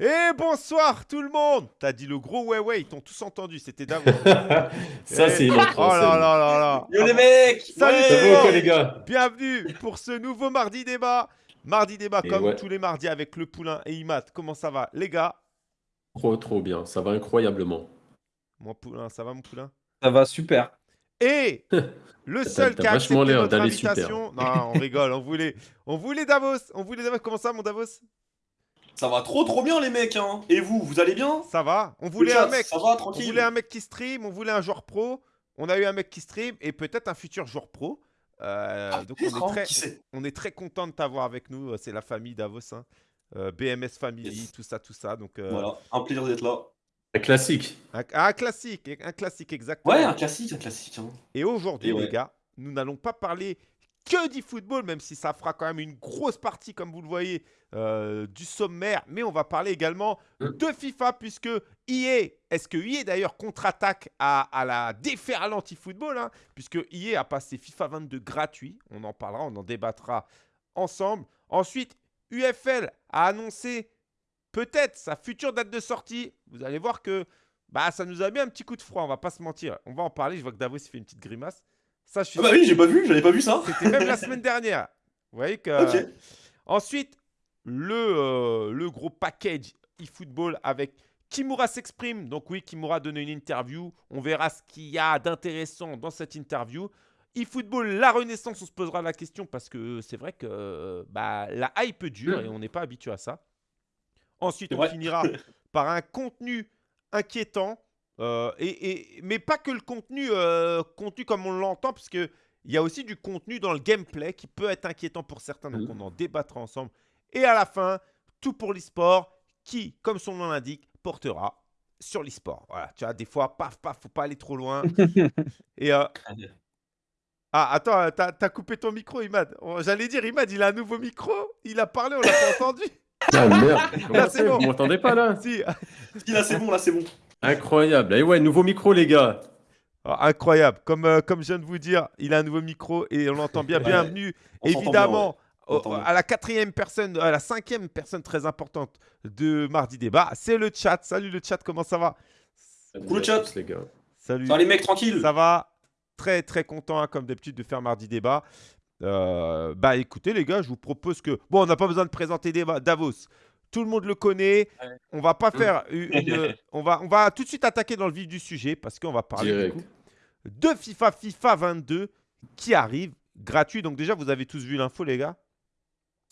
Et bonsoir tout le monde T'as dit le gros ouais ouais, ils t'ont tous entendu, c'était Davos. Ça, c'est une autre Oh là là là là Yo les mecs Salut Ouais. quoi, les gars Bienvenue pour ce nouveau mardi débat. Mardi débat Et comme ouais. tous les mardis avec le poulain et Imad. Comment ça va les gars? Trop, trop bien. Ça va incroyablement. Mon poulain, ça va mon poulain? Ça va super. Et le seul qui a accepté notre super. invitation... Non, on rigole, on voulait, on voulait Davos. On voulait Davos. Comment ça mon Davos? Ça va trop trop bien les mecs hein Et vous, vous allez bien? Ça va On voulait chat, un mec Ça va On tranquille voulait un mec qui stream, on voulait un joueur pro. On a eu un mec qui stream et peut-être un futur joueur pro. Euh, Ah, donc on est, très, on est très content de t'avoir avec nous. C'est la famille Davos, hein. Euh, BMS Family, Yes. tout ça, tout ça. Donc euh, Voilà, un plaisir d'être là. Un classique. un, un classique, un classique exactement. Ouais, un classique, un classique. Hein. Et aujourd'hui, ouais. les gars, nous n'allons pas parler que du football, même si ça fera quand même une grosse partie, comme vous le voyez, euh, du sommaire. Mais on va parler également Mm. de FIFA, puisque EA, est-ce que EA d'ailleurs contre-attaque à, à la déferlante e-football hein, Puisque EA a passé FIFA 22 gratuit. On en parlera, on en débattra ensemble. Ensuite, UFL a annoncé peut-être sa future date de sortie. Vous allez voir que bah, ça nous a mis un petit coup de froid, on va pas se mentir. On va en parler, je vois que Davos fait une petite grimace. Ça, je suis Ah bah oui, j'ai pas vu, j'avais pas vu ça C'était même la semaine dernière. Vous voyez que. Ok. Ensuite, le, euh, le gros package eFootball avec Kimura s'exprime. Donc oui, Kimura a donné une interview. On verra ce qu'il y a d'intéressant dans cette interview. eFootball, la renaissance, on se posera la question parce que c'est vrai que euh, bah, la hype dure et on n'est pas habitué à ça. Ensuite, on finira par un contenu inquiétant. Euh, et, et- mais pas que le contenu, euh, contenu comme on l'entend, parce que il y a aussi du contenu dans le gameplay qui peut être inquiétant pour certains, donc Mhm. on en débattra ensemble. Et à la fin, tout pour l'e-sport, qui, comme son nom l'indique, portera sur l'e-sport. Voilà, tu vois, des fois, paf, paf, faut pas aller trop loin. Et euh, ah, attends, t'as as coupé ton micro, Imad. Oh, J'allais dire, Imad, il a un nouveau micro. Il a parlé, on l'a pas entendu. Ah merde. Là, c'est bon. Vous m'entendez pas là? Si. Si, là c'est bon, là c'est bon. Incroyable. Et ouais, nouveau micro, les gars. Ah, incroyable. Comme, euh, comme je viens de vous dire, il a un nouveau micro et on l'entend bien. Bienvenue, évidemment, au- à la quatrième personne, à la cinquième personne très importante de Mardi Débat. C'est le chat. Salut le chat, comment ça va? Cool, chat. les gars. Salut. Va les mecs, tranquille Ça va? Très très content, hein, comme d'habitude, de faire Mardi Débat. Euh, bah écoutez les gars, je vous propose que... Bon, on n'a pas besoin de présenter Davos. Tout le monde le connaît. Ouais. On va pas faire une... on, va, on va tout de suite attaquer dans le vif du sujet parce qu'on va parler du Direct. coup, de FIFA FIFA 22 qui arrive gratuit. Donc déjà, vous avez tous vu l'info les gars?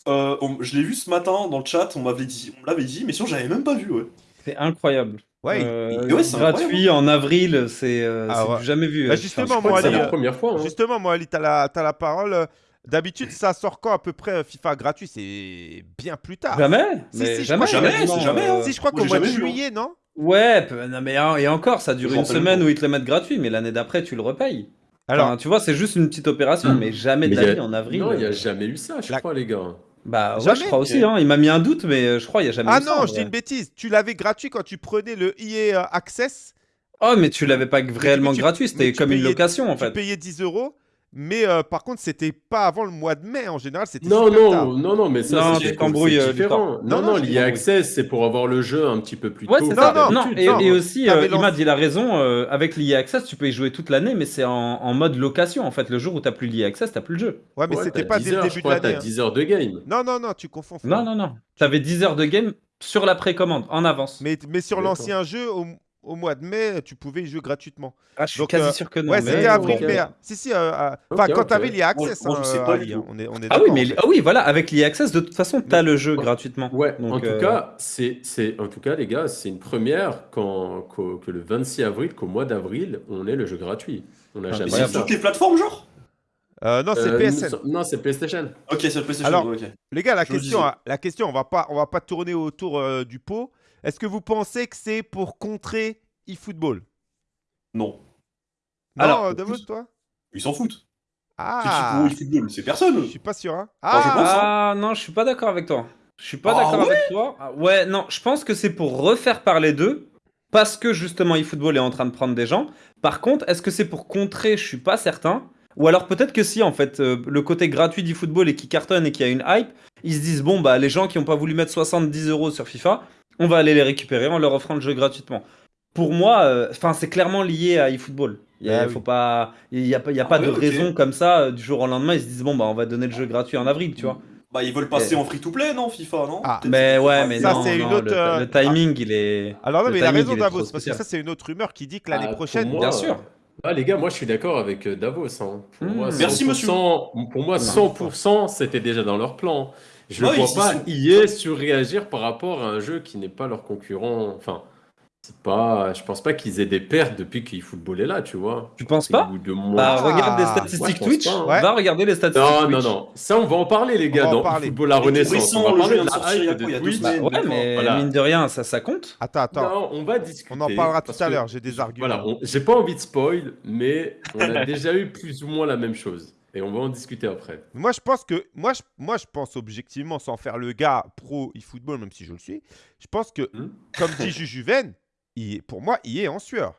Euh, on- Je l'ai vu ce matin dans le chat, on m'avait dit, on l'avait dit, mais sinon j'avais même pas vu, ouais. C'est incroyable. Ouais, Euh, et ouais, c'est gratuit en avril, c'est euh, Ah ouais. jamais vu. Bah, euh, justement, enfin, moi, Ali, la première fois. hein. Justement, moi, Ali, tu as, la parole. D'habitude, ça sort quand à peu près euh, FIFA gratuit? C'est bien plus tard. Jamais Si, mais si, jamais, c'est jamais, hein. euh, Si, je crois qu'au mois de jamais hein. juillet, non? Ouais, non, mais et encore, ça dure une semaine où ils te le mettent gratuit, mais l'année d'après, tu le repayes. Alors, Enfin, tu vois, c'est juste une petite opération, Mm. mais jamais de la vie en avril. Non, il n'y a euh, jamais eu ça, je La- crois, les gars. Bah ouais, Jamais je crois aussi. Hein. Il m'a mis un doute, mais je crois qu'il n'y a jamais ah eu ça, non, en je dis une bêtise. Tu l'avais gratuit quand tu prenais le EA Access? Oh, mais tu l'avais pas réellement tu- gratuit, c'était tu comme une location en Tu fait. payais 10 euros? Mais euh, par contre, c'était pas avant le mois de mai. En général, c'était Non, super non, tard. non, non, mais ça, Non, c'est euh, différent. Non, Non, non, non, je l'IA. Access, c'est pour avoir le jeu un petit peu plus Ouais, tôt. c'est que ça. non, Non, et, non, et aussi, euh, Imad, il a raison. euh, avec l'IA Access, tu peux y jouer toute l'année, mais c'est en, en mode location. En fait, le jour où t'as plus l'IA Access, t'as plus le jeu. Ouais, mais Ouais, c'était pas 10 dès le début de l'année. T'as hein. 10 heures de game. Non, non, non, tu confonds. Non, non, non. T'avais 10 heures de game sur la précommande, en avance. Mais, mais sur l'ancien jeu, au, au mois de mai, tu pouvais y jouer gratuitement. Ah, je suis Donc, quasi euh, sûr que non. ouais, mais- c'était ouais, avril, ok. mai. hein. Si, si. euh, euh, quand ok. t'avais l'IA Access, je hein, pas Ali, tout. on est, on est Ah oui, mais en fait. ah oui, voilà, avec l'IA Access, de toute façon, t'as le jeu gratuitement. Ouais, Donc, en tout euh, cas, c'est, c'est, en tout cas, les gars, c'est une première quand, que le 26 avril, qu'au mois d'avril, on ait le jeu gratuit. On n'a Ah, jamais ça. toutes les plateformes, genre? Euh, non, c'est Euh, PSN. nous- Non, c'est PlayStation. Ok, c'est le PlayStation, Alors-. Les gars, la Je question, hein, la question, on va pas, on va pas tourner autour euh, du pot. Est-ce que vous pensez que c'est pour contrer eFootball? Non. Non, Alors, euh, Davos, toi? Ils s'en foutent. Ah, pour eFootball C'est personne. je suis pas sûr. Hein. Enfin, je Ah, pense, hein. Ah non, je suis pas d'accord avec toi. Je suis pas Ah d'accord ouais? avec toi. Ah, ouais, non, je pense que c'est pour refaire parler d'eux parce que justement eFootball est en train de prendre des gens. Par contre, est-ce que c'est pour contrer? Je suis pas certain. Ou alors peut-être que si en fait euh, le côté gratuit d'eFootball et qui cartonne et qui a une hype, ils se disent bon bah les gens qui ont pas voulu mettre 70 euros sur FIFA, on va aller les récupérer en leur offrant le jeu gratuitement. Pour moi, euh, enfin, c'est clairement lié à eFootball. Il y a, Ah oui. faut pas, y a, pas- il y a Ah pas de raison comme ça euh, du jour au lendemain. Ils se disent bon bah on va donner le jeu gratuit en avril, tu vois. Bah, ils veulent passer Et- en free-to-play, non, FIFA, non? Ah. Mais ouais, mais Ça, non, c'est une non, autre, le, euh, le timing il est. Alors non, mais il a raison Davos, parce que ça c'est une autre rumeur qui dit que Ah, l'année pour prochaine... moi, Bien sûr. Ah, les gars, moi je suis d'accord avec Davos. hein. Pour Mmh. moi, Merci, 100%, monsieur. Pour moi, 100%, c'était déjà dans leur plan. Je ne Ouais, vois pas. EA surréagir par rapport à un jeu qui n'est pas leur concurrent. Enfin, c'est pas. Je pense pas qu'ils aient des pertes depuis qu'eFootball est là, tu vois. Tu penses pas? De Bah mois. regarde les Ah, statistiques Twitch. pas, hein. Ouais. Va regarder les statistiques Non, non, Twitch. non. Ça, on va en parler, les On gars, va en dans parler. Et tout Renaissance. On va le parler de la sortir il y a hype de Twitch. semaines. Ouais, mais Voilà. mine de rien, ça, ça compte. Attends, attends. Non, on va discuter. On en parlera tout à l'heure, j'ai des arguments. Voilà, on- j'ai pas envie de spoil, mais on a déjà eu plus ou moins la même chose. Et on va en discuter après. Moi, je pense que moi, je, moi, je pense objectivement, sans faire le gars pro e-football, même si je le suis, je pense que, Hmm. comme dit Jujuven, il, pour moi, il est en sueur.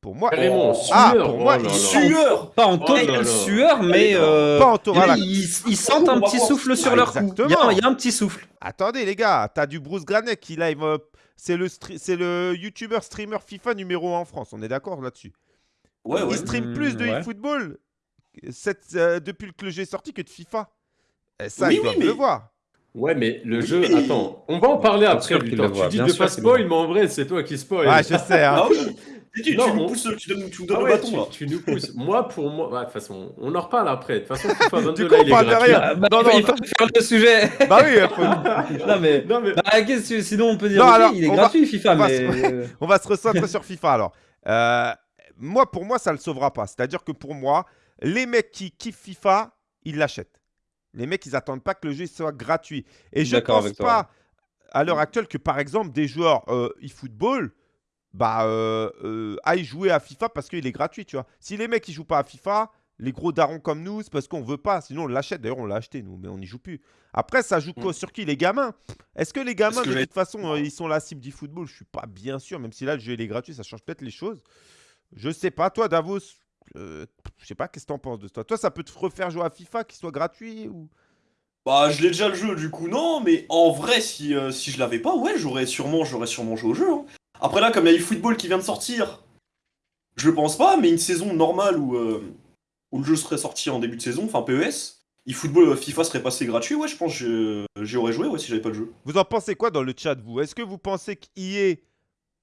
Pour moi, Carrément, Oh. Ah, sueur. pour moi, Oh là il là. sueur Pas en Oh totale là là. sueur, mais euh, pas en voilà. ils, ils sentent un petit souffle sur Ah, leur cou. Il y, a, exactement. il y a un petit souffle. Attendez, les gars, t'as du Bruce Granek qui live. euh, c'est le, c'est le YouTuber streamer FIFA numéro 1 en France. On est d'accord là-dessus. Ouais, ouais. Il stream plus de ouais. e-football cette- euh, depuis que le jeu est sorti que de FIFA. Et ça, Oui, ils oui, doivent mais- le voir. Ouais, mais le Oui, jeu. mais- Attends, on va en parler après. Victor. Tu dis bien de sûr pas spoil, mais en vrai, c'est toi qui spoil. Ouais, je sais. hein. Ah Tu, tu, Non, tu nous on- pousses, tu, donnes, tu nous Ah donnes ouais, le bâton, tu, là. tu nous pousses. moi, pour moi, ouais, de toute façon, on en reparle après. De toute façon, FIFA 22, Du coup, là, on il est gratuit. rien. Ah, bah, Non, non, il faut faire le sujet. bah oui, faut- non mais, Non, mais bah, que- sinon on peut dire Non, alors, il est va- gratuit FIFA, on va mais se- on va se recentrer sur FIFA alors. Euh, moi, pour moi, ça ne le sauvera pas. C'est-à-dire que pour moi, les mecs qui kiffent FIFA, ils l'achètent. Les mecs, ils attendent pas que le jeu soit gratuit. Et je D'accord pense pas à l'heure actuelle que, par exemple, des joueurs euh, e-football bah, euh, euh, aillent jouer à FIFA parce qu'il est gratuit, tu vois. Si les mecs, ils jouent pas à FIFA, les gros darons comme nous, c'est parce qu'on veut pas. Sinon, on l'achète. D'ailleurs, on l'a acheté, nous, mais on n'y joue plus. Après, ça joue quoi- Mm. sur qui Les gamins? Est-ce que les gamins, que de toute façon, ils sont la cible du football Je suis pas bien sûr, même si là, le jeu il est gratuit, ça change peut-être les choses. Je sais pas. Toi, Davos, euh, je sais pas, qu'est-ce que t'en penses de toi Toi, ça peut te refaire jouer à FIFA, qu'il soit gratuit ou... Bah, je l'ai déjà le jeu, du coup, non, mais en vrai, si, euh, si je l'avais pas, ouais, j'aurais sûrement, j'aurais sûrement joué au jeu. hein. Après, là, comme il y a eFootball qui vient de sortir, je pense pas, mais une saison normale où, euh, où le jeu serait sorti en début de saison, enfin PES, eFootball, euh, FIFA serait passé gratuit, ouais, je pense que j'y aurais joué, ouais, si j'avais pas le jeu. Vous en pensez quoi dans le chat, vous? Est-ce que vous pensez qu'IA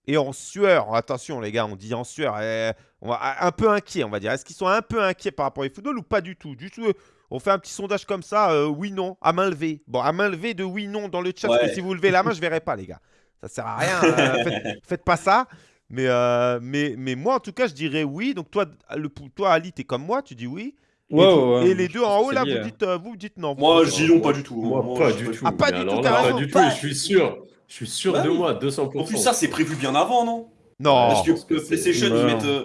est en sueur Attention, les gars, on dit en sueur. eh, on va, un peu inquiet, on va dire. Est-ce qu'ils sont un peu inquiets par rapport au football ou pas du tout? Du tout. euh, On fait un petit sondage comme ça, euh, oui, non, à main levée. Bon, à main levée de oui, non dans le chat, parce que si vous levez la main, je verrai pas, les gars. Ça sert à rien. euh, faites, faites pas ça. Mais, euh, mais, mais moi, en tout cas, je dirais oui. Donc, toi, le, toi Ali, t'es comme moi, tu dis oui. Et, Ouais, vous- ouais, et les deux en haut, là, vous dites, euh, vous dites non. Moi, je dis non. pas du tout. moi, Moi, pas du tout. Ah, pas Mais du tout. Pas du tout, et je suis sûr. Je suis sûr Bah de oui. moi, 200%. En plus, ça, c'est prévu bien avant, non? Non. Parce que pense que euh, PlayStation, ils mettent. euh,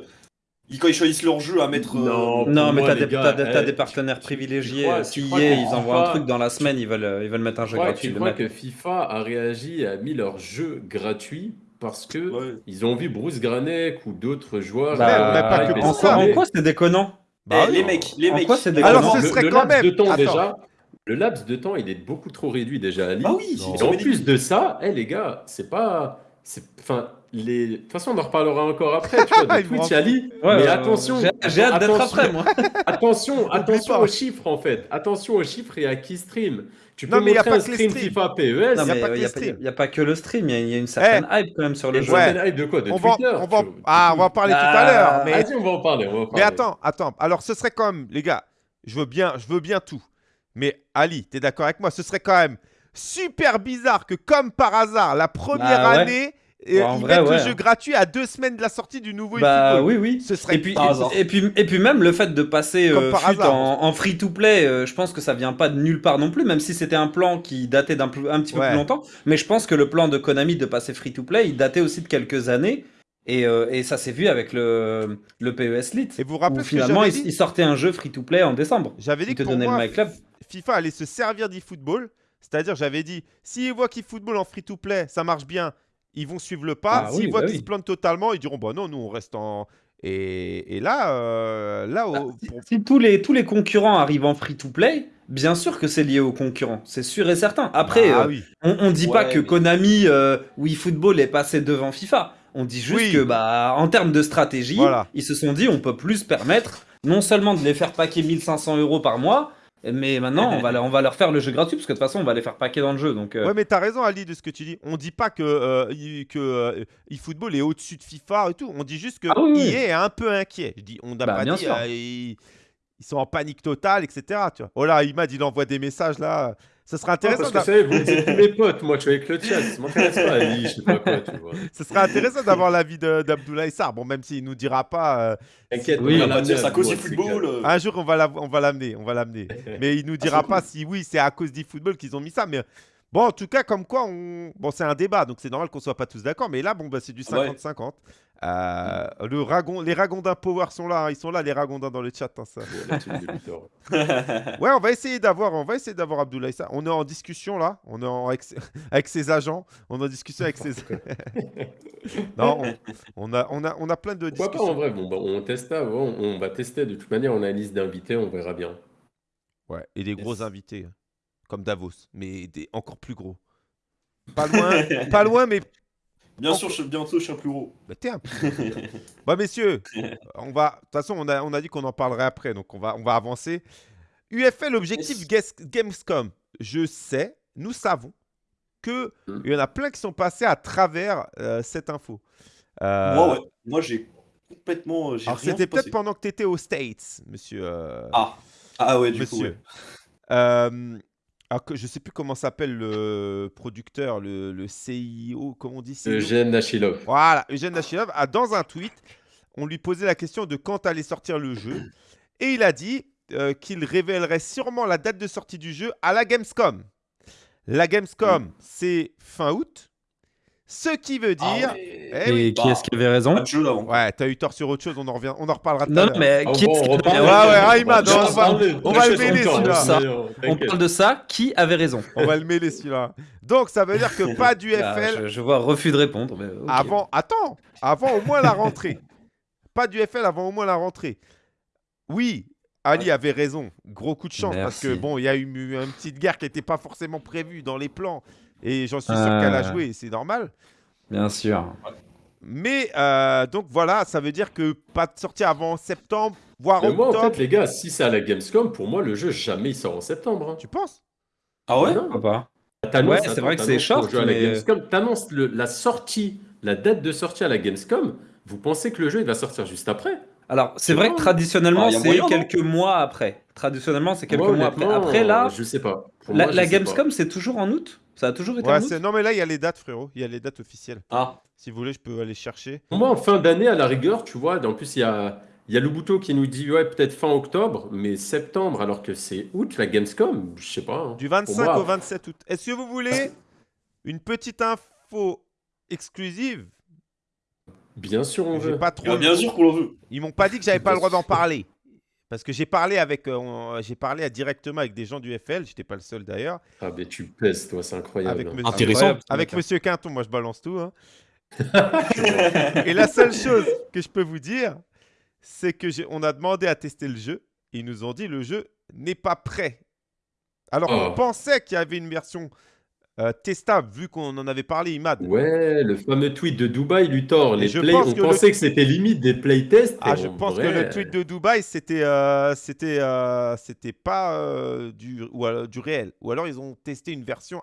ils- quand ils choisissent leur jeu à mettre. euh, Non. Non, mais t'as des, gars, eh, des partenaires privilégiés. euh, tu Si crois que ils envoient un truc dans la semaine, ils veulent, euh, ils veulent mettre un jeu Ouais, gratuit. tu le crois que FIFA a réagi et a mis leur jeu gratuit parce que Ouais. ils ont vu Bruce Granek ou d'autres joueurs. Bah, euh, mais pas que en, quoi, en quoi c'est déconnant? Bah Eh, les mecs, les En mecs. quoi déconnant Alors, ce le, serait le quand laps même- de temps Attends. déjà. Le laps de temps, il est beaucoup trop réduit déjà à Ah oui, Et en plus de ça, eh, les gars, c'est pas. c'est- Enfin, les... de toute façon, on en reparlera encore après, tu vois, de rend Twitch, Ali. Ouais, mais euh, attention, j'ai- hâte d'être attention. après, moi. Attention, attention aux chiffres en fait. Attention aux chiffres et à qui stream. Tu peux Non, mais y a pas un stream. FIFA PES. Il n'y a, streams. y a pas que le stream, il y, a- il y a une certaine hype quand même sur le Et jeu. Ouais. hype de quoi? De On va, Twitter on va, ah, on va en parler tout à Ah, l'heure. Mais, Vas-y, on va en parler. On va en mais attends, attends. Alors, ce serait quand même, les gars, je veux bien, je veux bien tout. Mais Ali, tu es d'accord avec moi Ce serait quand même super bizarre que, comme par hasard, la première Bah ouais. année, et Ouais, en ils vrai, mettent le jeu gratuit à deux semaines de la sortie du nouveau Bah oui, oui. Ce serait Et puis, et, puis, et puis même le fait de passer euh, par FUT hasard. en, en free-to-play, euh, je pense que ça vient pas de nulle part non plus, même si c'était un plan qui datait d'un un petit peu Ouais. plus longtemps. Mais je pense que le plan de Konami de passer free-to-play, il datait aussi de quelques années. Et, euh, et ça s'est vu avec le, le PES Lite. Et vous vous Où rappelez ce que finalement, j'avais il, sortait un jeu free-to-play en décembre. J'avais dit que pour moi, le. FIFA allait se servir d'eFootball. C'est-à-dire, j'avais dit, s'ils voient qu'eFootball en free-to-play, ça marche bien, ils vont suivre le pas. Ah s'ils oui, voient bah qu'ils oui. se plantent totalement, ils diront, bah non, nous, on reste en... Et, et là, euh, là Bah, si- pour- Si tous les, tous les concurrents arrivent en free-to-play, bien sûr que c'est lié aux concurrents, c'est sûr et certain. Après, Bah euh, oui. on, on dit pas que mais- Konami euh, ou eFootball est passé devant FIFA. On dit juste Oui. que, bah, en termes de stratégie, Voilà. ils se sont dit on peut plus se permettre non seulement de les faire paquer 1500 euros par mois, mais maintenant on va, leur- on va leur faire le jeu gratuit parce que de toute façon on va les faire paquer dans le jeu. Donc, euh, Ouais, mais t'as raison, Ali, de ce que tu dis. On dit pas que, euh, que euh, eFootball est au-dessus de FIFA et tout. On dit juste que Ah oui, oui. EA est un peu inquiet. Je dis, on n'a Bah, pas bien dit. sûr. euh, ils, ils sont en panique totale, etc. Tu vois. Oh là, Imad, il envoie des messages là. Serait Non, intéressant. parce que vous tous mes potes, moi je suis avec le chat, ça m'intéresse pas, Ali, je sais pas quoi, tu vois. Ce serait intéressant d'avoir l'avis de- d'Abdoulaye Sarr. Bon, même s'il nous dira pas. euh, T'inquiète, Oui, On va dire ça à cause du c'est football. euh. Un jour, on va la- on va l'amener, on va l'amener. Mais il nous dira c'est pas cool. si oui, c'est à cause d'eFootball qu'ils ont mis ça. Mais bon, en tout cas, comme quoi, on... bon, c'est un débat, donc c'est normal qu'on soit pas tous d'accord. Mais là, bon, bah, c'est du Ouais. 50-50. Euh, le ragon... Les Ragondins Power sont là, hein. ils sont là, les Ragondins dans le chat. hein, ça. Ouais, on va essayer d'avoir, on va essayer d'avoir Abdoulaye Sarr. On est en discussion là, on est en... avec... ses- avec ses agents, on est en discussion avec ses. non, on... on a, on a, on a plein de Pourquoi pas discussions. en vrai bon, bah, On teste avant, on va tester. De toute manière, on a une liste d'invités, on verra bien. Ouais, et des gros invités, comme Davos, mais des encore plus gros. Pas loin, pas loin, mais Bien sûr, je- bientôt, je suis un plus gros. bah, t'es un messieurs, on va. De toute façon, on a, on a dit qu'on en parlerait après, donc on va, on va avancer. UFL, objectif Yes. Gamescom. Je sais, nous savons que Hmm. il y en a plein qui sont passés à travers euh, cette info. Euh, Moi, ouais. Moi, j'ai complètement. euh, j'ai Alors, c'était peut-être pendant que tu étais aux States, monsieur. euh, Ah. Ah ouais, du monsieur. coup, ouais. Alors que je sais plus comment s'appelle le producteur, le, le CIO, comment on dit Eugène Nachilov. Voilà, Eugène Nachilov a dans un tweet, on lui posait la question de quand allait sortir le jeu, et il a dit euh, qu'il révélerait sûrement la date de sortie du jeu à la Gamescom. La Gamescom, c'est fin août, ce qui veut Ah dire, ouais. eh et oui. qui est-ce qui avait raison ouais, t'as eu tort sur autre chose, on en revient, on en reparlera tout à Non, mais Ah, qui est-ce on qui avait Ouais, raison ouais, Ayman, va on va- parler. on va le mêler, celui-là. euh, On parle de ça, qui avait raison On va le mêler celui-là. Donc ça veut dire que pas du Ah, FL je, je vois refus de répondre. mais avant. Attends, avant au moins la rentrée. Pas du FL avant au moins la rentrée. Oui, Ali avait raison. Gros coup de chance parce que bon, il y a eu une petite guerre qui n'était pas forcément prévue dans les plans et j'en suis sûr Ah. qu'elle a joué, et c'est normal. Bien sûr. Mais euh, donc voilà, ça veut dire que pas de sortie avant septembre, voire Mais moi, en fait, les gars, si c'est à la Gamescom, pour moi, le jeu, jamais il sort en septembre. hein. Tu penses? Ah ouais? Non. Pourquoi pas? T'annonces- Ouais, c'est attends, vrai que c'est t'annonces ton short, jeu à la mais- Gamescom, t'annonces le- la sortie, la date de sortie à la Gamescom. Vous pensez que le jeu il va sortir juste après? Alors, c'est vrai que traditionnellement, Ah, a c'est quelques mois après. Traditionnellement, c'est quelques Moi, mois après. Après, là, je sais pas. Pour la, moi, je la sais pas. Gamescom, c'est toujours en août? Ça a toujours été Ouais, en août? c'est- non mais là il y a les dates frérot, il y a les dates officielles. Ah. Si vous voulez, je peux aller chercher. Moi, en fin d'année, à la rigueur, tu vois, en plus, il y a, il y a Loubouto qui nous dit, ouais, peut-être fin octobre, mais septembre, alors que c'est août, la Gamescom, je sais pas. hein. Du 25 moi- au 27 août. Est-ce que vous voulez une petite info exclusive? Bien sûr, on veut. pas trop. Bien sûr qu'on le veut. Ils m'ont pas dit que j'avais pas le droit d'en parler. Parce que j'ai parlé avec, euh, on- j'ai parlé directement avec des gens du FL. J'étais pas le seul d'ailleurs. Ah, mais tu pèses, toi, c'est incroyable. Avec hein. monsieur, Intéressant. Avec monsieur Quinton, moi je balance tout. hein. Et la seule chose que je peux vous dire, c'est que j'ai- on a demandé à tester le jeu. Et ils nous ont dit le jeu n'est pas prêt. Alors Oh. on pensait qu'il y avait une version euh, testable vu qu'on en avait parlé, Imad. Ouais, le fameux tweet de Dubaï, Luthor. Les je play, pense on que le- pensait que c'était limite des playtests. Ah, je en pense que le tweet de Dubaï, c'était euh, c'était euh, c'était pas euh, du, ou alors, du réel. Ou alors ils ont testé une version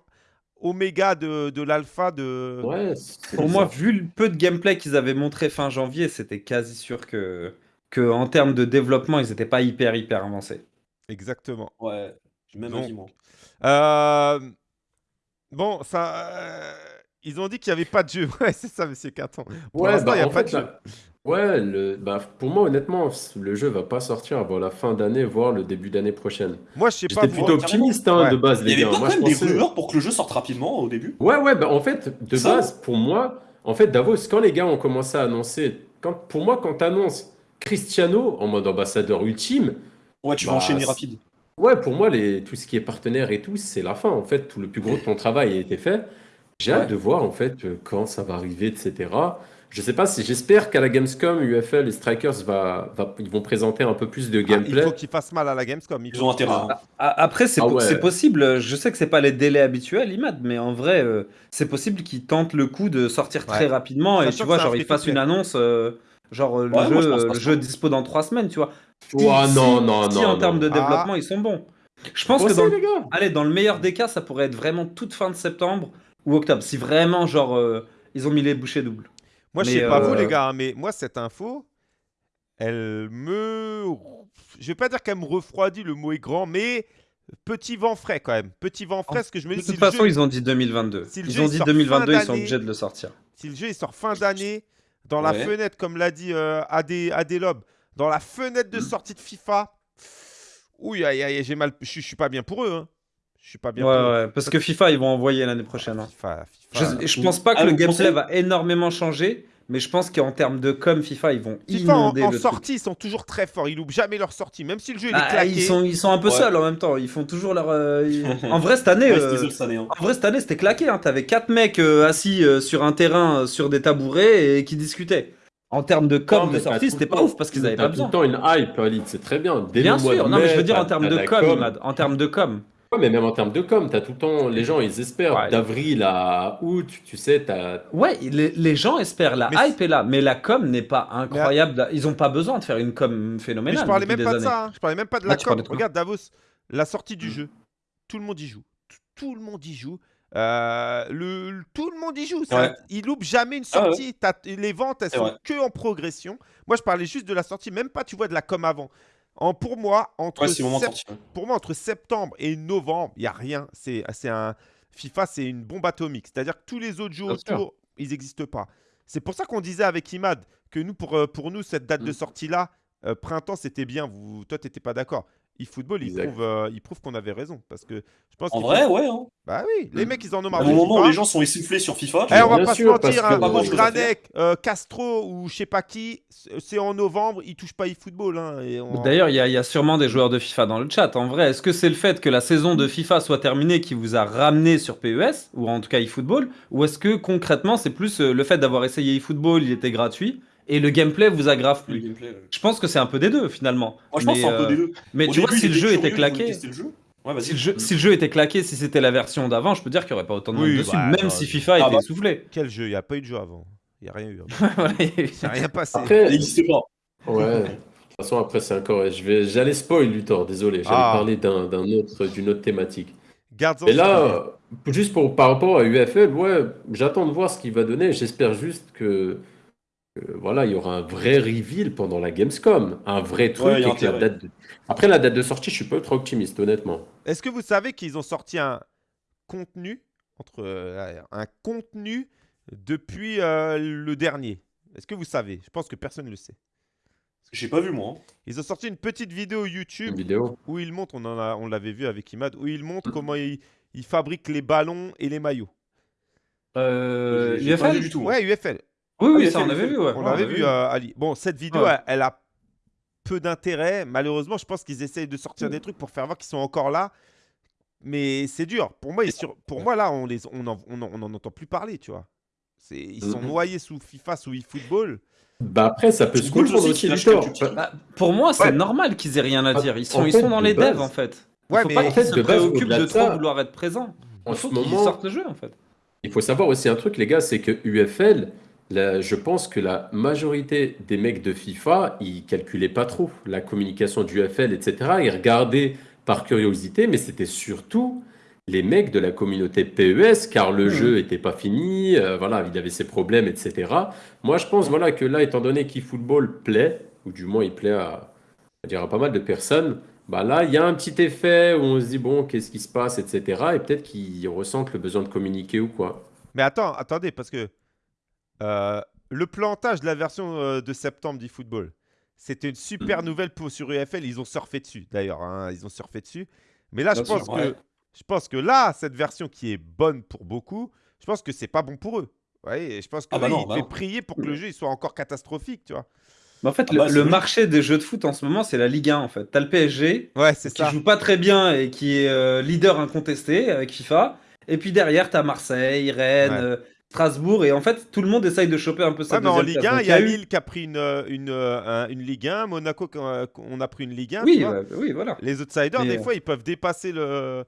oméga de, de l'alpha de. Ouais, Pour moi, vu le peu de gameplay qu'ils avaient montré fin janvier, c'était quasi sûr que, que en termes de développement, ils n'étaient pas hyper hyper avancés. Exactement. Ouais. Même Donc. Euh, Bon, ça. euh, Ils ont dit qu'il n'y avait pas de jeu. Ouais, c'est ça, monsieur. Pour Ouais, l'instant, bah, il n'y a en pas fait, de jeu. là- Ouais, le, bah, pour moi, honnêtement, le jeu va pas sortir avant la fin d'année, voire le début d'année prochaine. Moi, je sais pas. J'étais vous- plutôt Ouais, carrément. optimiste hein, Ouais. de base, Il les y avait gars. pas Moi, quand je même des pensais- rumeurs pour que le jeu sorte rapidement au début Ouais, ouais, bah, en fait, de Ça base, pour moi, en fait, Davos, quand les gars ont commencé à annoncer, quand, pour moi, quand tu annonces Cristiano en mode ambassadeur ultime, Ouais, tu Bah, vas enchaîner c'est- rapide. Ouais, pour moi, les, tout ce qui est partenaire et tout, c'est la fin. En fait, tout le plus gros de ton travail a été fait. J'ai hâte Ouais. de voir, en fait, euh, quand ça va arriver, etc. Je sais pas si j'espère qu'à la Gamescom, UFL et Strikers va, va- ils vont présenter un peu plus de Ah, il gameplay. faut qu'ils fassent mal à la Gamescom. il Ils faut ont qu'ils- intérêt. hein. A- Après, c'est Ah po- ouais. c'est possible. Je sais que c'est pas les délais habituels, Imad, mais en vrai, euh, c'est possible qu'ils tentent le coup de sortir très Ouais. rapidement et Sachant tu que vois, c'est un genre ils fassent free-to-play. une annonce, euh, genre euh, le Ouais, moi, je jeu, pense euh, pas le ça. jeu dispo dans trois semaines, tu vois. Ouah, Si- non, non, si non, en non. termes de Ah. développement, ils sont bons. Je pense que dans, les gars. allez, dans le meilleur des cas, ça pourrait être vraiment toute fin de septembre ou octobre. Si vraiment, genre, euh, ils ont mis les bouchées doubles. Moi, je sais pas vous, euh, les gars, hein, mais moi, cette info, elle me. Je vais pas dire qu'elle me refroidit, le mot est grand, mais petit vent frais quand même. Petit vent frais, parce que je me De dis, si toute le, façon, jeu, ils ont dit 2022. si le ils ont il dit sort 2022, fin ils sont d'année, obligés de le sortir. si le jeu il sort fin d'année, dans la fenêtre, comme l'a dit euh, AD, AD Lob, dans la fenêtre de sortie de FIFA, aïe, aïe, j'ai mal. Je, je suis pas bien pour eux. Hein. Je suis pas bien Ouais, pour eux. ouais, parce que FIFA, ils vont envoyer l'année prochaine. hein. FIFA, Je, FIFA. je pense pas que Ah, le vous gameplay pensez va énormément changer, mais je pense qu'en termes de com, FIFA, ils vont FIFA, en, inonder en le truc. sortie, ils sont toujours très forts. Ils loupent jamais leur sortie. Même si le jeu il est Ah, claqué. ils, sont, ils sont un peu Ouais. seuls en même temps. Ils font toujours leur. euh, ils- En vrai, cette année, Ouais, euh, année. hein. en vrai, cette année, c'était claqué. Hein. T'avais quatre mecs euh, assis euh, sur un terrain, euh, sur des tabourets et qui discutaient. En termes de com Non, de mais sortie, c'était pas ouf parce qu'ils avaient t'as pas tout le besoin. temps une hype, Alid, c'est très bien. Dès Bien le mois sûr, de non, mais mai, je veux dire en termes de com, Imad, en termes de com. Ouais, mais même en termes de com, t'as tout le temps, les gens, ils espèrent Ouais. d'avril à août, tu sais, t'as. Ouais, les, les gens espèrent, la Mais hype est là, mais la com n'est pas incroyable. Ils ont pas besoin de faire une com Mais phénoménale. je parlais même pas de ça. hein. Je parlais même pas de la com. de Regarde Davos, la sortie du Mm. jeu. Tout le monde y joue. Tout, tout le monde y joue. Euh, le, tout le monde y joue. Ça, Ouais. Il loupe jamais une Ah ouais. sortie. Les ventes, elles sont que en progression. Moi, je parlais juste de la sortie, même pas, tu vois, de la com avant. En, pour moi, entre sept- pour moi, septembre et novembre, il y a rien. C'est un FIFA, c'est une bombe atomique. C'est-à-dire que tous les autres jeux autour, ils n'existent pas. C'est pour ça qu'on disait avec Imad que nous, pour, euh, pour nous, cette date de Mm. sortie-là, euh, printemps, c'était bien. Vous, toi, t'étais pas d'accord. eFootball, il Exact. prouve, euh, il prouve qu'on avait raison. Parce que je pense En qu'il vrai, faut- ouais. Hein. Bah oui, les mecs, ils en ont marre de moment où FIFA. les gens sont essoufflés sur FIFA, tu Eh, on vois. va Bien pas sûr, se parce mentir, que- hein, Granek, euh, Castro ou je sais pas qui, c'est c'est en novembre, ils touchent pas eFootball. Hein, et on- D'ailleurs, il y, a- il y a sûrement des joueurs de FIFA dans le chat. En vrai, est-ce que c'est le fait que la saison de FIFA soit terminée qui vous a ramené sur PES, ou en tout cas eFootball, ou est-ce que concrètement c'est plus euh, le fait d'avoir essayé eFootball, il était gratuit, et le gameplay vous aggrave plus gameplay, ouais. Je pense que c'est un peu des deux finalement. Moi, je pense que mais, c'est un peu euh, des deux. mais Au tu vois, si le jeu était je claqué. Ouais, si le, jeu, si le jeu était claqué, si c'était la version d'avant, je peux dire qu'il n'y aurait pas autant de monde Oui, dessus, bah, même non, si je- FIFA Ah était bah. essoufflé. Quel jeu? Il n'y a pas eu de jeu avant. Il n'y a rien eu. Il n'y a rien passé. Ça Après, n'existe pas. ouais. De toute façon, après, c'est encore. Je vais... J'allais spoil, Luthor, désolé. J'allais Ah. parler d'un d'un autre, d'une autre thématique. Garde-en Mais là, euh, juste pour, par rapport à UFL, ouais, j'attends de voir ce qu'il va donner. J'espère juste que, voilà, il y aura un vrai reveal pendant la Gamescom, un vrai truc. Ouais, la date de- Après la date de sortie, je suis pas ultra optimiste, honnêtement. Est-ce que vous savez qu'ils ont sorti un contenu entre euh, un contenu depuis euh, le dernier? Est-ce que vous savez? Je pense que personne ne le sait. J'ai pas vu, moi. Ils ont sorti une petite vidéo YouTube vidéo. où ils montrent, on en a, on l'avait vu avec Imad, où ils montrent comment ils, ils fabriquent les ballons et les maillots. Euh, pas UFL vu du tout. Ouais, UFL. Oui, oui, Ah, ça on avait vu. Ouais. On l'avait avait vu, euh, Ali. Bon, cette vidéo, Ouais. elle, elle a peu d'intérêt. Malheureusement, je pense qu'ils essayent de sortir des trucs pour faire voir qu'ils sont encore là. Mais c'est dur. Pour moi, sur- pour moi là, on les, on en, on en- on en entend plus parler, tu vois. C'est, ils sont Mhm. noyés sous FIFA, sous eFootball. Bah après, ça peut se cool comprendre aussi. Bah, pour moi, c'est Ouais. normal qu'ils aient rien à Ah, dire. Ils en sont, ils fait, sont dans les devs base- en fait. Il Ouais, faut mais pas en qu'ils se préoccupent de de trop ça, vouloir être présents. En Il faut ce qu'ils moment, sortent le jeu en fait. Il faut savoir aussi un truc, les gars, c'est que UFL, je pense que la majorité des mecs de FIFA, ils calculaient pas trop la communication du UFL, etc. Ils regardaient par curiosité, mais c'était surtout les mecs de la communauté PES, car le Mhm. jeu était pas fini, euh, voilà, il avait ses problèmes, etc. Moi, je pense, voilà, que là, étant donné qu'eFootball plaît, ou du moins il plaît à, à dire à pas mal de personnes, bah là, il y a un petit effet où on se dit, bon, qu'est-ce qui se passe, etc. Et peut-être qu'ils ressentent le besoin de communiquer ou quoi. Mais attends, attendez, parce que euh, le plantage de la version euh, de septembre d'eFootball, c'était une super nouvelle pour, sur UFL. Ils ont surfé dessus, d'ailleurs. hein, ils ont surfé dessus. Mais là, je pense, sûr, que, ouais. je pense que là, cette version qui est bonne pour beaucoup, je pense que c'est pas bon pour eux. Ouais, et je pense que Ah bah là, non, il bah fait non. prier pour que le jeu il soit encore catastrophique, tu vois. Mais en fait, Ah le, bah, le marché des jeux de foot en ce moment, c'est la Ligue 1 en fait. T'as le PSG Ouais, qui ça. joue pas très bien et qui est euh, leader incontesté avec FIFA. Et puis derrière, t'as Marseille, Rennes. Ouais. Strasbourg, et en fait, tout le monde essaye de choper un peu Ouais, cette mais en Ligue 1, place. il y a eu- Lille qui a pris une, une, euh, une Ligue 1, Monaco, on a pris une Ligue 1. tu Oui, ouais, oui, voilà. Les outsiders, Mais, des euh, fois, ils peuvent dépasser le.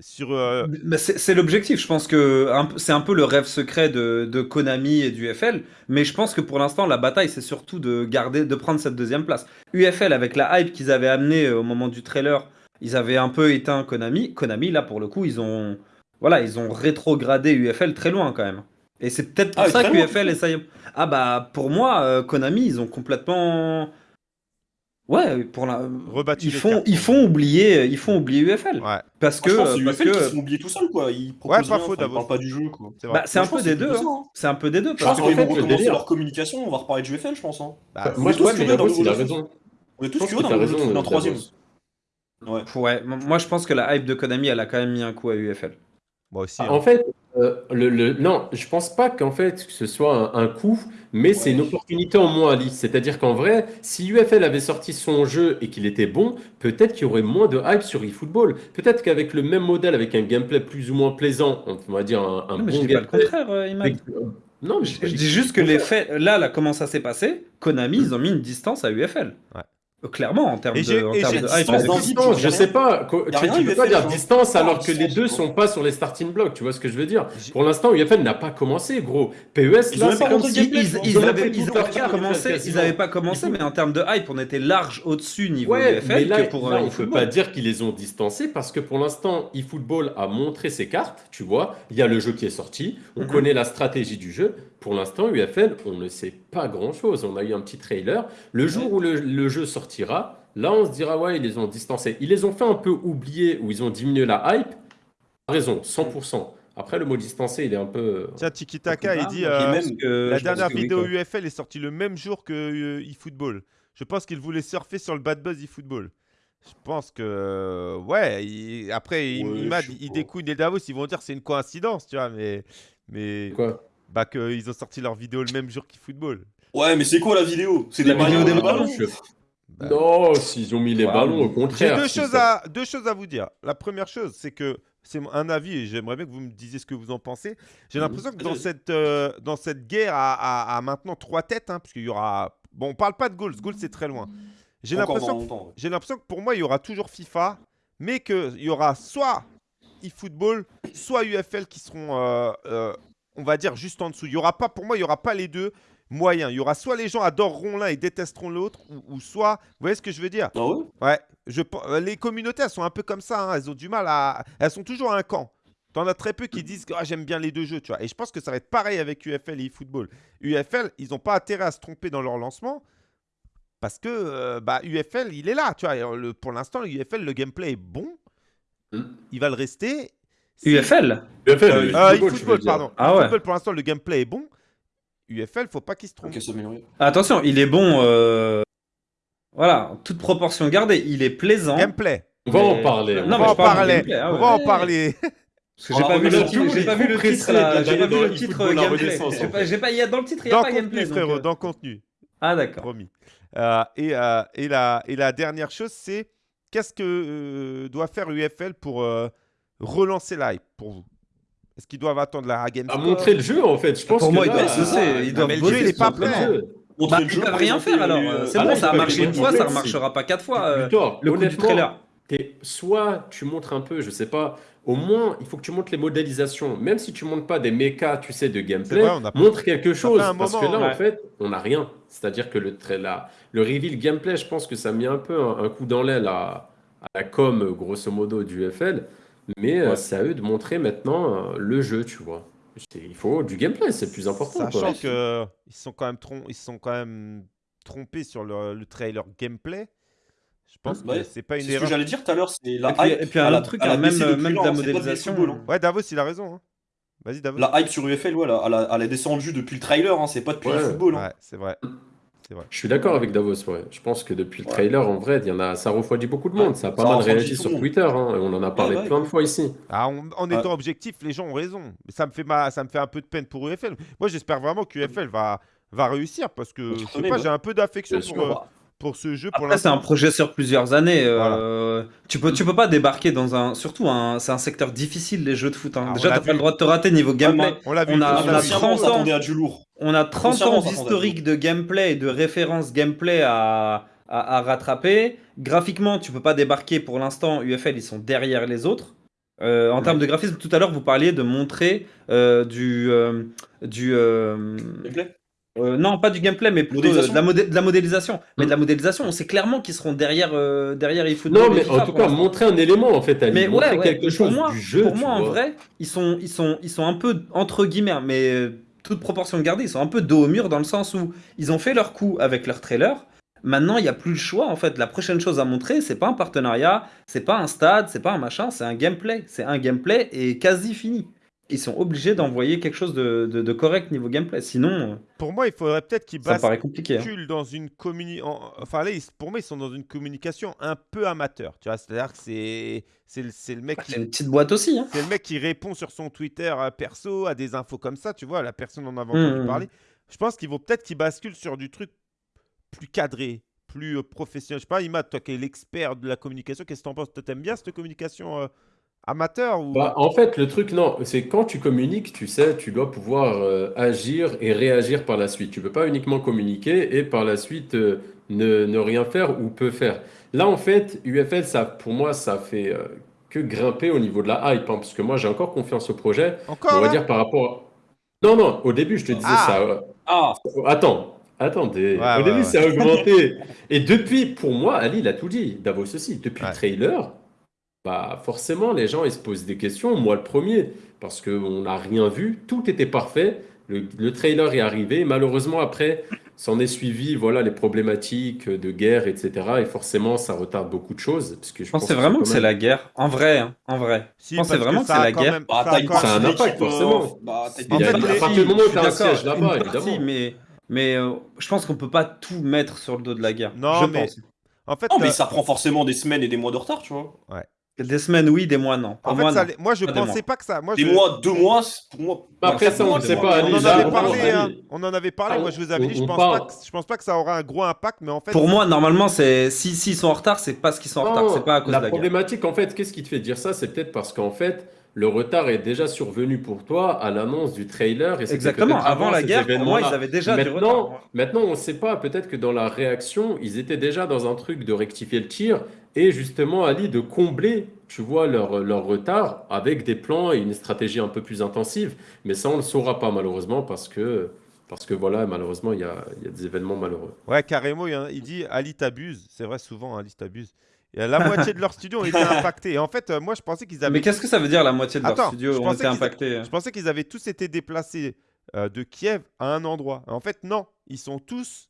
Sur. euh, Mais c'est l'objectif. Je pense que c'est un peu le rêve secret de, de Konami et du UFL. Mais je pense que pour l'instant, la bataille, c'est surtout de garder, de prendre cette deuxième place. UFL, avec la hype qu'ils avaient amenée au moment du trailer, ils avaient un peu éteint Konami. Konami, là, pour le coup, ils ont, voilà, ils ont rétrogradé UFL très loin quand même. Et c'est peut-être pour Ah, ça que UFL essaye. Ah bah, pour moi, euh, Konami, ils ont complètement. Ouais, pour la. Rebattu Ils font, ils font oublier, ils font oublier UFL. Ouais, Parce que, parce UFL que- qui se sont oubliés tout seuls, quoi. Ils proposent pas rien, faux, enfin, ils pas du jeu, quoi. c'est. Bah, un peu des deux. hein. hein. C'est un peu des deux. Je Parce pense qu'ils fait, vont le recommencer leur communication, on va reparler du FL, je pense. hein. Bah, on Moi, est je tous pense que dans le il a jeu. raison. On est tous curieux d'un Davos. troisième. Ouais. Ouais, moi je pense que la hype de Konami, elle a quand même mis un coup à UFL. Moi aussi. Ah, hein. En fait, euh, le, le- non, je pense pas qu'en fait que ce soit un, un coup, mais c'est une opportunité en moins à Alice. C'est-à-dire qu'en vrai, si UFL avait sorti son jeu et qu'il était bon, peut-être qu'il y aurait moins de hype sur eFootball. Peut-être qu'avec le même modèle, avec un gameplay plus ou moins plaisant, on va dire un, un Non, mais bon je dis pas le gameplay. contraire, euh, Imad. avec- Non, mais Je, j'ai pas je dit dis que juste que c'était les le faits, là, là, comment ça s'est passé Konami, ils ont mis une distance à UFL. Ouais. Clairement, en termes Et de, en termes distance je sais pas. Tu, peux pas dire genre. distance alors que les deux sont pas sur les starting blocks. Tu vois ce que je veux dire? Pour l'instant, UFL n'a pas commencé, gros. PES, Ils ont là, même c'est pas comme si Ils, tu vois. ils Ils ont avaient, fait ils toute avaient leur pas commencé, quasiment. ils avaient pas commencé, Il faut- mais en termes de hype, on était large au-dessus niveau Ouais, UFL mais là, que pour là, euh, on peut pas dire qu'ils les ont distancés parce que pour l'instant, eFootball a montré ses cartes, tu vois. Il y a le jeu qui est sorti, on Mhm. connaît la stratégie du jeu. Pour l'instant, UFL, on ne sait pas grand-chose. On a eu un petit trailer. Le jour où le, le jeu sortira, là, on se dira, ouais, ils les ont distancés. Ils les ont fait un peu oublier ou ils ont diminué la hype. Raison, 100%. Après, le mot distancé, il est un peu... Tiens, Tiki Taka, il dit euh, même- que- la dernière oui, vidéo. UFL est sortie le même jour que euh, eFootball. Je pense qu'il voulait surfer sur le bad buzz eFootball. Je pense que euh, ouais. il- Après, il- Ouais, il pas. découille les Davos, ils vont dire que c'est une coïncidence, tu vois, mais mais Quoi? Bah qu'ils ont sorti leur vidéo le même jour qu'eFootball. Ouais, mais c'est quoi la vidéo? C'est La des vidéo des ballons Je- Bah, Non, s'ils ont mis les Ouais, ballons, au J'ai contraire. deux si choses, ça- à, deux choses à vous dire. La première chose, c'est que c'est un avis et j'aimerais bien que vous me disiez ce que vous en pensez. J'ai Mhm. l'impression que dans cette, euh, dans cette guerre à, à- à maintenant trois têtes, hein, puisqu'il y aura. Bon, on parle pas de goals, goals c'est très loin. J'ai l'impression ouais. j'ai l'impression que pour moi, il y aura toujours FIFA, mais qu'il y aura soit eFootball, soit UFL qui seront, euh, euh, on va dire, juste en dessous. Il y aura pas, pour moi, il n'y aura pas les deux moyens. Il y aura soit les gens adoreront l'un et détesteront l'autre, ou, ou soit, vous voyez ce que je veux dire? Ah ouais? Ouais, je, euh, les communautés, elles sont un peu comme ça, hein, elles ont du mal à... Elles sont toujours à un camp. T'en as très peu qui disent que ah, j'aime bien les deux jeux, tu vois. Et je pense que ça va être pareil avec UFL et eFootball. UFL, ils n'ont pas intérêt à se tromper dans leur lancement, parce que euh, bah, UFL, il est là, tu vois. Euh, le- pour l'instant, le UFL, le gameplay est bon, Hmm. il va le rester. UFL UFL, Euh, euh, football, dire. pardon. Ah ouais. pour l'instant, le gameplay est bon. UFL, faut pas qu'il se trompe. Ok, s'améliorer. Attention, il est bon. euh, Voilà, toute proportion gardée. Il est plaisant. Gameplay. On va en parler. Non, on mais va en parler. ah on va en parler. Parce que j'ai Ah, pas vu le titre, j'ai pas vu le titre j'ai pas vu le titre gameplay. J'ai pas, fait. j'ai pas, il y a dans le titre, il y a Dans pas contenu, gameplay. frérot, euh, dans contenu. Ah d'accord. Promis. Euh, et, euh, et, la, et la dernière chose, c'est qu'est-ce que euh, doit faire UFL pour relancer l'hype pour vous Est-ce qu'ils doivent attendre la Game À montrer le jeu, en fait. Je pense Pour que moi, ils doivent ah, ils doivent mais le jeu, il est ils pas prêt. Bah, ils peuvent rien faire alors. euh, C'est ah bon, ça a marché une fois, ça montrer, remarchera pas quatre fois. euh, Le coup du honnêtement, trailer. t'es- soit tu montres un peu, je sais pas, au moins il faut que tu montres les modélisations. Même si tu montres pas des mechas, tu sais, de gameplay, vrai, on a pas- montre quelque chose. parce moment, que là, ouais. en fait, on n'a rien. C'est-à-dire que le, tra- la- le reveal gameplay, je pense que ça a mis un peu un, un coup dans l'aile à, à la com, grosso modo, du FL. Mais euh, Ouais. c'est à eux de montrer maintenant euh, le jeu, tu vois. C'est- Il faut du gameplay, c'est le plus important. Sachant quoi. que ils sont quand même trom- ils sont quand même trompés sur le, le trailer gameplay. Je pense que Ouais, c'est pas une C'est ce que erreur. j'allais dire tout à l'heure, c'est la Et puis- hype. et puis un autre truc, hein, même- depuis même de la c'est pas du modélisation. football, hein. Ouais, Davos, il a raison. hein. Vas-y, Davos. La hype sur UFL, ouais, elle a- elle a, elle a descendu depuis le trailer, hein, c'est pas depuis Ouais. le football. hein. Ouais, c'est vrai. Je suis d'accord avec Davos, ouais. Je pense que depuis le Ouais. trailer, en vrai, il y en a, ça refroidit beaucoup de monde. Ça a pas ça mal réagi sur. Twitter, hein, et on en a parlé ouais. plein de fois ici. Ah, en, en étant objectif, les gens ont raison. Ça me fait ma- ça me fait un peu de peine pour UFL. Moi, j'espère vraiment que UFL va va réussir parce que je sais pas, j'ai un peu d'affection pour, pour ce jeu. Pour Après, c'est un projet sur plusieurs années. euh, tu, peux, tu peux pas débarquer dans un. Surtout, un, c'est un secteur difficile, les jeux de foot. hein. Ah, on Déjà, t'as pas le droit de te rater niveau gameplay. On l'a vu. On a- on on l'a a vu. 30 Consciemment, on ans. à du lourd. On a 30 Consciemment, ans ça s'entend d'historique de gameplay et de références gameplay à, à, à rattraper. Graphiquement, tu peux pas débarquer pour l'instant. UFL, ils sont derrière les autres. Euh, en termes de graphisme, tout à l'heure, vous parliez de montrer euh, du. euh, du euh, Gameplay? Euh, non, pas du gameplay, mais plutôt Modélisation de, la modé- de la modélisation. Mais de la modélisation, on sait clairement qu'ils seront derrière, euh, derrière eFootball. Non, mais FIFA en tout cas, montrer un élément en fait, Ali. Mais montrer ouais, ouais, quelque pour chose moi, du jeu. pour moi en vrai, ils sont, ils, sont, ils sont un peu, entre guillemets, mais euh, toute proportion gardée, ils sont un peu dos au mur dans le sens où ils ont fait leur coup avec leur trailer. Maintenant, il n'y a plus le choix. En fait, la prochaine chose à montrer, c'est pas un partenariat, c'est pas un stade, c'est pas un machin, c'est un gameplay. C'est un gameplay et quasi fini. Ils sont obligés d'envoyer quelque chose de, de- de correct niveau gameplay. Sinon, euh, Pour moi, il faudrait peut-être qu'ils compliqué. hein. basculent dans une communication. Enfin, là, ils- pour moi, ils sont dans une communication un peu amateur. Tu vois, c'est-à-dire que c'est c'est le, mec qui C'est une petite boîte aussi. Hein. C'est le mec qui répond sur son Twitter euh, perso à des infos comme ça, tu vois, la personne en avait entendu Mhm. parler. Je pense qu'ils vont peut-être qu'ils basculent sur du truc plus cadré, plus euh, professionnel. Je sais pas, Imad, toi qui es l'expert de la communication, qu'est-ce que t'en penses? T'aimes bien cette communication euh, amateur ou... Bah, en fait, le truc, non, c'est quand tu communiques, tu sais, tu dois pouvoir euh, agir et réagir par la suite. Tu peux pas uniquement communiquer et par la suite euh, ne, ne rien faire ou peu faire. Là, en fait, UFL, ça, pour moi, ça fait euh, que grimper au niveau de la hype, hein, parce que moi, j'ai encore confiance au projet. Encore On va là dire par rapport. à- Non, non, au début, je te disais Ah. ça. euh, Ah, Attends, attendez. Ouais, Au ouais, début, ouais. ça a augmenté. Et depuis, pour moi, Ali, il a tout dit. Davos aussi. Depuis Ouais. le trailer, bah forcément, les gens, ils se posent des questions. Moi, le premier, parce qu'on n'a rien vu. Tout était parfait. Le, le trailer est arrivé. Malheureusement, après, s'en est suivi, voilà, les problématiques de guerre, etc. Et forcément, ça retarde beaucoup de choses. Parce que je pense c'est vraiment que c'est même- la guerre. En vrai, hein, en vrai. Si, je pense parce vraiment que c'est a la guerre. même- bah, ça a Ça un impact, forcément. bah, En Il y a- fait, à partir du moment où un siège là-bas, évidemment. mais mais euh, je pense qu'on peut pas tout mettre sur le dos de la guerre. Non, je mais- pense. En fait, Non, mais ça prend forcément des semaines et des mois de retard, tu vois. Des semaines, oui, des mois, non. Pour en moi, fait, ça non. allait- moi, je Pas pensais pas que ça... Moi, Des je- mois, deux mois, c'est- pour moi. Bah, après, ça, on ne sait pas, On en avait parlé, hein. On en avait parlé. Ah, Moi, je vous avais on- dit, je pense parle. pas que je pense pas que ça aura un gros impact, mais en fait, Pour moi, normalement, c'est si s'ils sont en retard, c'est parce qu'ils sont en retard, c'est pas à cause la de la guerre. problématique, en fait, qu'est-ce qui te fait dire ça? C'est peut-être parce qu'en fait, le retard est déjà survenu pour toi à l'annonce du trailer. Et Exactement. Avant la guerre, pour moi, ils avaient déjà du Maintenant, retard. maintenant, on ne sait pas. Peut-être que dans la réaction, ils étaient déjà dans un truc de rectifier le tir et justement, Ali, de combler, tu vois, leur, leur retard avec des plans et une stratégie un peu plus intensive. Mais ça, on ne le saura pas, malheureusement, parce que, parce que voilà, malheureusement, il y a, il y a des événements malheureux. Ouais, carrément, il, y en a- il dit Ali t'abuse. C'est vrai, souvent, Ali t'abuse. Et la moitié de leur studio ont été impactés. Et en fait, euh, moi, je pensais qu'ils avaient. Mais qu'est-ce que ça veut dire la moitié de leur studio ont été impactés Je pensais qu'ils avaient tous été déplacés euh, de Kiev à un endroit. En fait, non. Ils sont tous.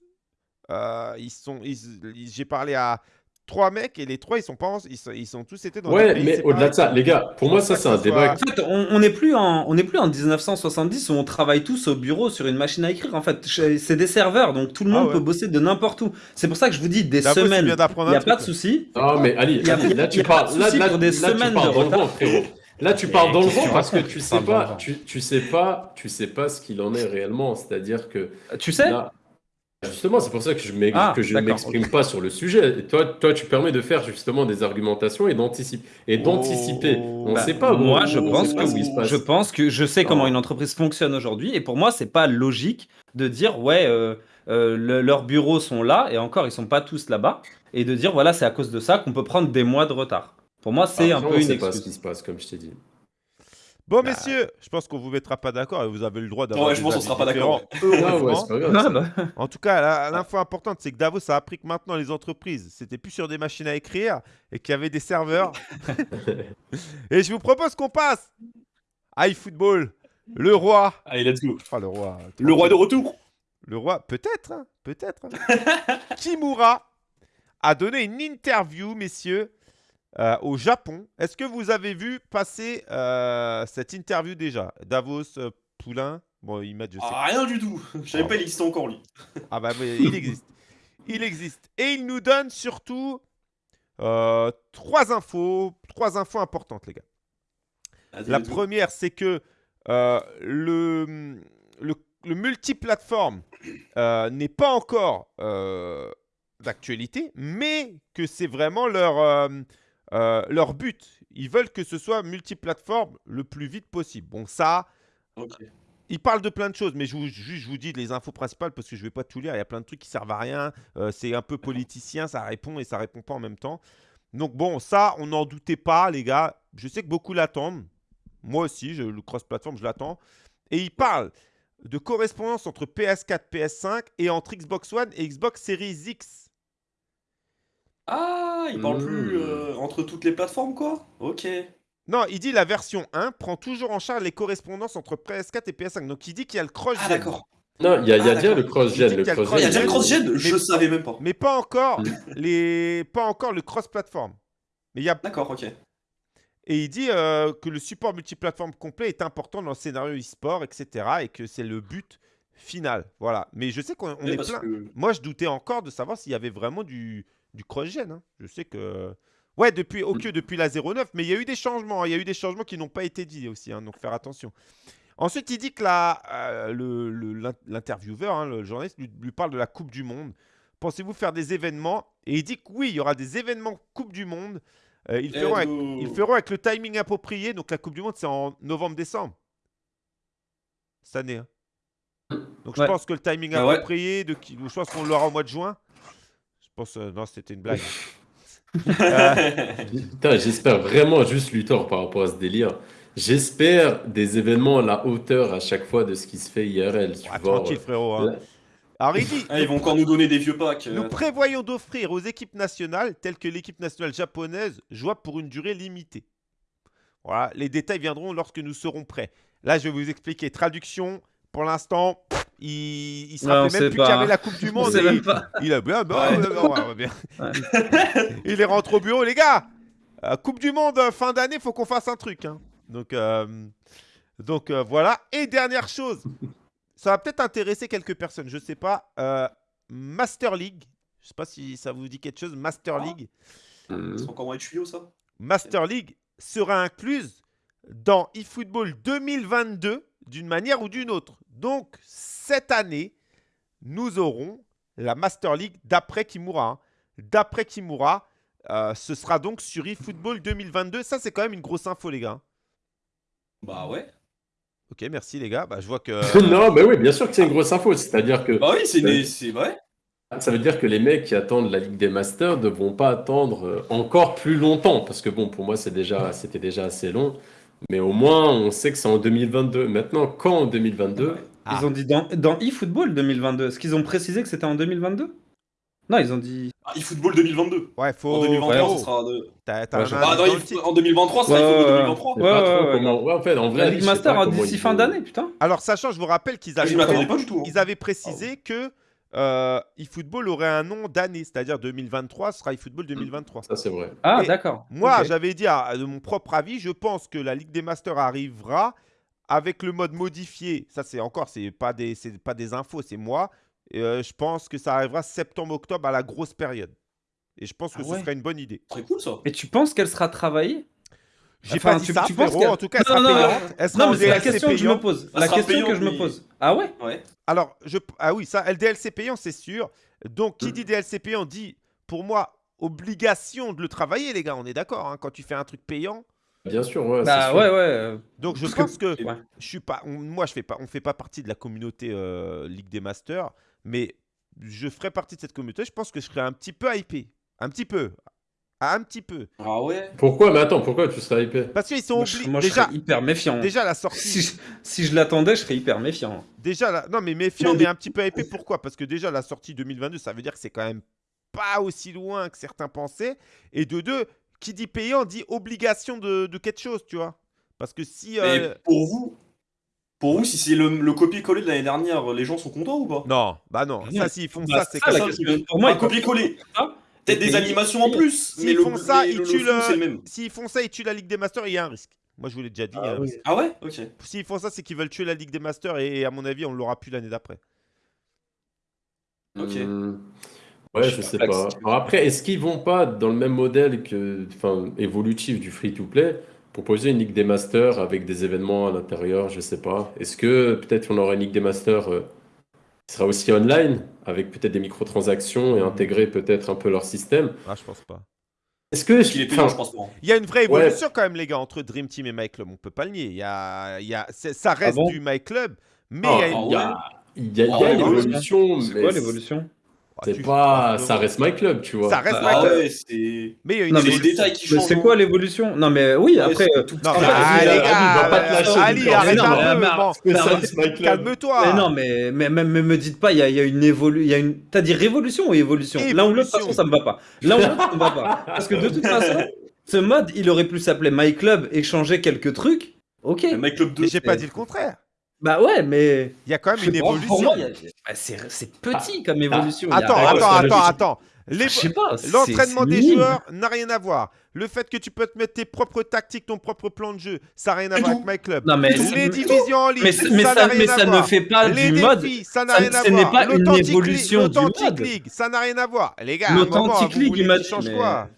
euh, ils sont. ils- J'ai parlé à trois mecs et les trois, ils sont pas. en- Ils sont, ils sont tous été dans. Ouais, mais au-delà de ça, les gars, pour moi, ça, c'est un débat. soit- En fait, on n'est plus en on n'est plus en 1970 où on travaille tous au bureau sur une machine à écrire. En fait, c'est des serveurs, donc tout le Ah monde ouais. peut bosser de n'importe où. C'est pour ça que je vous dis des semaines. Il n'y a pas de souci. Non, mais Ali, Il y a- Ali, là, y tu a parles, là, souci là, pour des là, tu parles de dans le retard. vent, frérot. Là, tu parles dans le vent parce que tu sais pas, tu, tu sais pas, tu sais pas ce qu'il en est réellement. C'est-à-dire que Tu sais? Justement, c'est pour ça que je m'ex- Ah, que je d'accord, m'exprime pas sur le sujet. Et toi, toi, tu permets de faire justement des argumentations et d'anticiper. Et d'anticiper. Oh. On Bah, sait pas. Moi, je on pense sait que pas ce qui oui. se passe. Je pense que je sais comment Non. une entreprise fonctionne aujourd'hui, et pour moi, c'est pas logique de dire ouais, euh, euh, le- leurs bureaux sont là, et encore, ils sont pas tous là-bas, et de dire voilà, c'est à cause de ça qu'on peut prendre des mois de retard. Pour moi, c'est un Après, peu on une sait pas ce excuse. qui se passe, comme je t'ai dit. Bon, Bah. messieurs, je pense qu'on vous mettra pas d'accord et vous avez le droit d'avoir. Ouais, je pense qu'on sera pas d'accord, Ah. Ah. En tout cas, l'info importante, c'est que Davos a appris que maintenant les entreprises, c'était plus sur des machines à écrire et qu'il y avait des serveurs. et je vous propose qu'on passe à eFootball, le roi. Allez, let's go. Enfin, le roi. Le roi de retour. Le roi, peut-être, hein, peut-être. hein. Kimura a donné une interview, messieurs, euh, au Japon. Est-ce que vous avez vu passer euh, cette interview déjà? Davos, euh, Poulain? Bon, il m'a je sais Ah, rien du tout. Je savais Ah. pas il existait encore lui. Ah bah mais il existe. Il existe. Et il nous donne surtout trois infos, trois infos importantes, les gars. La première, c'est que le, le, le multiplateforme n'est pas encore d'actualité, mais que c'est vraiment leur, euh, euh, leur but. Ils veulent que ce soit multiplateforme le plus vite possible. Bon, ça, ils parlent de plein de choses, mais je vous, juste, je vous dis les infos principales parce que je vais pas tout lire. Il y a plein de trucs qui servent à rien. Euh, c'est un peu politicien, ça répond et ça répond pas en même temps. Donc bon, ça, on n'en doutait pas, les gars. Je sais que beaucoup l'attendent. Moi aussi, je, le cross-platform, je l'attends. Et ils parlent de correspondance entre PS4, PS5 et entre Xbox One et Xbox Series X. Ah, il parle Mmh. plus euh, entre toutes les plateformes, quoi Ok. Non, il dit la version 1 prend toujours en charge les correspondances entre PS4 et PS5. Donc il dit qu'il y a le cross Ah, d'accord. Non, il y a, il y a Ah, déjà le d'accord. cross-gen. Il dit Le qu'il y a le Il y a déjà le cross-gen, cross-gen Je Mais- savais même pas. mais pas encore Mm. les pas encore le cross-platform. Mais il y a D'accord, ok. Et il dit euh, que le support multiplateforme complet est important dans le scénario e-sport, etc. Et que c'est le but final. Voilà. Mais je sais qu'on on Oui, est parce plein. que- Moi, je doutais encore de savoir s'il y avait vraiment du, du cross-gen. hein. Je sais que. Ouais, depuis, ok, depuis la 09, mais il y a eu des changements. hein. Il y a eu des changements qui n'ont pas été dits aussi, hein, donc faire attention. Ensuite, il dit que euh, le- le- l'in- l'intervieweur, le journaliste, lui, lui parle de la Coupe du Monde. Pensez-vous faire des événements? Et il dit que oui, il y aura des événements Coupe du Monde. Euh, ils, Eh, feront avec, nous- ils feront avec le timing approprié. Donc la Coupe du Monde, c'est en novembre-décembre. Cette année. hein. Donc je pense que le timing Ah ouais. approprié, de je pense qu'on l'aura au mois de juin. Je pense, euh, non, c'était une blague. Euh, Putain, j'espère vraiment juste Luthor par rapport à ce délire. J'espère des événements à la hauteur à chaque fois de ce qui se fait IRL. tu ouais, vois. tranquille, frérot. hein. Alors il dit Ah, ils vont encore nous donner des vieux packs. Nous euh, prévoyons d'offrir aux équipes nationales, telles que l'équipe nationale japonaise, jouable pour une durée limitée. Voilà, les détails viendront lorsque nous serons prêts. Là, je vais vous expliquer. Traduction, pour l'instant, il, il se rappelait sait même plus qu'il y avait la Coupe du On Monde. et il, a bien, bah, ouais, ouais, bien. il est rentré au bureau, les gars. euh, coupe du Monde, euh, fin d'année, faut qu'on fasse un truc. hein. Donc, euh, donc euh, voilà. Et dernière chose, ça va peut-être intéresser quelques personnes, je sais pas. euh, Master League, je sais pas si ça vous dit quelque chose. Master Ah. League, Mhm. C'est encore moins de tuyaux, ça? Master League sera incluse dans eFootball 2022 d'une manière ou d'une autre. Donc cette année, nous aurons la Master League d'après Kimura. hein. D'après Kimura, euh, ce sera donc sur eFootball 2022. Ça, c'est quand même une grosse info, les gars. Bah ouais. Ok, merci, les gars. Bah, je vois que. non, mais oui, bien sûr que c'est une grosse info. C'est-à-dire que Bah oui, c'est des- c'est vrai. ça veut dire que les mecs qui attendent la Ligue des Masters ne vont pas attendre euh, encore plus longtemps. Parce que bon, pour moi, c'est déjà, c'était déjà assez long. Mais au moins, on sait que c'est en 2022. Maintenant, quand en 2022 Ah. Ils ont dit dans, dans eFootball 2022. Est-ce qu'ils ont précisé que c'était en 2022 Non, ils ont dit. Ah, eFootball 2022. Ouais, faut. En 2023, frérot, ce sera de... T'as, t'as Ouais, un je- indice Ah, non, il- en 2023, ce sera Ouais, eFootball ouais, 2023. je sais Ouais, ouais, ouais, ouais, en fait, en vrai, La Ligue Master d'ici fin d'année, putain. Alors, sachant, je vous rappelle qu'ils Ah, avaient, hein. ils avaient précisé que euh, eFootball aurait un nom d'année, c'est-à-dire 2023 ce sera eFootball 2023. Ça, c'est vrai. Ah, d'accord. Moi, j'avais dit, ah, de mon propre avis, je pense que la Ligue des Masters arrivera avec le mode modifié. Ça, c'est encore, c'est pas des, c'est pas des infos, c'est moi. Euh, je pense que ça arrivera septembre-octobre à la grosse période. Et je pense que Ah ce ouais. serait une bonne idée. Très cool, ça. Et tu penses qu'elle sera travaillée? J'ai Enfin, pas dit tu- ça, tu penses En tout cas, elle Non, sera non, non, payante. Elle sera Non, mais c'est la question que je me pose. La question que je me pose. Ah ouais Ouais. Alors, je... ah oui, ça, LDLC payant, c'est sûr. Donc, qui Mm. dit DLC payant dit, pour moi, obligation de le travailler, les gars. On est d'accord, hein, quand tu fais un truc payant. Bien sûr, ouais. Bah sûr. ouais, ouais. euh, Donc, je pense que Ouais. je suis pas, on- moi, je fais pas, on fait pas partie de la communauté euh, Ligue des Masters, mais je ferai partie de cette communauté. Je pense que je serai un petit peu hypé, un petit peu, un petit peu, Ah ouais. Pourquoi? Mais attends, pourquoi tu serais hypé? parce qu'ils sont obligés. moi, je Déjà, serais hyper méfiant. déjà la sortie, Si je, si je l'attendais, je serais hyper méfiant. déjà la... non mais méfiant, Non, mais- mais un petit peu hypé. Pourquoi? Parce que déjà la sortie 2022, ça veut dire que c'est quand même pas aussi loin que certains pensaient. Et de deux, qui dit payant dit obligation de, de quelque chose, tu vois. Parce que si Mais euh, pour vous, pour vous, si c'est le, le copier-coller de l'année dernière, les gens sont contents ou pas? Non, bah non, Ah ça s'ils font Bah, ça, c'est que ça-. Pour moi, peuvent- copier-coller. Ah, Peut-être des animations en plus, mais S'ils le, font ça, mais ils le- tuent le- le même. S'ils font ça, ils tuent la Ligue des Masters il y a un risque. Moi, je vous l'ai déjà dit. il y a un risque. Ah ouais Ok. S'ils font ça, c'est qu'ils veulent tuer la Ligue des Masters et, à mon avis, on l'aura plus l'année d'après. Ok. Hmm. Ouais, Je je sais sais pas Alors après, est-ce qu'ils vont pas dans le même modèle que, enfin, évolutif du free-to-play, proposer une Ligue des Masters avec des événements à l'intérieur, je sais pas. Est-ce que peut-être on aura une Ligue des Masters euh, qui sera aussi online, avec peut-être des microtransactions et intégrer peut-être un peu leur système. Ah, je pense pas. Est-ce que. Qu'il est enfin, je pense pas. Il y a une vraie Ouais. évolution quand même, les gars, entre Dream Team et My Club. On peut pas le nier. Il y a, il y a, c'est- ça reste bon du My Club, mais ah, il y a une. il y a, il y a- il y a Ah ouais, une ouais, évolution, C'est mais quoi l'évolution? Ah, c'est tu- pas. Ça reste My Club, tu vois. Ça reste My Ah Club. ouais, c'est. Mais il y a une Non, C'est mais les évolution. détails qui Mais changent. c'est quoi l'évolution? Non, mais oui, Ouais, après. c'est euh, tout- Non, mais vas-y, ah, vas-y, les vas-y, gars, va pas te lâcher, Ali, Victor. arrête Mais non, un mais- peu. mais- bon, Mais mais- ça reste My Club. Calme-toi. Mais non, mais, mais, mais, mais me dites pas, il y a, il y a une évolution. Il y a une... T'as dit révolution ou évolution? L'un ou l'autre, de toute façon, Évolution. ça me va pas. L'un ou l'autre, ça me va pas. Parce que de toute façon, ce mode, il aurait pu s'appeler My Club et changer quelques trucs. Ok. Mais Club 2. Mais j'ai pas dit le contraire. Bah ouais, mais. Il y a quand même je sais une évolution. Pour moi, il y a- bah, c'est c'est petit comme évolution. il y a- Attends, attends, attends, attends. Les- Je sais pas. c'est- L'entraînement c'est des minime. joueurs n'a rien à voir. Le fait que tu peux te mettre tes propres tactiques, ton propre plan de jeu, ça n'a rien à voir tout. avec My Club. Non, mais. Les divisions en ligne, Mais, mais ça ça, n'a rien mais à ça ne voir. fait pas Les du mode. défis, ça n'a ça- rien à ce n'est voir. pas une L'Authentic évolution du l'Authentic mode. League, ça n'a rien à voir. Les gars, à un vous League, voulez qu'il dit, change mais- quoi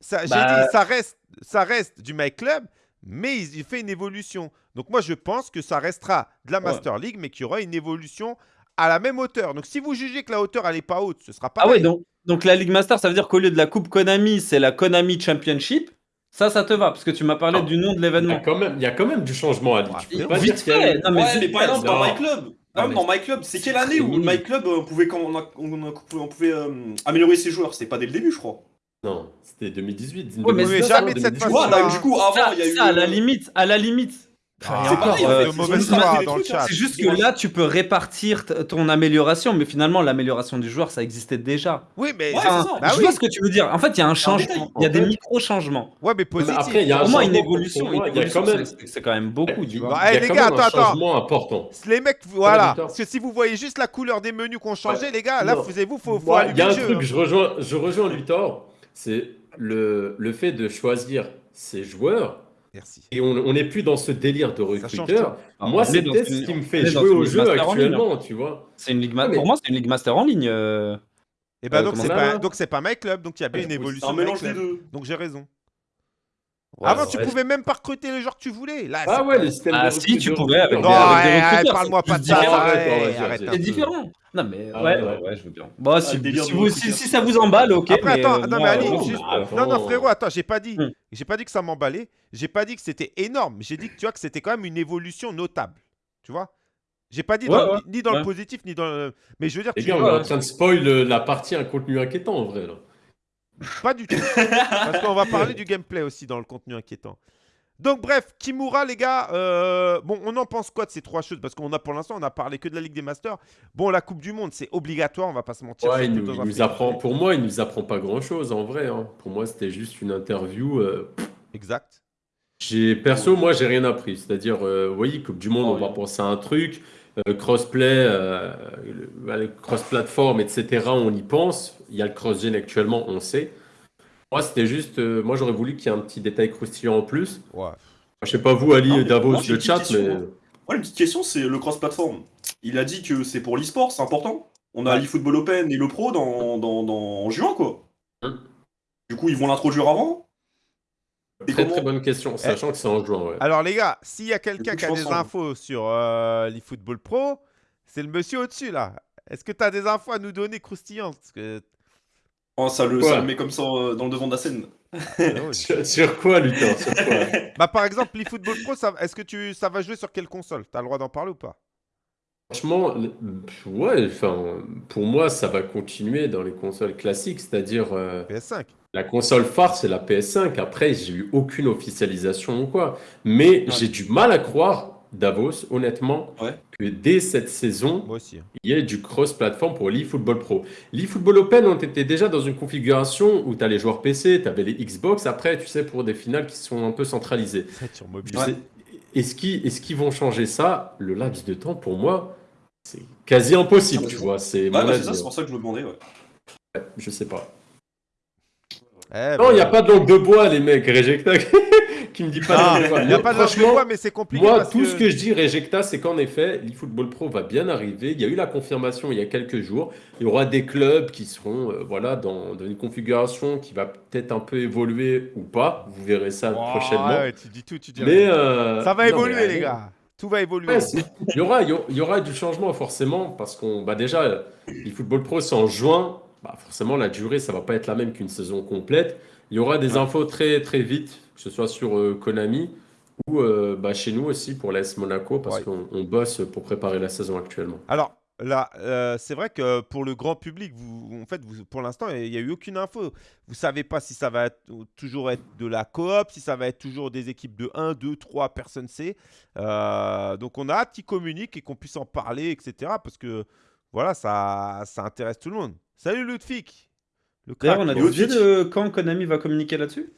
ça, J'ai Bah- dit, ça reste, ça reste du My Club, mais il, il fait une évolution. Donc moi, je pense que ça restera de la Ouais. Master League, mais qu'il y aura une évolution à la même hauteur. Donc si vous jugez que la hauteur, elle n'est pas haute, ce sera pas. Ah ouais, donc, donc la Ligue Master, ça veut dire qu'au lieu de la Coupe Konami, c'est la Konami Championship. Ça, ça te va, parce que tu m'as parlé Non. du nom de l'événement. il y a quand même du changement à Ouais, Vite fait. Non, mais Ouais, mais par exemple, dans. My Club, Non, dans My Club, c'est quelle année où. My Club euh, pouvait, quand on, a- on a- on pouvait euh, améliorer ses joueurs? C'était pas dès le début, je crois. Non, c'était 2018. Ouais, mais 2019, jamais de cette 2018. Tu vois, façon-là. là, du coup, avant, il y a eu. ça, à la euh, limite, à la limite. Ah, C'est euh, hein. Juste que là, tu peux répartir ton amélioration, mais finalement, l'amélioration du joueur, ça existait déjà. Oui, mais Ouais, Enfin, c'est ça. Bah je oui. vois ce que tu veux dire. En fait, il y a un changement. Il y a des micro-changements. ouais, mais Mais positif. après, il y a un Pour moi, une évolution, quand c'est- quand même beaucoup, vois. Bah, il y a les quand gars, un attends, attends. changement important. Les mecs, voilà. Parce que si vous voyez juste la couleur des menus qu'on changeait, les gars, là, Non. vous vous, faut, faut Il y a un truc, hein. je rejoins, je rejoins Luthor, c'est le, le fait de choisir ses joueurs. Merci. Et on on n'est plus dans ce délire de recruteur. Ah, Moi, on est dans c'était une- ce qui me fait jouer au jeu Master en ligne, actuellement, tu vois. C'est une ligue Pour moi, c'est une ligue master en ligne. euh. Et ben Euh, donc c'est pas donc c'est pas My Club, donc il y a bien une c'est C'est évolution. un de My mélange des Club. deux. Donc j'ai raison. Ouais, Avant, ouais. tu pouvais même pas recruter les joueurs que tu voulais. Là, Ah ouais, les systèmes Ah, de si, tu pouvais avec recruteurs. des- Non, avec des parle-moi pas de ça. C'est différent. Non, mais Ah ouais, ouais, ouais, ouais, je veux bien. Bon, si, délire si de vous- recruteur. si- si ça vous emballe, ok. Après, mais, attends, euh, non, mais Ali, euh, juste- bah, Non, non, frérot, attends, j'ai pas dit. Hmm. J'ai pas dit que ça m'emballait. J'ai pas dit que c'était énorme. J'ai dit que tu vois que c'était quand même une évolution notable. Tu vois? J'ai pas dit Ouais, dans- ouais, ni dans ouais. le positif ni dans le. Mais je veux dire, Les tu gars, on vois, est en train de spoil euh, la partie un contenu inquiétant en vrai. Là. Pas du tout. Parce qu'on va parler du gameplay aussi dans le contenu inquiétant. Donc bref, Kimura les gars, euh, bon on en pense quoi de ces trois choses Parce qu'on a pour l'instant on a parlé que de la Ligue des Masters. Bon la Coupe du Monde c'est obligatoire, on va pas se mentir. Ouais, il nous, il nous apprend, pour moi, il nous apprend pas grand chose en vrai. hein. Pour moi, c'était juste une interview. euh, Exact. J'ai perso, moi, j'ai rien appris. C'est-à-dire, euh, vous voyez, Coupe du Monde, Ah on oui. va penser à un truc, euh, crossplay, bah, cross-platform, etc. On y pense. Il y a le cross-gen actuellement, on sait. Moi, c'était juste, euh, moi, j'aurais voulu qu'il y ait un petit détail croustillant en plus. Ouais. Je sais pas vous, Ali, Non, Davos, moi, le chat, question, mais hein. Ouais, une petite question, c'est le cross-platform. Il a dit que c'est pour l'e-sport, c'est important. On a l'eFootball Open et le Pro dans, dans, dans- en juin, quoi. Hum. Du coup, ils vont l'introduire avant Et très comment très bonne question, sachant que c'est en juin. Ouais. Alors les gars, s'il y a quelqu'un qui a des infos sur euh, l'eFootball Pro, c'est le monsieur au-dessus là. Est-ce que tu as des infos à nous donner croustillantes? Parce que... Oh, ça, le, ça le met comme ça euh, dans le devant de la scène. Sur, sur quoi, Luthor? Sur quoi? Bah par exemple l'eFootball Pro, est-ce que tu... ça va jouer sur quelle console? T'as le droit d'en parler ou pas? Franchement, le- ouais, enfin, pour moi, ça va continuer dans les consoles classiques, c'est-à-dire euh, PS5. la console phare, c'est la PS5. Après, j'ai eu aucune officialisation ou quoi. Mais j'ai du mal à croire, Davos, honnêtement, Ouais. que dès cette saison, aussi. hein. il y ait du cross-platform pour l'eFootball Pro. l'eFootball Open, on était déjà dans une configuration où tu as les joueurs PC, tu avais les Xbox. Après, tu sais, pour des finales qui sont un peu centralisées. Sur mobile. Est-ce qu'ils vont changer ça? Le laps de temps, pour moi, c'est quasi impossible, tu vois. C'est Ouais, bah, c'est avis, ça, c'est hein. pour ça que je me demandais, ouais. Je sais pas. Eh, Non, bah, il n'y a pas de langue de bois, les mecs. Qui me dit pas Ah. Il n'y a Mais pas de langue de franchement, bois, mais c'est compliqué. Moi, parce tout ce que je dis, Rejecta, c'est qu'en effet, l'eFootball Pro va bien arriver. Il y a eu la confirmation il y a quelques jours. Il y aura des clubs qui seront euh, voilà, dans, dans une configuration qui va peut-être un peu évoluer ou pas. Vous verrez ça Oh, prochainement. ouais, tu dis tout, tu dis Mais euh, Ça va non, évoluer, mais les gars. Tout va évoluer. Ouais, c'est- il y aura, il y aura- il y aura du changement forcément parce qu'on, bah déjà, le football pro c'est en juin, bah forcément la durée ça va pas être la même qu'une saison complète. Il y aura des infos très très vite, que ce soit sur euh, Konami ou euh, bah, chez nous aussi pour l'AS Monaco parce Ouais. qu'on on bosse pour préparer la saison actuellement. Alors, là, euh, c'est vrai que pour le grand public, vous, en fait, vous, pour l'instant, il n'y a eu aucune info. Vous savez pas si ça va être- toujours être de la coop, si ça va être toujours des équipes de 1, 2, 3, personne ne sait. Euh, donc, on a hâte qu'ils communiquent et qu'on puisse en parler, etc. Parce que, voilà, ça, ça intéresse tout le monde. Salut Ludwig le D'ailleurs, on a des de quand Konami va communiquer là-dessus?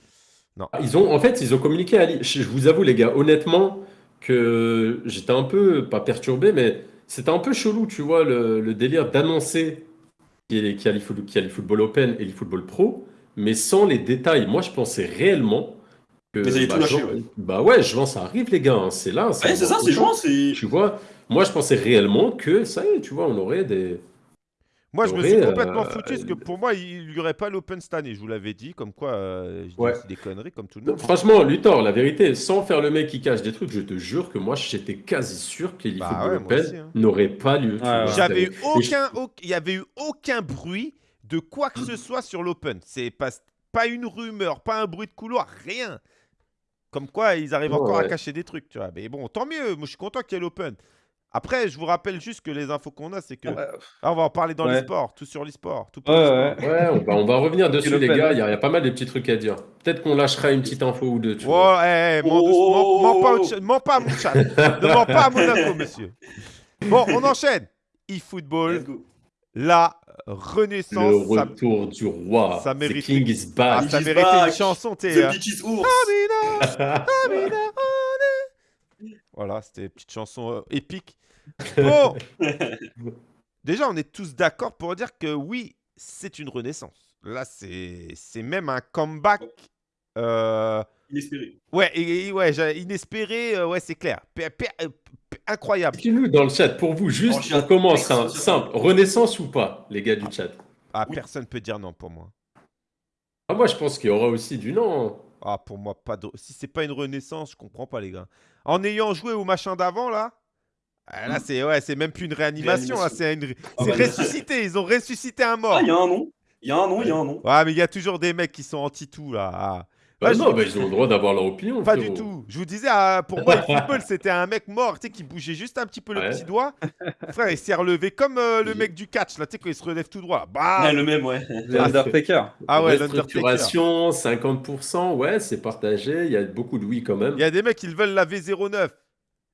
Ah, Ils ont, en fait, ils ont communiqué à Je je vous avoue, les gars, honnêtement, que j'étais un peu, pas perturbé, mais c'était un peu chelou, tu vois, le, le délire d'annoncer qu'il y a, y y a l'eFootball Open et l'eFootball Pro, mais sans les détails. Moi, je pensais réellement que. Mais bah, tout lâché, ouais. bah ouais, juin, ça arrive, les gars, hein, c'est là. Ouais, c'est ça, c'est juin, c'est. Tu vois, moi, je pensais réellement que ça y est, tu vois, on aurait des. Moi, je me suis complètement euh, foutu parce que pour moi, il n'y aurait pas l'Open cette année. Je vous l'avais dit, comme quoi, euh, je dis Ouais. des conneries comme tout le monde. Franchement, Luthor, la vérité, sans faire le mec qui cache des trucs, je te jure que moi, j'étais quasi sûr que Bah ouais, hein. n'aurait pas lieu. J'avais eu je- aucun, au- il y avait eu aucun bruit de quoi que ce soit sur l'Open. C'est pas, pas une rumeur, pas un bruit de couloir, rien. Comme quoi, ils arrivent encore à cacher des trucs, tu vois. Mais bon, tant mieux. Moi, je suis content qu'il y ait l'Open. Après, je vous rappelle juste que les infos qu'on a, c'est que Ah, on va en parler dans Ouais. l'e-sport, tout sur l'e-sport, tout pour Ouais. Ouais, on va, on va revenir dessus, le les gars. Il y, y a pas mal de petits trucs à dire. Peut-être qu'on lâchera une petite info ou deux. Tu Oh, vois. eh, eh, Oh, mens, douce- mens- mens pas au oh, chat- mens pas à mon chat. ne mens pas à Monaco, monsieur. Bon, on enchaîne. eFootball, Let's go. la Le renaissance. Ça, retour du roi. ça The mérite- King is ah, back. ça He's méritait une chanson, tu The Ours. Amina, Amina, Amina. Voilà, c'était une petite chanson euh, épique. Bon, déjà, on est tous d'accord pour dire que oui, c'est une renaissance. Là, c'est c'est même un comeback. euh, Inespéré. Ouais, et, et- ouais, inespéré, euh, ouais, c'est clair. Incroyable. Dites-nous dans le chat, pour vous, juste, on commence hein, simple. Renaissance ou pas, les gars du chat? Ah, Oui. personne peut dire non pour moi. ah, Moi, je pense qu'il y aura aussi du non. Ah, pour moi, pas de... si c'est pas une renaissance, je comprends pas, les gars. En ayant joué au machin d'avant, là, ah, là, c'est ouais, c'est même plus une réanimation, c'est une... Ah, bah, ressuscité. Ils ont ressuscité un mort. Ah, il y a un nom. Il y a un nom, il y a un nom. Ouais, mais il y a toujours des mecs qui sont anti-tout, là. Ah. Bah non, bah, ils ont le droit d'avoir leur opinion. Pas du tout. Je vous disais, ah, pour moi, le football, c'était un mec mort, tu sais, qui bougeait juste un petit peu le Ouais. petit doigt. Frère, il s'est relevé comme euh, le mec du catch, là, tu sais, quand il se relève tout droit. Bah Ouais, le même, ouais. L'Undertaker. Ah ouais, l'Undertaker. Restructuration, 50%, ouais, c'est partagé. Il y a beaucoup de oui quand même. Il y a des mecs qui veulent la V09.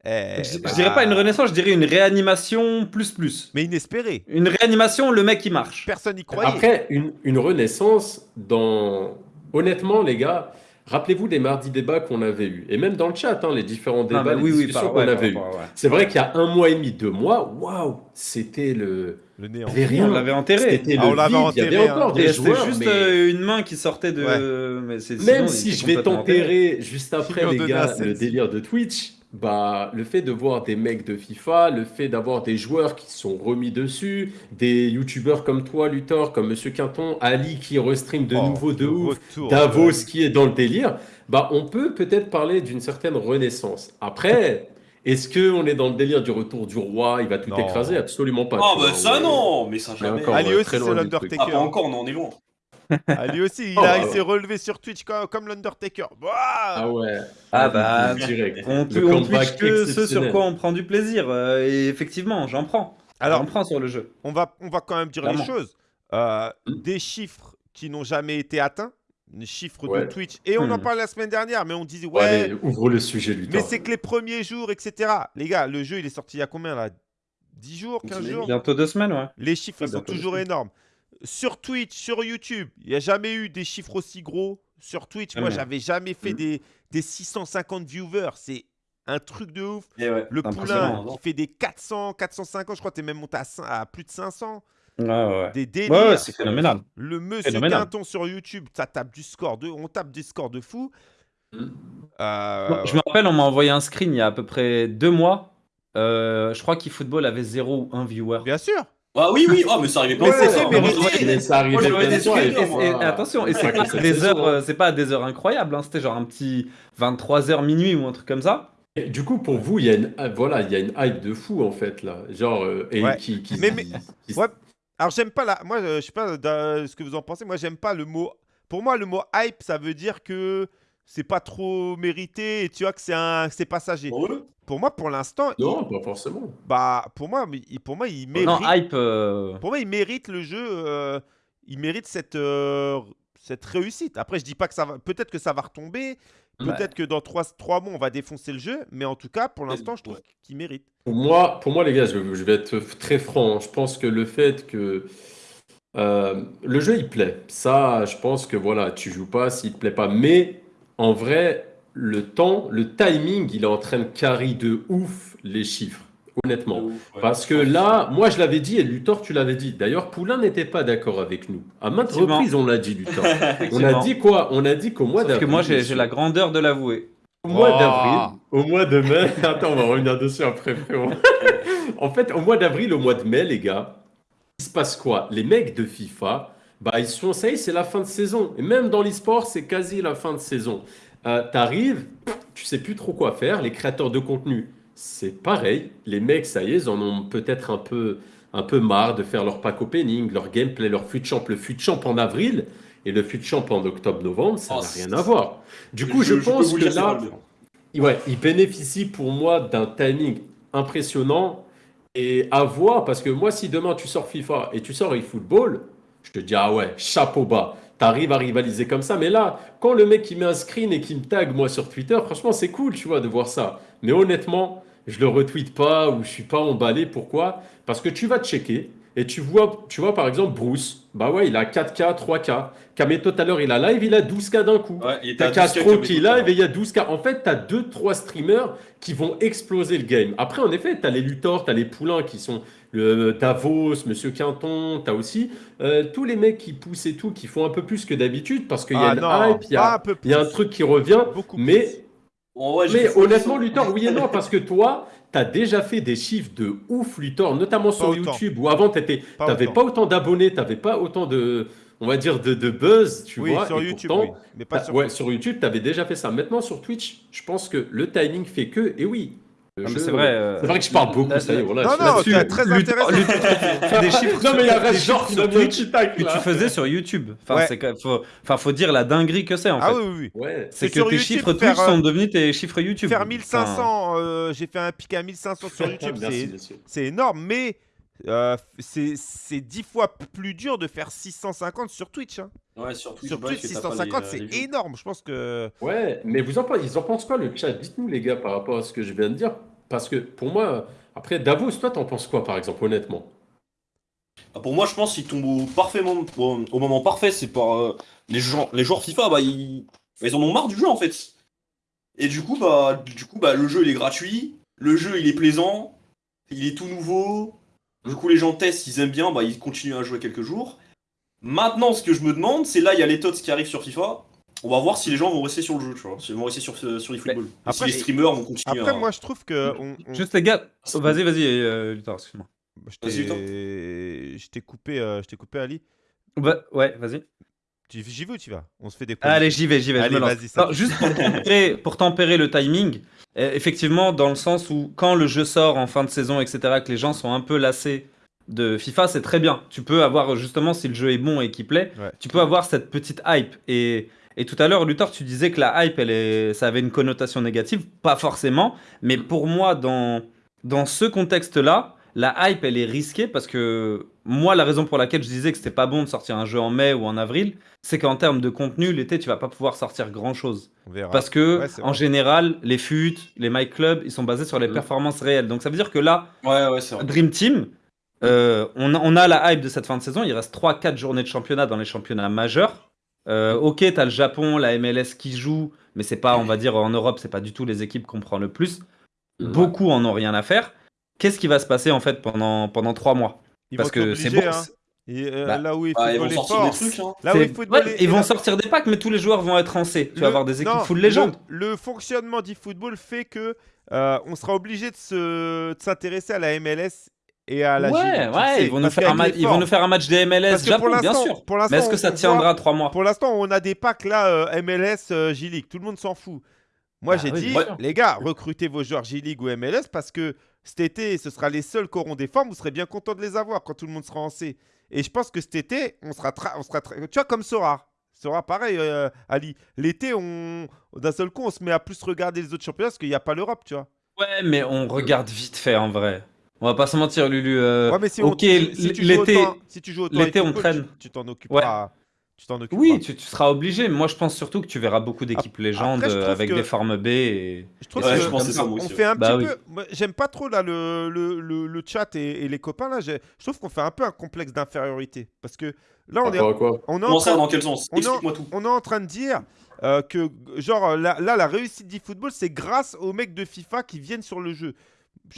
Eh, Je, je bah, dirais pas une renaissance, je dirais une réanimation plus plus. Mais inespéré. Une réanimation, le mec qui marche. Personne n'y croyait. Après, une, une renaissance dans. Honnêtement, les gars, rappelez-vous des mardis débats qu'on avait eus. Et même dans le chat, hein, les différents Non, débats, mais les oui, discussions qu'on avait eues. ouais. C'est vrai qu'il y a un mois et demi, deux mois, waouh, c'était le. Le néant. Rien. On l'avait enterré. C'était Ah, le on l'avait vide. Il y enterré, avait hein. encore des joueurs, juste mais euh, une main qui sortait de. Mais c'est- sinon, même si je vais enterré. t'enterrer juste après, les gars, le délire de Twitch, bah, le fait de voir des mecs de FIFA, le fait d'avoir des joueurs qui sont remis dessus, des youtubeurs comme toi, Luthor, comme Monsieur Quinton, Ali qui restream de Oh, nouveau de ouf, retour, Davos qui est dans le délire, bah, on peut peut-être parler d'une certaine renaissance. Après, est-ce qu'on est dans le délire du retour du roi, il va tout Non. écraser? Absolument pas. Ah, bah ça non, mais ça jamais. encore, aussi, très c'est l'Undertaker. truc. Ah, pas encore, non, on est loin. Ah, lui aussi, il, Oh, a- bah, il s'est ouais. relevé sur Twitch comme, comme l'Undertaker. Ah ouais. Ah bah, direct. On, tu- on Twitch que ce sur quoi on prend du plaisir. euh, et effectivement, j'en prends. Alors, j'en prends sur le jeu. on va, on va quand même dire Clairement. les choses. Euh, des chiffres qui n'ont jamais été atteints, des chiffres de. Twitch. Et on en Hmm. parlait la semaine dernière, mais on disait, Ouais, ouvre le sujet, Luthor. mais c'est que les premiers jours, etc. Les gars, le jeu, il est sorti il y a combien là? 10 jours, Une 15 semaine. jours? Bientôt deux semaines, ouais. Les chiffres, ils sont toujours énormes. Sur Twitch, sur YouTube, il n'y a jamais eu des chiffres aussi gros. Sur Twitch, moi, j'avais jamais fait Mhm. des, des 650 viewers. C'est un truc de ouf. Ouais. Le poulain qui fait des 400, 450, je crois que tu es même monté à, plus de 500. Ouais, ouais. Des délires. Ouais, c'est phénoménal. le monsieur phénoménal. Quinton sur YouTube, ça tape du score de, on tape des scores de fou. Mhm. Euh, je me rappelle, on m'a envoyé un screen il y a à peu près deux mois. Euh, je crois qu'eFootball avait 0 ou 1 viewer. Bien sûr. Ah oui, oui, ah, mais ça arrivait pas. Mais. Moi, je- Mais ça arrivait plein attention, et c'est pas des heures, hein. euh, c'est pas des heures incroyables, hein, c'était genre un petit 23h minuit ou un truc comme ça. Et du coup, pour vous, il y a une, ah, voilà, il y a une hype de fou en fait là, genre euh, et Ouais. qui, qui- Mais- mais- qui- Ouais. Alors j'aime pas la. Moi, euh, je sais pas ce que vous en pensez. Moi, j'aime pas le mot. Pour moi, le mot hype, ça veut dire que c'est pas trop mérité et tu vois que c'est un, c'est passager. Pour eux? Pour moi, pour l'instant, il- Non, pas forcément. bah pour moi, pour moi, il mérite. Non, hype. euh, Pour moi, il mérite le jeu. euh, il mérite cette euh, cette réussite. Après, je dis pas que ça va. Peut-être que ça va retomber. Ouais. Peut-être que dans 3, mois, on va défoncer le jeu. Mais en tout cas, pour l'instant, je trouve Ouais. qu'il mérite. Pour moi, pour moi, les gars, je, je vais être très franc. hein. Je pense que le fait que euh, le jeu il plaît, ça, je pense que voilà, tu joues pas s'il te plaît pas. Mais en vrai, le temps, le timing, il est en train de carry de ouf les chiffres, honnêtement. De ouf, ouais. Parce que là, moi je l'avais dit et Luthor tu l'avais dit. D'ailleurs, Poulain n'était pas d'accord avec nous. À maintes reprises, on l'a dit, Luthor. On a dit quoi? On a dit qu'au mois Sauf que d'avril. moi, j'ai la grandeur de l'avouer. Au mois Oh. d'avril, au mois de mai. Attends, on va revenir dessus après, frérot. en fait, au mois d'avril, au mois de mai, les gars, il se passe quoi? Les mecs de FIFA, bah, ils sont, ça y est, c'est la fin de saison. Et même dans l'e-sport, c'est quasi la fin de saison. Euh, T'arrives, tu sais plus trop quoi faire. Les créateurs de contenu, c'est pareil. Les mecs, ça y est, ils en ont peut-être un peu, un peu marre de faire leur pack opening, leur gameplay, leur fut champ. Le fut champ en avril et le fut champ en octobre-novembre, ça Oh, n'a rien à voir. Du coup, je, pense que là. Ouais, il bénéficie pour moi d'un timing impressionnant et à voir parce que moi, si demain tu sors FIFA et tu sors eFootball, je te dis, ah ouais, chapeau bas, t'arrives à rivaliser comme ça. Mais là, quand le mec il met un screen et qui me tag moi sur Twitter, franchement, c'est cool, tu vois, de voir ça. Mais honnêtement, je le retweet pas ou je suis pas emballé. Pourquoi? Parce que tu vas checker et tu vois, tu vois par exemple Bruce, bah ouais, il a 4K, 3K. Kameto tout à l'heure, il a live, il a 12K d'un coup. Ouais, T'as à 12K Castro qui live et il y a 12K. En fait, t'as 2-3 streamers qui vont exploser le game. Après, en effet, t'as les Luthor, t'as les Poulains qui sont le Davos, Monsieur Quinton, t'as aussi euh, tous les mecs qui poussent et tout, qui font un peu plus que d'habitude parce qu'il y a Ah une non, hype, il y pas a, un y a truc qui revient. Beaucoup Mais, plus. Mais honnêtement. Luthor, oui et non, parce que toi, t'as déjà fait des chiffres de ouf, Luthor, notamment sur autant. YouTube, où avant, Pas T'avais autant. pas autant d'abonnés, t'avais pas autant de, on va dire, de, de buzz, tu Oui, vois. sur et YouTube, pourtant, oui. Mais pas sur ouais, sur YouTube, t'avais déjà fait ça. Maintenant, sur Twitch, je pense que le timing fait que, et oui. Le Non, mais jeu- c'est vrai. euh, C'est vrai que je parle beaucoup, ça y est, voilà. Non, non, t'es très intéressant. Des chiffres Non, mais il y a des genre sur Twitch que tu faisais sur YouTube. Enfin, Ouais. c'est faut, enfin, faut dire la dinguerie que c'est en Ah fait. oui, oui, oui. Ouais. C'est C'est que tes YouTube, chiffres faire, Twitch euh, sont devenus tes chiffres YouTube. Faire Enfin, 1500, euh, j'ai fait un pic à 1500 sur YouTube, Merci, c'est c'est énorme, mais euh, c'est c'est 10 fois plus dur de faire 650 sur Twitch. hein. Ouais, sur Twitch, Sur Twitch, que t'as pas 650, les, euh, c'est énorme. Je pense que. Ouais, mais vous en, pensez- ils en pensent quoi le chat? Dites-nous les gars par rapport à ce que je viens de dire. Parce que pour moi, après Davos, toi t'en penses quoi par exemple, honnêtement? Ah, Pour moi, je pense qu'il tombe au, parfait moment, au, au moment parfait. C'est par euh, les, joueurs, les joueurs FIFA, bah, ils, bah, ils en ont marre du jeu en fait. Et du coup, bah, du coup, bah, le jeu il est gratuit, le jeu il est plaisant, il est tout nouveau. Du coup, les gens testent, ils aiment bien, bah, ils continuent à jouer quelques jours. Maintenant, ce que je me demande, c'est là, il y a les TOTS qui arrivent sur FIFA. On va voir si les gens vont rester sur le jeu, tu vois. S'ils vont rester sur, euh, sur eFootball. Et Après, si les streamers vont continuer Après, à... moi, je trouve que. on- on- Juste les gars, oh, vas-y, vas-y, euh, Luthor, excuse-moi. je Vas-y, Luthor. t'ai je t'ai coupé, euh, je t'ai coupé, Ali. Bah, ouais, vas-y. Tu- J'y vais ou tu vas? On se fait des Allez, j'y vais, j'y vais. Allez, vas-y, juste pour tempérer, pour tempérer le timing, euh, effectivement, dans le sens où quand le jeu sort en fin de saison, etc., que les gens sont un peu lassés de FIFA, c'est très bien. Tu peux avoir, justement, si le jeu est bon et qui plaît, Ouais. tu peux avoir cette petite hype. Et, et tout à l'heure, Luthor, tu disais que la hype, elle est, ça avait une connotation négative. Pas forcément, mais pour moi, dans, dans ce contexte-là, la hype, elle est risquée parce que moi, la raison pour laquelle je disais que c'était pas bon de sortir un jeu en mai ou en avril, c'est qu'en termes de contenu, l'été, tu vas pas pouvoir sortir grand chose. On verra. Parce que, Ouais, en général, les FUT, les My Club, ils sont basés sur les Mhm. performances réelles. Donc ça veut dire que là, Ouais. Dream Team, euh, on, a, on a la hype de cette fin de saison. Il reste 3-4 journées de championnat dans les championnats majeurs. Euh, ok, tu as le Japon, la MLS qui joue, mais c'est pas, on va dire, en Europe, c'est pas du tout les équipes qu'on prend le plus. Beaucoup en ont rien à faire. Qu'est-ce qui va se passer en fait pendant, pendant 3 mois? Ils Parce vont que c'est bon. hein. Et, euh, Bah, là où Bah, ils football vont est sortir des trucs, hein. Là où ouais, ils vont là- sortir des packs, mais tous les joueurs vont être rancés. Tu vas avoir des équipes non, full légende. Le, le fonctionnement d'e-football fait que euh, on sera obligé de se- de s'intéresser à la MLS et à la ouais, ouais, ils vont, nous faire un qu'avec ma- les ils vont formes. nous faire un match des MLS Japon, bien sûr. pour Mais est-ce que ça tiendra 3 mois? Pour l'instant, on a des packs là, euh, MLS, euh, G-League. Tout le monde s'en fout. Moi, Ah j'ai oui, dit, les gars, recrutez vos joueurs J-League ou MLS parce que cet été, ce sera les seuls qui auront des formes. Vous serez bien content de les avoir quand tout le monde sera en C. Et je pense que cet été, on sera, on sera tu vois, comme Sora. Sora, pareil, euh, Ali. L'été, on d'un seul coup, on se met à plus regarder les autres championnats parce qu'il n'y a pas l'Europe, tu vois. Ouais, mais on regarde vite fait en vrai. On va pas se mentir, Lulu. euh, Ouais, mais si, on- ok, si tu joues l'été. si tu joues autant l'été, on traîne. Tu t'en. Tu t'en occuperas. Oui, tu, tu seras obligé. Moi, je pense surtout que tu verras beaucoup d'équipes légendes avec que- des formes B. Et... Je trouve Ouais, que je pense que c'est ça, on aussi, fait un Bah petit oui. peu. J'aime pas trop là le, le, le, le chat et, et les copains là. Je trouve qu'on fait un peu un complexe d'infériorité parce que là on est, quoi? on est en train, dans quel sens? on est en- Explique-moi tout. on est en train de dire euh, que genre là, là, la réussite du football c'est grâce aux mecs de FIFA qui viennent sur le jeu.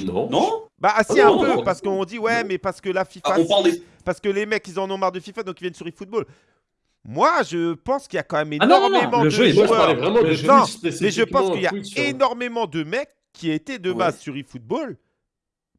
Non. Non Bah ah, si Ah un non, peu non. parce qu'on dit ouais Non. mais parce que la FIFA Ah, On parle des. parce que les mecs ils en ont marre de FIFA donc ils viennent sur eFootball. Moi je pense qu'il y a quand même Ah non, non, non, énormément le de jeu est Moi, je joueurs. mais je pense qu'il y a énormément de mecs qui étaient de Ouais. base sur eFootball,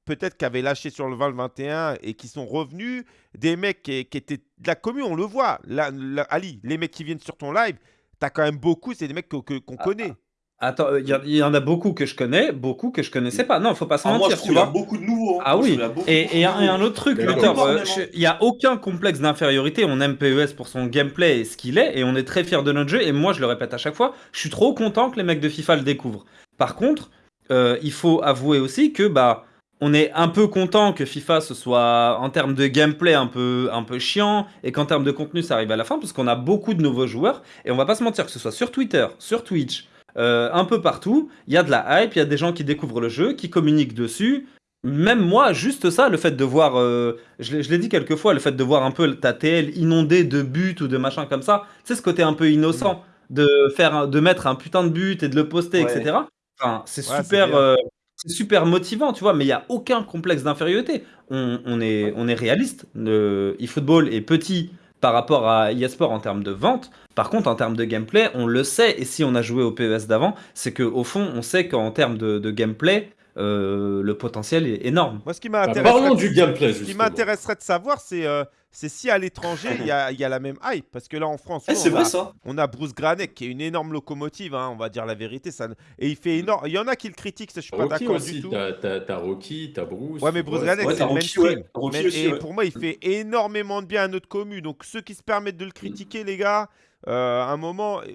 peut-être qui avaient lâché sur le 20-21 et qui sont revenus, des mecs qui, qui étaient de la commune, on le voit. Là, là, Ali, les mecs qui viennent sur ton live, t'as quand même beaucoup, c'est des mecs qu'on Ah, connaît. Attends, il y, il y en a beaucoup que je connais, beaucoup que je connaissais pas. Non, faut pas s'en Ah, moi, je mentir, tu qu'il y a vois. beaucoup de nouveaux. hein. Ah Moi, oui, beaucoup, et et un, et un autre truc, euh, il n'y a aucun complexe d'infériorité. On aime PES pour son gameplay et ce qu'il est, et on est très fiers de notre jeu. Et moi, je le répète à chaque fois, je suis trop content que les mecs de FIFA le découvrent. Par contre, euh, il faut avouer aussi que bah, on est un peu content que FIFA ce soit en termes de gameplay un peu, un peu chiant et qu'en termes de contenu ça arrive à la fin parce qu'on a beaucoup de nouveaux joueurs et on va pas se mentir que ce soit sur Twitter, sur Twitch, euh, un peu partout, il y a de la hype, il y a des gens qui découvrent le jeu, qui communiquent dessus. Même moi, juste ça, le fait de voir, euh, je l'ai dit quelques fois, le fait de voir un peu ta TL inondée de buts ou de machins comme ça, c'est ce côté un peu innocent de faire, de mettre un putain de but et de le poster, Ouais. etc. Enfin, c'est Ouais, super, euh, c'est super motivant, tu vois. Mais il y a aucun complexe d'infériorité. On, on est, on est réaliste. Le eFootball est petit par rapport à eSport en termes de vente. Par contre, en termes de gameplay, on le sait. Et si on a joué au PES d'avant, c'est que au fond, on sait qu'en termes de, de gameplay, euh, le potentiel est énorme. Moi, ce qui Bah, m'intéresserait Parlons du gameplay, ce qui m'intéresserait de savoir, c'est euh, c'est si à l'étranger, il y a, il y a la même hype. Parce que là, en France, Eh, on, a, vrai ça. on a Bruce Granek qui est une énorme locomotive, hein, on va dire la vérité. Ça, et il fait énorme. Il y en a qui le critiquent, ça, je suis pas Rocky d'accord aussi, du tout. t'as- Rocky, t'as Bruce. Ouais, mais Bruce ouais, Granek, ouais, c'est le mainstream. ouais. Rocky Mais- aussi, et ouais. pour moi, il fait énormément de bien à notre commune. Donc, ceux qui se permettent de le critiquer, les gars, euh, à un moment, euh,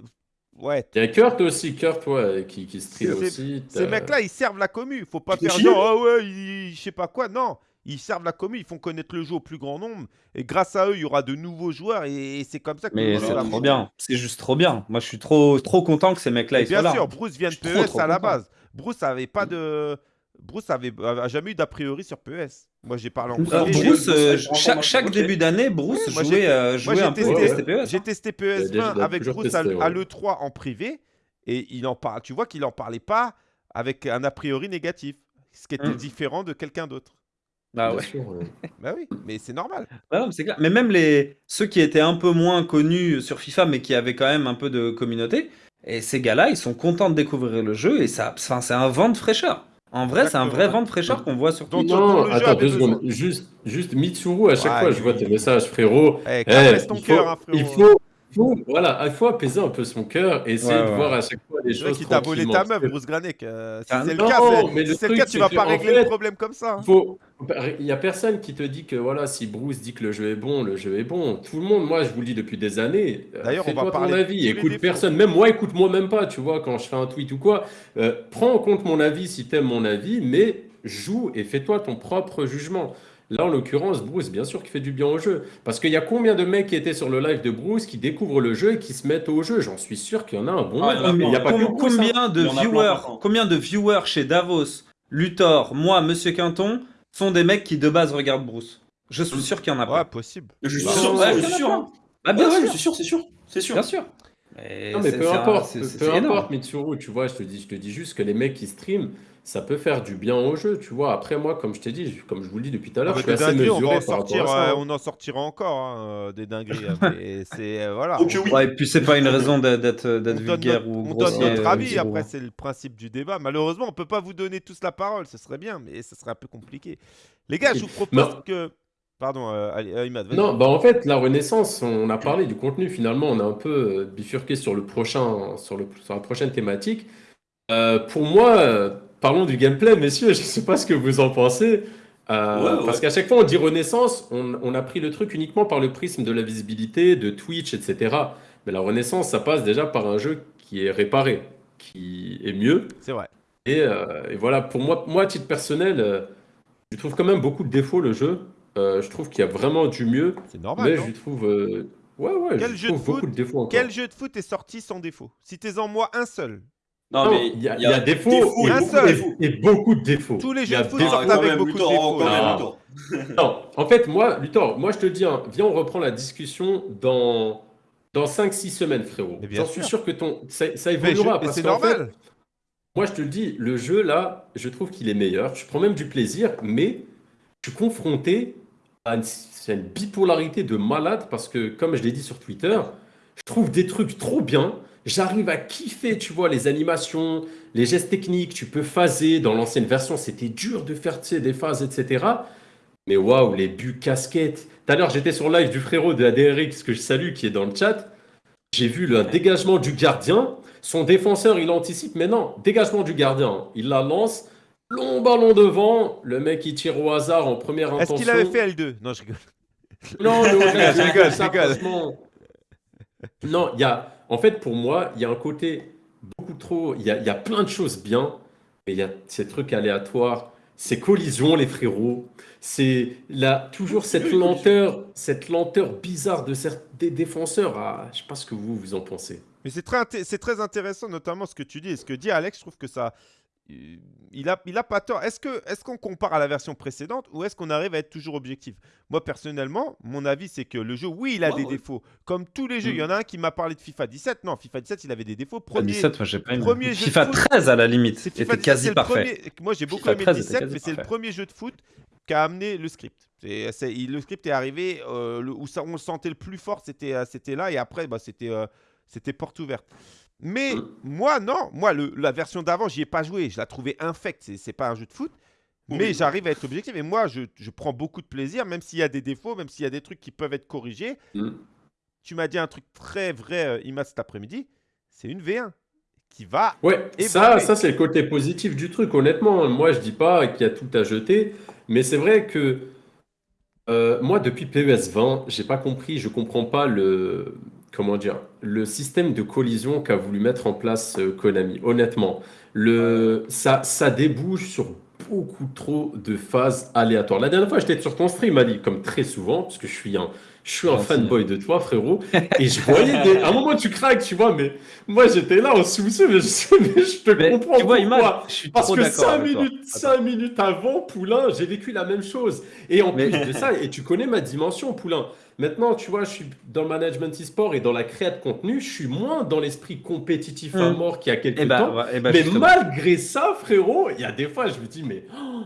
ouais. Il y a Kurt aussi, Kurt, ouais, qui, qui stream aussi. Ces mecs-là, ils servent la commu. Faut pas faire genre, ah ouais, ils- je sais pas quoi. Non, ils servent la commu, ils font connaître le jeu au plus grand nombre. Et grâce à eux, il y aura de nouveaux joueurs. Et, et c'est comme ça que Mais c'est trop bien. C'est juste trop bien. Moi, je suis trop, trop content que ces mecs-là Et ils soient bien là. sûr, Bruce vient de trop, PES trop à la content. base. Bruce avait pas de. Bruce avait, a jamais eu d'a priori sur PES. Moi, j'ai parlé en j'ai- Bruce, euh, chaque, début d'année, Bruce jouait, j'ai- euh, Moi, jouait j'ai un peu testé, ouais. STPS. j'ai testé Il a PES déjà- 20 il a avec Bruce à, testé, à ouais. l'E3 en privé. Et il en parle. Tu vois qu'il en parlait pas avec un a priori négatif. Ce qui était Mm. différent de quelqu'un d'autre. Ah Bien ouais. sûr. Bah oui, mais c'est normal. Ah non, mais c'est clair. Mais même les ceux qui étaient un peu moins connus sur FIFA, mais qui avaient quand même un peu de communauté, et ces gars-là, ils sont contents de découvrir le jeu et ça, enfin, c'est un vent de fraîcheur. En vrai, c'est un vrai vent de fraîcheur qu'on voit sur Donc, Twitch. dont Non, le jeu attends avait deux secondes. besoin. Juste, juste Mitsuru, à chaque Ouais, fois, je vois lui. tes messages, frérot. Eh, Eh, caresse ton il faut- cœur, hein, frérot. Il faut, faut- voilà, il faut apaiser un peu son cœur et essayer Ouais, de ouais. voir à chaque fois les choses qu'il t'a volé ta meuf, Bruce Granek. euh, si Ah, c'est le cas, c'est- mais le si c'est le truc, cas, tu vas pas régler fait, le problème comme ça. hein. Faut... Il y a personne qui te dit que voilà, si Bruce dit que le jeu est bon, le jeu est bon. Tout le monde, moi je vous le dis depuis des années, euh, D'ailleurs, on va ton parler tous avis, écoute personne, même moi écoute-moi même pas, tu vois, quand je fais un tweet ou quoi. Euh, prends en compte mon avis si t'aimes mon avis, mais joue et fais-toi ton propre jugement. Là, en l'occurrence, Bruce, bien sûr, qui fait du bien au jeu. Parce qu'il y a combien de mecs qui étaient sur le live de Bruce qui découvrent le jeu et qui se mettent au jeu? J'en suis sûr qu'il y en a un bon Ah, nombre. il y a que Bruce, hein. combien de viewers, plein, plein. combien de viewers chez Davos, Luthor, moi, Monsieur Quinton, sont des mecs qui de base regardent Bruce? Je suis sûr qu'il y en a Ouais, pas. possible. Je suis Bah, sûr, ouais, je suis sûr. hein. Ah, bien Ouais, sûr, je suis sûr, c'est sûr. C'est sûr. bien sûr. Mais Non, mais c'est- peu c'est un- importe, c'est- peu, c'est peu importe, Mitsuru, tu vois, je te dis, je te dis juste que les mecs qui streament, ça peut faire du bien au jeu, tu vois. Après, moi, comme je t'ai dit, comme je vous le dis depuis tout à l'heure, je suis assez dingueries, on mesuré en par sortir, à ça. euh, hein. on en sortira encore hein, euh, des dingueries. hein, mais c'est euh, voilà. Ok, on- oui. Ouais, et puis c'est pas une raison d'être on vulgaire notre, ou on donne notre avis, après c'est le principe du débat. Malheureusement, on peut pas vous donner tous la parole, ce serait bien, mais ce serait un peu compliqué. Les gars, je vous propose Non. que... Pardon, euh, euh, Imad. Non, bah en fait, la Renaissance, on a parlé du contenu, finalement, on a un peu euh, bifurqué sur le prochain, sur le, sur la prochaine thématique. Euh, pour moi, euh, parlons du gameplay, messieurs, je ne sais pas ce que vous en pensez. Euh, Ouais, ouais. Parce qu'à chaque fois, on dit Renaissance, on, on a pris le truc uniquement par le prisme de la visibilité, de Twitch, etc. Mais la Renaissance, ça passe déjà par un jeu qui est réparé, qui est mieux. C'est vrai. Et, euh, et voilà, pour moi, moi, à titre personnel, euh, je trouve quand même beaucoup de défauts le jeu. Euh, je trouve qu'il y a vraiment du mieux, C'est normal. mais non je trouve, euh, ouais, ouais, Quel je jeu trouve de beaucoup foot de défauts encore. Quel jeu de foot est sorti sans défaut Citez-en moi un seul. Non, Non, mais il y a, il y a défauts défauts et, Un beaucoup, seul. défauts. et beaucoup de défauts. Tous les Il y jeux a de foot des- sortent avec beaucoup de défauts. quand même, Non. Non, en fait, moi, Luthor, moi je te dis, hein, viens, on reprend la discussion dans, dans 5-6 semaines, frérot. J'en suis sûr. que ton, ça, ça je- évoluera. c'est qu'en fait, normal. moi, je te le dis, le jeu, là, je trouve qu'il est meilleur. Je prends même du plaisir, mais je suis confronté à une, à une bipolarité de malade parce que, comme je l'ai dit sur Twitter, je trouve des trucs trop bien. J'arrive à kiffer, tu vois, les animations, les gestes techniques. Tu peux phaser. Dans l'ancienne version, c'était dur de faire, tu sais, des phases, etc. Mais waouh, les buts casquettes. Tout à l'heure, j'étais sur live du frérot de ADRX que je salue, qui est dans le chat. J'ai vu le dégagement du gardien. Son défenseur, il anticipe, mais non, dégagement du gardien. Il la lance. Long ballon devant. Le mec, il tire au hasard en première Est-ce intention. qu'il avait fait L2 Non, je rigole. Non, Je rigole, je rigole. Non, il y a. En fait, pour moi, il y a un côté beaucoup trop. Il y a, il y a plein de choses bien, mais il y a ces trucs aléatoires, ces collisions, les frérots. C'est là toujours cette lenteur, cette lenteur bizarre de certains des défenseurs. Ah, je sais pas ce que vous vous en pensez. Mais c'est très, c'est très intéressant, notamment ce que tu dis. Et ce que dit Alex, je trouve que ça. Il a, il a pas tort. Est-ce que, est-ce qu'on compare à la version précédente ou est-ce qu'on arrive à être toujours objectif? Moi, personnellement, mon avis, c'est que le jeu, oui, il a Ouais, des ouais. défauts. Comme tous les jeux. Il y en a un qui m'a parlé de FIFA 17. Non, FIFA 17, il avait des défauts. FIFA Premier, 17, moi j'ai pas aimé. premier jeu de FIFA foot. 13 à la limite, C'est était FIFA 17, quasi parfait. premier- Moi, j'ai beaucoup FIFA aimé 13 le était 17, quasi mais c'est le premier jeu de foot qui a amené le script. Le script est arrivé euh, le- où ça, on le sentait le plus fort, c'était c'était là, et après, bah, c'était euh, c'était porte ouverte. Mais Mm. moi, non, moi, le- la version d'avant, j'y ai pas joué, je la trouvais infecte, c'est pas un jeu de foot. Mais j'arrive à être objectif et moi, je, je prends beaucoup de plaisir, même s'il y a des défauts, même s'il y a des trucs qui peuvent être corrigés. Mm. Tu m'as dit un truc très vrai, euh, Imad, cet après-midi, c'est une V1 qui va Ouais, ça, ça c'est le côté positif du truc. Honnêtement, moi je dis pas qu'il y a tout à jeter, mais c'est vrai que euh, moi depuis PES 20, j'ai pas compris, je comprends pas le comment dire, le système de collision qu'a voulu mettre en place euh, Konami. Honnêtement, le ça ça débouche sur beaucoup trop de phases aléatoires. La dernière fois, j'étais sur ton stream, Ali, comme très souvent, parce que je suis un je suis un fanboy de toi, frérot, et je voyais des... à un moment tu craques, tu vois, mais moi j'étais là en sous-sous, mais je, mais je te Mais comprends tu vois, pourquoi. Imad, je suis Parce trop que d'accord 5 avec toi. minutes, Attends. cinq minutes avant, Poulain, j'ai vécu la même chose. Et en Mais- plus de ça, et tu connais ma dimension, Poulain. Maintenant, tu vois, je suis dans le management e-sport et dans la créa de contenu, je suis moins dans l'esprit compétitif à Mm. mort qu'il y a quelques Et bah, temps. ouais, eh bah, mais justement. malgré ça, frérot, il y a des fois, je me dis, mais oh,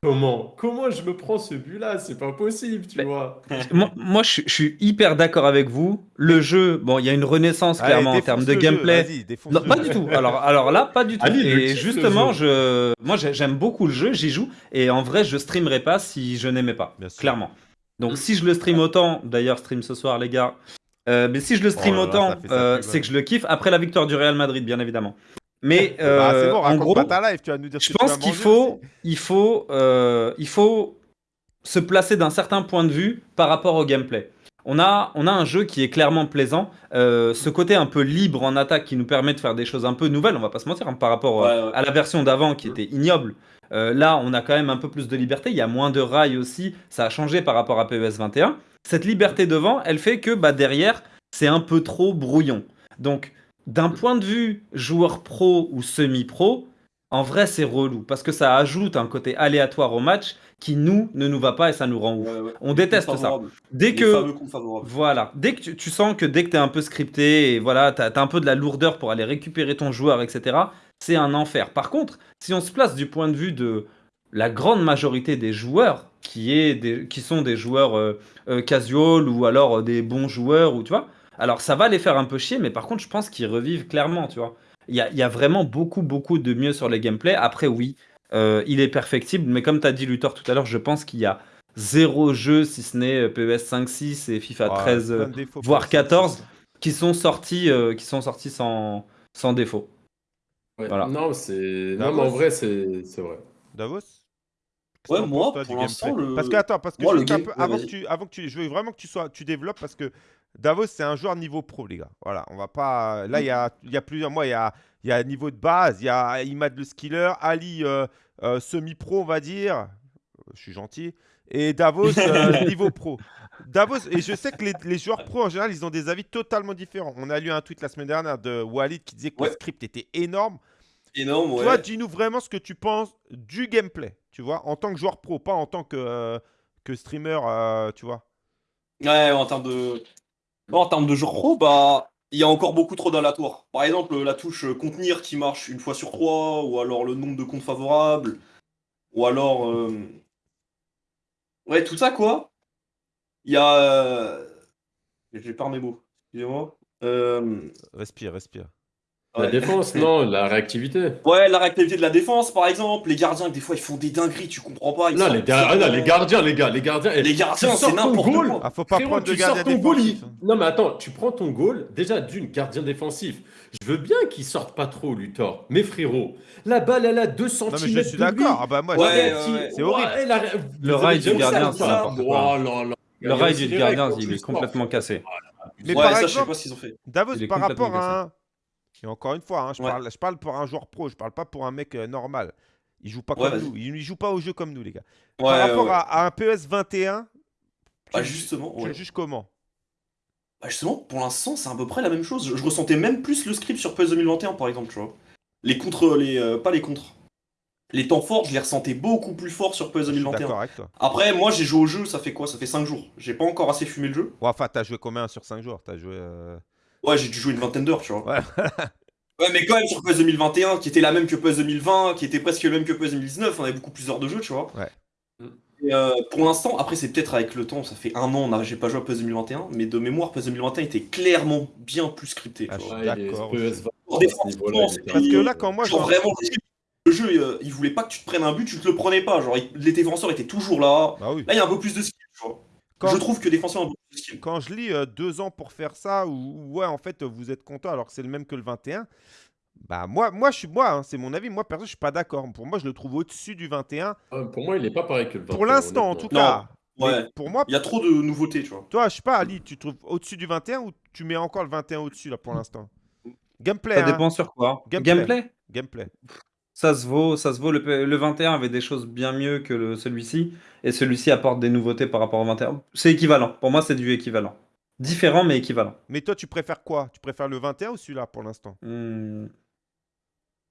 comment Comment je me prends ce but-là? C'est pas possible, tu Mais- vois. Moi, moi, je, suis- je suis hyper d'accord avec vous. Le jeu, bon, il y a une renaissance Allez, clairement en termes de gameplay. Non, pas du tout. Alors, alors là, pas du tout. Et justement, je, moi, j'ai- j'aime beaucoup le jeu, j'y joue. Et en vrai, je streamerais pas si je n'aimais pas, Bien sûr. Donc, si je le stream autant, d'ailleurs, stream ce soir, les gars. euh, mais si je le stream Oh là là, autant, euh, c'est que je le kiffe. Après la victoire du Real Madrid, bien évidemment. Mais Bah, euh, c'est bon, en gros, pas ta live, tu vas nous dire ce je pense qu'il faut, il faut, euh, il faut se placer d'un certain point de vue par rapport au gameplay. On a, on a un jeu qui est clairement plaisant. Euh, ce côté un peu libre en attaque qui nous permet de faire des choses un peu nouvelles, on va pas se mentir, hein, par rapport euh, Ouais, ouais. à la version d'avant qui était ignoble. Euh, là, on a quand même un peu plus de liberté. Il y a moins de rails aussi. Ça a changé par rapport à PES 21. Cette liberté devant, elle fait que bah, derrière, c'est un peu trop brouillon. Donc, d'un point de vue joueur pro ou semi-pro, en vrai, c'est relou parce que ça ajoute un côté aléatoire au match qui nous ne nous va pas et ça nous rend ouf. Ouais, ouais. On déteste ça. Dès que voilà, dès que tu, tu sens que dès que tu es un peu scripté et voilà, tu as, un peu de la lourdeur pour aller récupérer ton joueur, etc., c'est un enfer. Par contre, si on se place du point de vue de la grande majorité des joueurs, qui, est des, qui sont des joueurs euh, euh, casual ou alors euh, des bons joueurs, ou tu vois, alors ça va les faire un peu chier, mais par contre, je pense qu'ils revivent clairement, tu vois. Il y a, il y a vraiment beaucoup, beaucoup de mieux sur les gameplays. Après, oui, euh, il est perfectible, mais comme tu as dit, Luthor, tout à l'heure, je pense qu'il y a zéro jeu, si ce n'est PES 5-6 et FIFA Ouais, 13, plein euh, de défauts, voire plein de 14, défauts. qui sont sortis, qui sont sortis sans, sans défaut. Ouais. Voilà. Non, c'est. Non, Davos. mais en vrai, c'est c'est vrai. Davos Qu'est-ce que Ouais, t'en moi, pour l'instant, gameplay le- Parce que attends, parce que moi, le juste un game- peu, ouais, avant que vas-y. tu, avant que tu, je veux vraiment que tu sois, tu développes parce que Davos c'est un joueur niveau pro les gars. Voilà, on va pas. Là il y a, il y a plusieurs mois, il y a, il y a niveau de base, il y a Imad le skiller, Ali euh, euh, semi-pro on va dire. Euh, Je suis gentil. Et Davos euh, niveau pro. Davos et je sais que les, les joueurs pro en général ils ont des avis totalement différents. On a lu un tweet la semaine dernière de Walid qui disait que le script était énorme. Énorme, ouais. Toi, dis-nous vraiment ce que tu penses du gameplay, tu vois, en tant que joueur pro, pas en tant que, euh, que streamer, euh, tu vois. Ouais, en termes de. Bon, en termes de jeu pro, bah. Il y a encore beaucoup trop d'aléatoires. Par exemple, la touche contenir qui marche une fois sur trois, ou alors le nombre de comptes favorables, ou alors. euh, Ouais, tout ça quoi. Il y a. J'ai pas mes mots, excusez-moi. Respire, respire. La défense, non, la réactivité. Ouais, la réactivité de la défense, par exemple. Les gardiens, des fois, ils font des dingueries, tu comprends pas. ils Là, sortent les, gar- gardiens, les gars, les gardiens. Les tu gardiens, sors c'est ton n'importe goal, quoi. Ah, faut pas Frérot, prendre de tu sors gardien ton goal, il- défensif. hein. Non, mais attends, tu prends ton goal, déjà d'une gardien défensif. Je veux bien qu'il sorte pas trop, Luthor. Mais frérot, la balle, elle a 2 cm. Non, mais je suis d'accord. Ah, bah, moi, Ouais, je- ouais, ouais. c'est horrible. Le rail du gardien, c'est Le rail du gardien, il est complètement cassé. Mais par ça, je sais exemple, pas ce qu'ils ont fait. Davos, par rapport à encore une fois, hein, je, Ouais. parle, je parle pour un joueur pro, je parle pas pour un mec euh, normal. Il joue pas Ouais, comme nous. Il, il joue pas au jeu comme nous, les gars. Ouais, par rapport à, à un PES 21, tu, Bah, justement, tu juges comment? Bah, justement, pour l'instant, c'est à peu près la même chose. Je, je ressentais même plus le script sur PES 2021, par exemple, tu vois. Les contre, les, euh, pas les contre. Les temps forts, je les ressentais beaucoup plus forts sur PES suis 2021. d'accord avec toi. Après, moi, j'ai joué au jeu, ça fait quoi? Ça fait 5 jours. J'ai pas encore assez fumé le jeu. Ouais, enfin, t'as joué combien sur 5 jours? T'as joué. euh, Ouais, j'ai dû jouer une vingtaine d'heures, tu vois. Ouais. Ouais, mais quand même, sur PES 2021, qui était la même que PES 2020, qui était presque le même que PES 2019, on avait beaucoup plus d'heures de jeu, tu vois. Ouais. Et euh, pour l'instant, après, c'est peut-être avec le temps, ça fait un an, j'ai pas joué à PES 2021, mais de mémoire, PES 2021 était clairement bien plus scripté. Ah, Ouais, d'accord PES aussi. 20, Pour à des ce niveau-là, franchement, il était- Parce que là, quand moi, Genre vraiment, le jeu, euh, il voulait pas que tu te prennes un but, tu te le prenais pas. Genre, il- les défenseurs étaient toujours là. Bah oui. Là, il y a un peu plus de skill, tu vois. Quand- Je trouve que skill. quand je lis euh, deux ans pour faire ça, ou ou ouais, en fait, vous êtes content alors que c'est le même que le 21, bah moi, moi je suis moi, hein, c'est mon avis. Moi, perso, je suis pas d'accord. Pour moi, je le trouve au-dessus du 21. Ah, Pour moi, il est pas pareil que le 21. Pour l'instant, en tout cas. Ouais. Pour moi, Il y a trop de nouveautés, tu vois. toi, je sais pas, Ali, tu trouves au-dessus du 21 ou tu mets encore le 21 au-dessus là pour l'instant? Gameplay, Ça hein, dépend sur quoi. Gameplay. Gameplay? Gameplay. Ça se vaut, ça se vaut. Le, P- le 21 avait des choses bien mieux que celui-ci, et celui-ci apporte des nouveautés par rapport au 21. C'est équivalent. Pour moi, c'est du équivalent. Différent, mais équivalent. Mais toi, tu préfères quoi? Tu préfères le 21 ou celui-là pour l'instant? Hmm.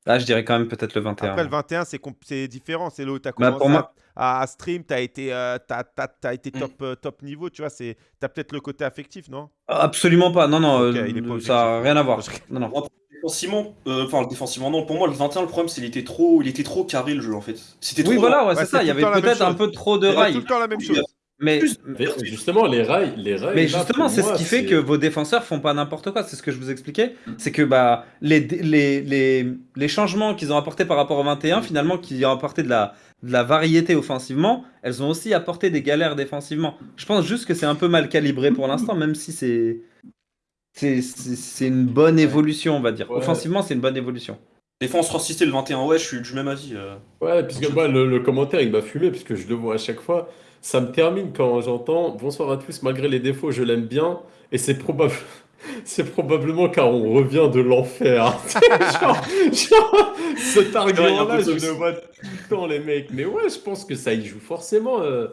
Ah, je dirais quand même peut-être le 21. Après, le 21, c'est différent. C'est là où tu as Bah, pour moi- à, à stream, tu as été, euh, t'as- t'as- t'as été Mm. top, euh, top niveau. Tu vois, tu as peut-être le côté affectif, non? Absolument pas. Non, non, euh, ça n'a rien à voir. Je- Non, non. Défensivement, euh, enfin défensivement non, pour moi le 21 le problème c'est qu'il était trop, il était trop carré le jeu en fait. C'était trop Oui, voilà, ouais, c'est ça. tout Il y avait peut-être un peu trop de C'est tout rails. le temps la même chose. Mais, justement, les rails, les rails. mais là, justement, pour c'est ce moi, qui fait c'est- que vos défenseurs font pas n'importe quoi. C'est ce que je vous expliquais. C'est que bah, les, les, les, les changements qu'ils ont apportés par rapport au 21, finalement, qui ont apporté de la, de la variété offensivement, elles ont aussi apporté des galères défensivement. Je pense juste que c'est un peu mal calibré pour l'instant, même si c'est. C'est une bonne évolution, on va dire. Ouais. Offensivement, c'est une bonne évolution. Défense racisté le 21, ouais, je suis du même avis. euh. Ouais, puisque moi, le, le commentaire, il m'a fumé, puisque je le vois à chaque fois. Ça me termine quand j'entends Bonsoir à tous, malgré les défauts, je l'aime bien. Et c'est probable... c'est probablement car on revient de l'enfer. genre, genre, cet Ouais, il y a un argument-là, peu de je le vois tout le temps, les mecs. Mais ouais, je pense que ça y joue forcément euh,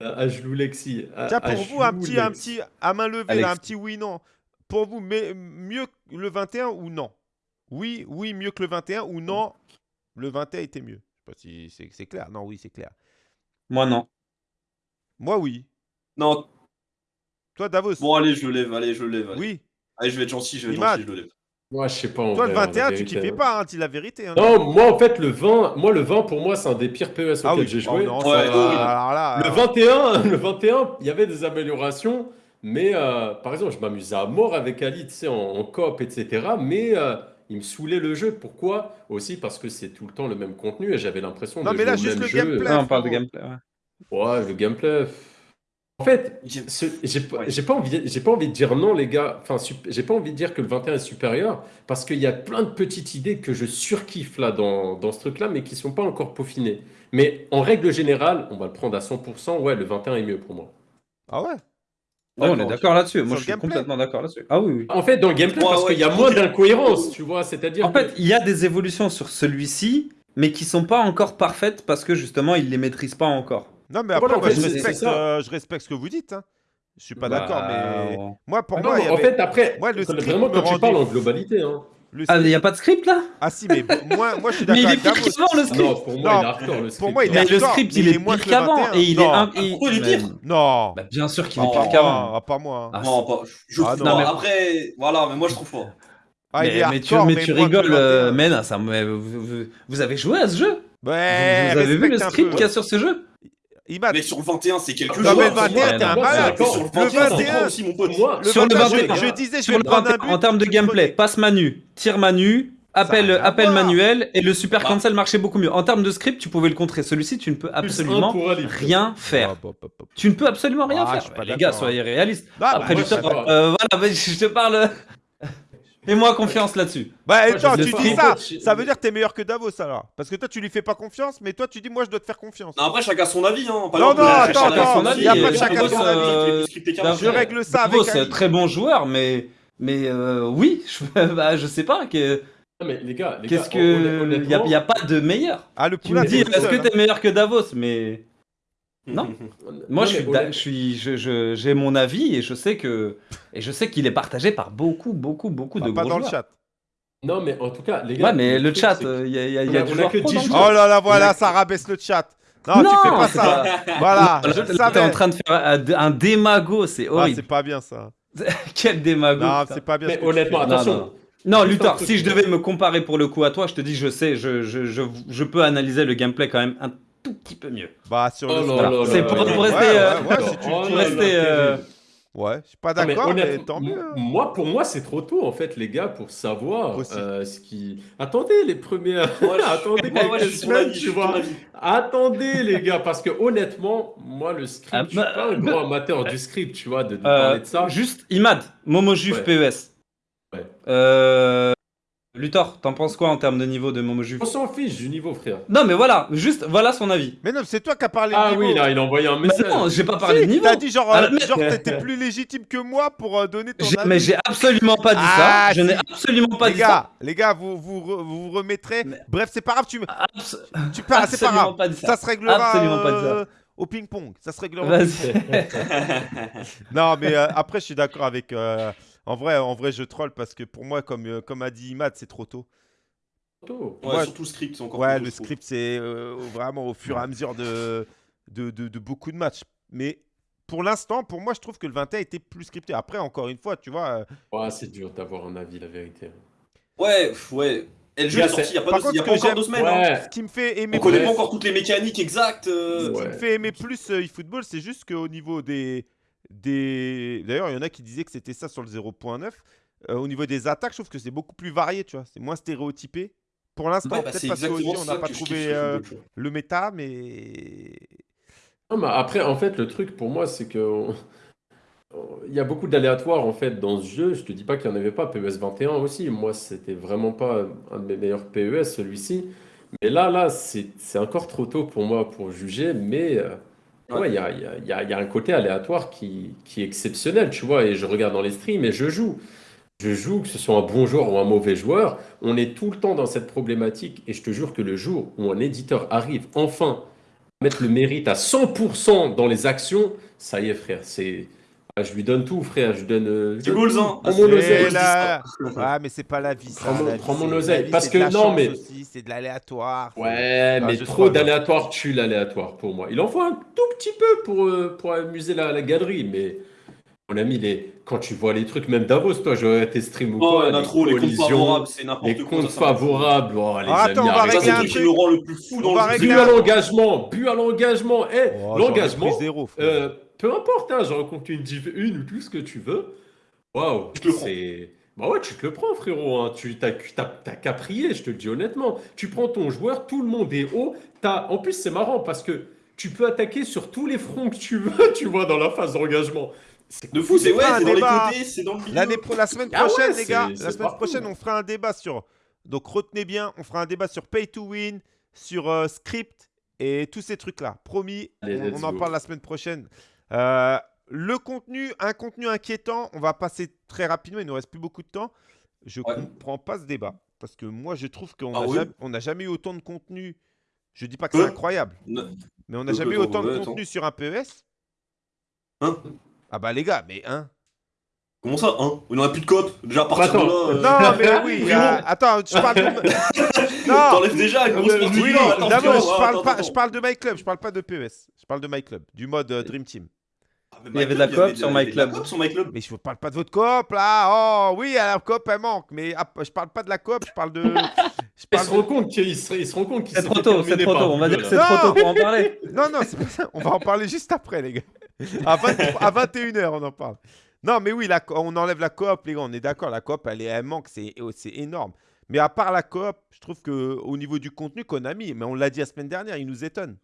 à Gelou Lexi. À- Tiens, pour vous, un petit, un petit à main levée, là, un petit oui-non. Pour vous, mais, mieux que le 21 ou non? Oui, oui, mieux que le 21 ou non Le 21 était mieux. Je sais pas si c'est clair. Non, oui, c'est clair. Moi, non. Moi, oui. Non, Toi, Davos? Bon allez, je le lève, allez, je le lève. Allez, Oui. Allez, je vais être gentil, je vais être Imad. gentil, je le lève. Moi, je sais pas. en Toi, le vrai, la 21, tu kiffais hein. pas, hein, dis la vérité. hein. Non, moi, en fait, le 20, moi, le 20, pour moi, c'est un des pires PES ah auxquels oui, j'ai oh joué. non, Ouais, ça, oui. alors là, Le alors- 21, le 21, il y avait des améliorations, mais euh, par exemple, je m'amusais à mort avec Ali, tu sais, en, en coop, etc. Mais euh, il me saoulait le jeu. Pourquoi? Aussi parce que c'est tout le temps le même contenu et j'avais l'impression Non, de mais jouer là, au juste même le jeu. gameplay. Ouais, on parle de gameplay. ouais. Ouais, le gameplay. En fait, J'ai- ce- j'ai pas, Ouais. j'ai pas envie, j'ai pas envie de dire non, les gars. Enfin, sup- j'ai pas envie de dire que le 21 est supérieur parce qu'il y a plein de petites idées que je surkiffe là dans, dans ce truc-là, mais qui sont pas encore peaufinées. Mais en règle générale, on va le prendre à 100%. Ouais, le 21 est mieux pour moi. Ah ouais? Oh, on est d'accord là-dessus. Moi, je suis complètement d'accord là-dessus. Ah oui, oui. En fait, dans le gameplay, Ouais, parce ouais, qu'il y a moins d'incohérences, tu vois. C'est-à-dire En que- fait, il y a des évolutions sur celui-ci, mais qui sont pas encore parfaites parce que justement, il les maîtrise pas encore. Non, mais après, Voilà, en moi, fait, je, respecte, euh, je respecte ce que vous dites. Hein. Je suis pas Bah, d'accord, mais on- moi, pour Ah moi, non, il y en avait- fait, après, Ouais, le script vraiment, me quand tu parles en globalité, hein. Le Ah, il script- n'y a pas de script là Ah si, mais moi, moi, je suis Mais d'accord il est pire qu'avant le script Non, pour moi, Non, il est hardcore le script. pour moi, il est Mais le hardcore, script, mais il il est est moins pire qu'avant 21. et il est Non. un. il- Pourquoi il est mais- pire Non, Bah, bien sûr qu'il est pire pas qu'avant. moi, ah, pas moi. Ah, Non, pas. Je Ah, trouve non, pas. mais- Après, voilà, mais moi je trouve pas. Ah, il mais, est mais tu, hardcore, mais mais tu rigoles, euh, 21. mais non, ça, mais vous, vous- vous avez joué à ce jeu Ouais, Vous, vous avez vu le script qu'il y a sur ce jeu Imad, Mais sur le 21, c'est quelques Non, jours. mais le 21, t'es un Moi, malade. Sur le Le 21, c'est 21, trop aussi, mon pote. Sur le 21, 21, je, disais, je Sur vais le prendre un 21, but. en termes de gameplay, passe manu, tir manu, appel, rien appel manuel et le super Bah. cancel marchait beaucoup mieux. En termes de script, tu pouvais le contrer. Celui-ci, tu ne peux absolument rien faire. Tu ne peux absolument rien Ah, je faire. Les gars, d'accord, soyez réalistes. Ah, bah, Après, euh, voilà, je te parle. Fais-moi confiance là-dessus. Bah, attends, tu dis ça, ça veut dire que t'es meilleur que Davos alors. Parce que toi, tu lui fais pas confiance, mais toi, tu dis, moi, je dois te faire confiance. Non, après, chacun son avis. Hein. Par Non, exemple, non, chacun attends, son attends, avis, y a pas de chacun son euh, avis. qui est plus scripté qu'un Davos, Je règle ça avec Davos, très bon joueur, mais mais euh, oui, je, bah, je sais pas. que- Non, mais les gars, les Qu'est-ce que il y, a- pas de meilleur. Ah, le Tu me poulain, dis, est-ce que hein. t'es meilleur que Davos Mais Non. moi, non, je suis, honnêt- da- je suis, je- je- j'ai mon avis et je sais que et je sais qu'il est partagé par beaucoup, beaucoup, beaucoup Bah, de pas gros dans le joueurs. chat. Non, mais en tout cas, les gars. Ouais, mais le truc, chat, c'est que- il y a, y a- y On a a- du on a joueur que pro 10 dans le joueurs. chat. Oh là là, voilà, ça rabaisse le chat. Non, tu fais pas c'est ça. Voilà, je le T'es savais. en train de faire un, un démago, c'est Ah, horrible. c'est pas bien ça. Quel démago. Non, putain. c'est pas bien. ce Mais que tu honnêtement, fais. Non, attention. non. Non, Juste un Luthor, truc. si je devais me comparer pour le coup à toi, je te dis, je sais, je, je, je, je peux analyser le gameplay quand même un tout petit peu mieux. Bah, sur Oh le C'est pour- pour rester, Ouais, euh, ouais, ouais, si tu Oh le dis. là là, rester, euh, terrible. Ouais, je suis pas mais d'accord, mais, honnêtement, tant mieux. hein. Moi, pour moi, c'est trop tôt, en fait, les gars, pour savoir euh, ce qui. Attendez les premières. Moi, je- Attendez moi, quelques semaines, tu vois. Attendez, les gars, parce que honnêtement, moi, le script, Ah, je suis bah, pas un bah, grand amateur du script, tu vois, de, de Euh, parler de ça. Juste, Imad, Momo Juve. PES. Ouais. Euh, Luthor, t'en penses quoi en termes de niveau de Momo Juve On s'en fiche du niveau, frère. Non, mais voilà, juste, voilà son avis. Mais non, c'est toi qui as parlé Ah de niveau. oui, là, il a envoyé un Mais message. non, j'ai pas parlé Si, de niveau. T'as dit genre, Ah, euh, mais- genre t'étais plus légitime que moi pour euh, donner ton avis. mais j'ai absolument pas dit Ah, ça. Je si. n'ai absolument pas les dit gars, les gars, vous vous, re- vous remettrez. Mais- Bref, c'est pas grave, tu, ça. Abs- tu pars, c'est pas grave. pas dit ça. Ça se réglera Absolument pas dit ça. euh, au ping-pong. Ça se réglera. Non, mais euh, après, je suis d'accord avec. euh, en vrai, en vrai, je troll parce que pour moi, comme euh, comme a dit Imad, c'est trop tôt. Tôt. Ouais, Ouais. surtout le script, c'est encore Ouais, plus le script, c'est euh, vraiment au fur et à mesure de de, de, de beaucoup de matchs. Mais pour l'instant, pour moi, je trouve que le 21 était plus scripté. Après, encore une fois, tu vois. euh, Ouais, c'est dur d'avoir un avis, la vérité. Ouais, ouais. Et le jeu est sorti il y a Par pas, deux- contre, il y a ce pas que encore deux semaines. hein. Ouais. ce qui me fait aimer On connaît plus- pas encore toutes les mécaniques exactes. euh, Ce qui me fait aimer plus euh, eFootball, c'est juste qu'au niveau des. Des... D'ailleurs, il y en a qui disaient que c'était ça sur le 0.9. Euh, au niveau des attaques, je trouve que c'est beaucoup plus varié, tu vois. C'est moins stéréotypé. Pour l'instant, Ouais, bah, peut-être parce qu'aussi, on n'a pas trouvé euh, le méta, mais. Non, mais après, en fait, le truc pour moi, c'est que il y a beaucoup d'aléatoires en fait dans ce jeu. Je te dis pas qu'il n'y en avait pas. PES 21 aussi. Moi, c'était vraiment pas un de mes meilleurs PES celui-ci. Mais là, là, c'est c'est encore trop tôt pour moi pour juger. Mais euh, Ouais. il y a un côté aléatoire qui, qui est exceptionnel, tu vois. Et je regarde dans les streams et je joue. Je joue, que ce soit un bon joueur ou un mauvais joueur, on est tout le temps dans cette problématique. Et je te jure que le jour où un éditeur arrive enfin à mettre le mérite à 100% dans les actions, ça y est, frère. C'est, ah, je lui donne tout, frère. Je lui donne. euh, je hein. Prends mon oseille. Ah, mais c'est pas la vie, ça. Prends mon- prends oseille, parce que non, mais- c'est de l'aléatoire. Ouais, mais je trop d'aléatoire tue l'aléatoire pour moi. Il en faut un tout petit peu pour, euh, pour amuser la, la galerie, mais mon ami, les... quand tu vois les trucs, même Davos, toi, j'aurais été stream ou Oh, quoi, en a les trop, les comptes collisions, favorables, c'est les n'importe quoi. comptes ça, favorables, oh, les Ah, attends, amis, on va régler c'est un le truc qui truc. nous rend le plus fou On dans va le jeu. régler Bu un- à l'engagement, bu à l'engagement, eh, Oh, l'engagement, pris zéro, frère. euh, peu importe, hein, j'en compte une div 1 ou tout ce que tu veux. Waouh, c'est. Bah ouais, tu te le prends, frérot. Hein. Tu t'as, t'as, t'as qu'à prier, je te le dis honnêtement. Tu prends ton joueur, tout le monde est haut. T'as... En plus, c'est marrant parce que tu peux attaquer sur tous les fronts que tu veux, tu vois, dans la phase d'engagement. C'est De fou, c'est ouais, dans les débat. côtés, c'est dans le milieu. La semaine Ah ouais, prochaine, les gars, la semaine partout. prochaine, on fera un débat sur. Donc retenez bien, on fera un débat sur Pay to Win, sur euh, Script et tous ces trucs-là. Promis, Allez, on, en parle la semaine prochaine. Euh, le contenu, un contenu inquiétant, on va passer très rapidement, il nous reste plus beaucoup de temps. Je Ouais. comprends pas ce débat parce que moi, je trouve qu'on Ah n'a ouais jamais, on n'a jamais eu autant de contenu. Je dis pas que c'est incroyable, Ne- mais on n'a jamais eu autant de contenu sur un PES. Hein? Ah bah les gars, mais hein Comment ça, hein? On n'aurait plus de coop. Déjà, à partir Attends, de là. euh, Non, mais oui. Euh, attends, je parle de. non. T'enlèves déjà une grosse partie Oui, non, je attends, parle pas. Je parle de My Club. Je parle pas de PES. Je parle de My Club, du mode euh, Dream Team. Ah, mais Il y avait de la coop sur avait My de la Club. coop sur My Club. Mais je parle pas de votre coop là. Oh oui, la coop elle manque. Mais ah, je parle pas de la coop. Je parle de. Je parle se de- rend compte qu'il se, rend compte qu'il C'est trop tôt, c'est trop tôt. On va dire que c'est trop tôt pour en parler. Non, non, c'est pas ça. On va en parler juste après, les gars. À, 23 à 21h, on en parle. Non, mais oui, la on enlève la coop, les gars. On est d'accord. La coop, elle, manque. C'est c'est énorme. Mais à part la coop, je trouve que au niveau du contenu qu'on a mis, mais on l'a dit la semaine dernière, il nous étonne.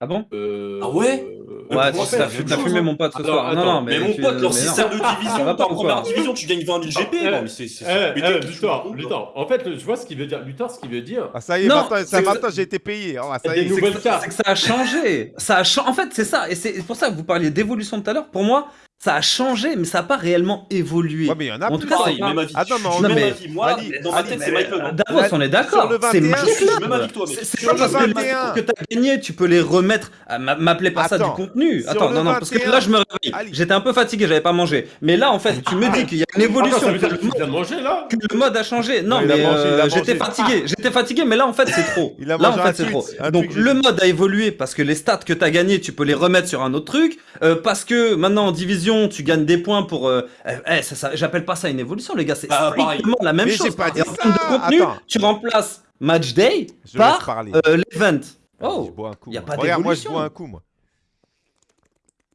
Ah bon? Euh, Ah ouais? euh, Ouais, tu t'as fumé chose, mon pote ce Attends, soir. Non, attends, non, Mais mais mon tu- pote, leur mais non. système de division, va pas en première division, tu gagnes 20 000 GP. Eh, Non, mais c'est. c'est- Eh, eh, Luthor, Luthor. En fait, je vois ce qu'il veut dire. Luthor, ce qu'il veut dire. Ah, ça y est, Non, maintenant, j'ai été payé. Ça Des y est. nouvelles C'est que, cartes. c'est que ça a changé. Ça a En fait, c'est ça. Et c'est pour ça que vous parliez d'évolution tout à l'heure. Pour moi, ça a changé, mais ça n'a pas réellement évolué. Ouais, mais il y en a En plus. tout cas, Pareil, c'est pas- même avis. Attends, mais Non. Moi, Ali, dans ma Ali, tête, mais- c'est hein. Davos, on est d'accord. C'est 21, My je suis Club. même avec toi, mec. C'est- pas parce que les 21. matchs que t'as gagné, tu peux les remettre. Ah, m'a- M'appelez pas ça du contenu. Attends, non, non, parce que 21, là, je me réveille. J'étais un peu fatigué, j'avais pas mangé. Mais là, en fait, tu me dis qu'il y a une évolution. que tu le mode a changé. Non, mais euh, j'étais fatigué. J'étais fatigué, mais là, en fait, c'est trop. Là, en fait, c'est trop. Donc, le mode a évolué parce que les stats que t'as gagné, tu peux les remettre sur un autre truc. Euh, parce que maintenant, en division, tu gagnes des points pour. euh, eh, ça, ça- J'appelle pas ça une évolution, les gars. C'est Bah, pareil. la même Mais chose. j'ai pas dit Et en termes de ça. contenu, Attends. tu remplaces Match Day Je par parler. euh, l'event. Je Oh, bois un coup. y a moi. pas Regarde, moi, je d'évolution. bois un coup, moi.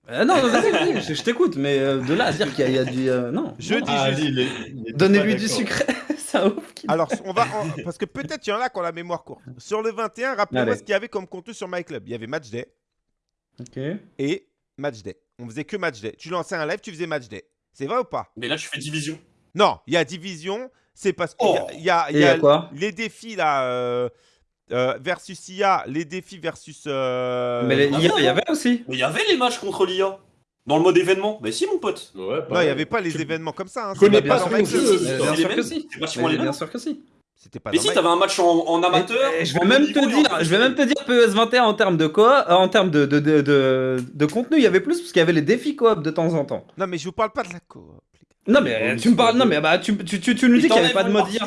Euh, non, vas-y, vas-y, je, je t'écoute, mais euh, de là à dire qu'il y, a- il y a du. euh, non. Je Non. dis Ah, juste- il il Donnez-lui du sucre. un ouf Alors, on va. en- Parce que peut-être il y en a qui ont la mémoire courte. Sur le 21, rappelez-moi ce qu'il y avait comme contenu sur My Club. Il y avait Match Day Ok. et Match Day. On faisait que Match Day. Tu lançais un live, tu faisais Match Day. C'est vrai ou pas? Mais là, je fais division. Non, il y a Division. C'est parce qu'il y a- Oh. il y a, il Et y il y a a quoi? les défis là. euh, euh, versus IA, les défis versus. euh, Mais ah il y, avait aussi. Mais il y avait les matchs contre l'IA. Dans le mode événement. Bah si, mon pote. Ouais, Non, il n'y avait pas les événements comme ça. Hein. Connais pas si, Euh, si, bien c'est sûr les que si. Mais si. C'était pas Mais dans si, My- t'avais un match en, en amateur. Et je vais même te dire, je vais même te dire PES21 en termes de coop, euh, en termes de, de, de, de, de contenu, il y avait plus parce qu'il y avait les défis coop de temps en temps. Non, mais je vous parle pas de la coop. Non mais euh, tu me parles, non mais bah tu, tu, tu, tu nous dis qu'il n'y avait pas de mode jeu.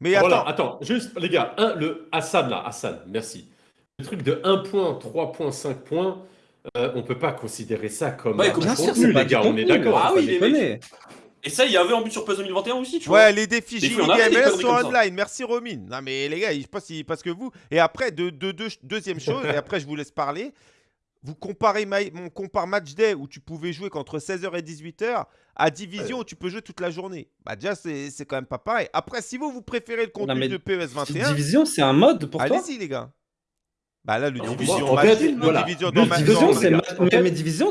Mais attends, Voilà, attends, juste les gars, un, le Hassan là, Hassan, merci. Le truc de 1 point, 3 points, 5 points, euh, on peut pas considérer ça comme Ouais, un Bien contenu, sûr, c'est pas les du gars, on est d'accord. Ah oui, les déconner. Et ça, il y avait en but sur PES 2021 aussi, tu vois. Ouais, les défis des MLS sont online. Merci Romine. Non mais les gars, je sais pas si parce que vous et après de, de- de- deuxième chose et après je vous laisse parler. Vous comparez my- mon compare match day où tu pouvais jouer qu'entre 16h et 18h à division où tu peux jouer toute la journée. Bah déjà c'est quand même pas pareil. Après si vous vous préférez le contenu de PES 21, Division, c'est un mode pour toi allez-y les gars. Bah là le division en match, fait, le voilà. division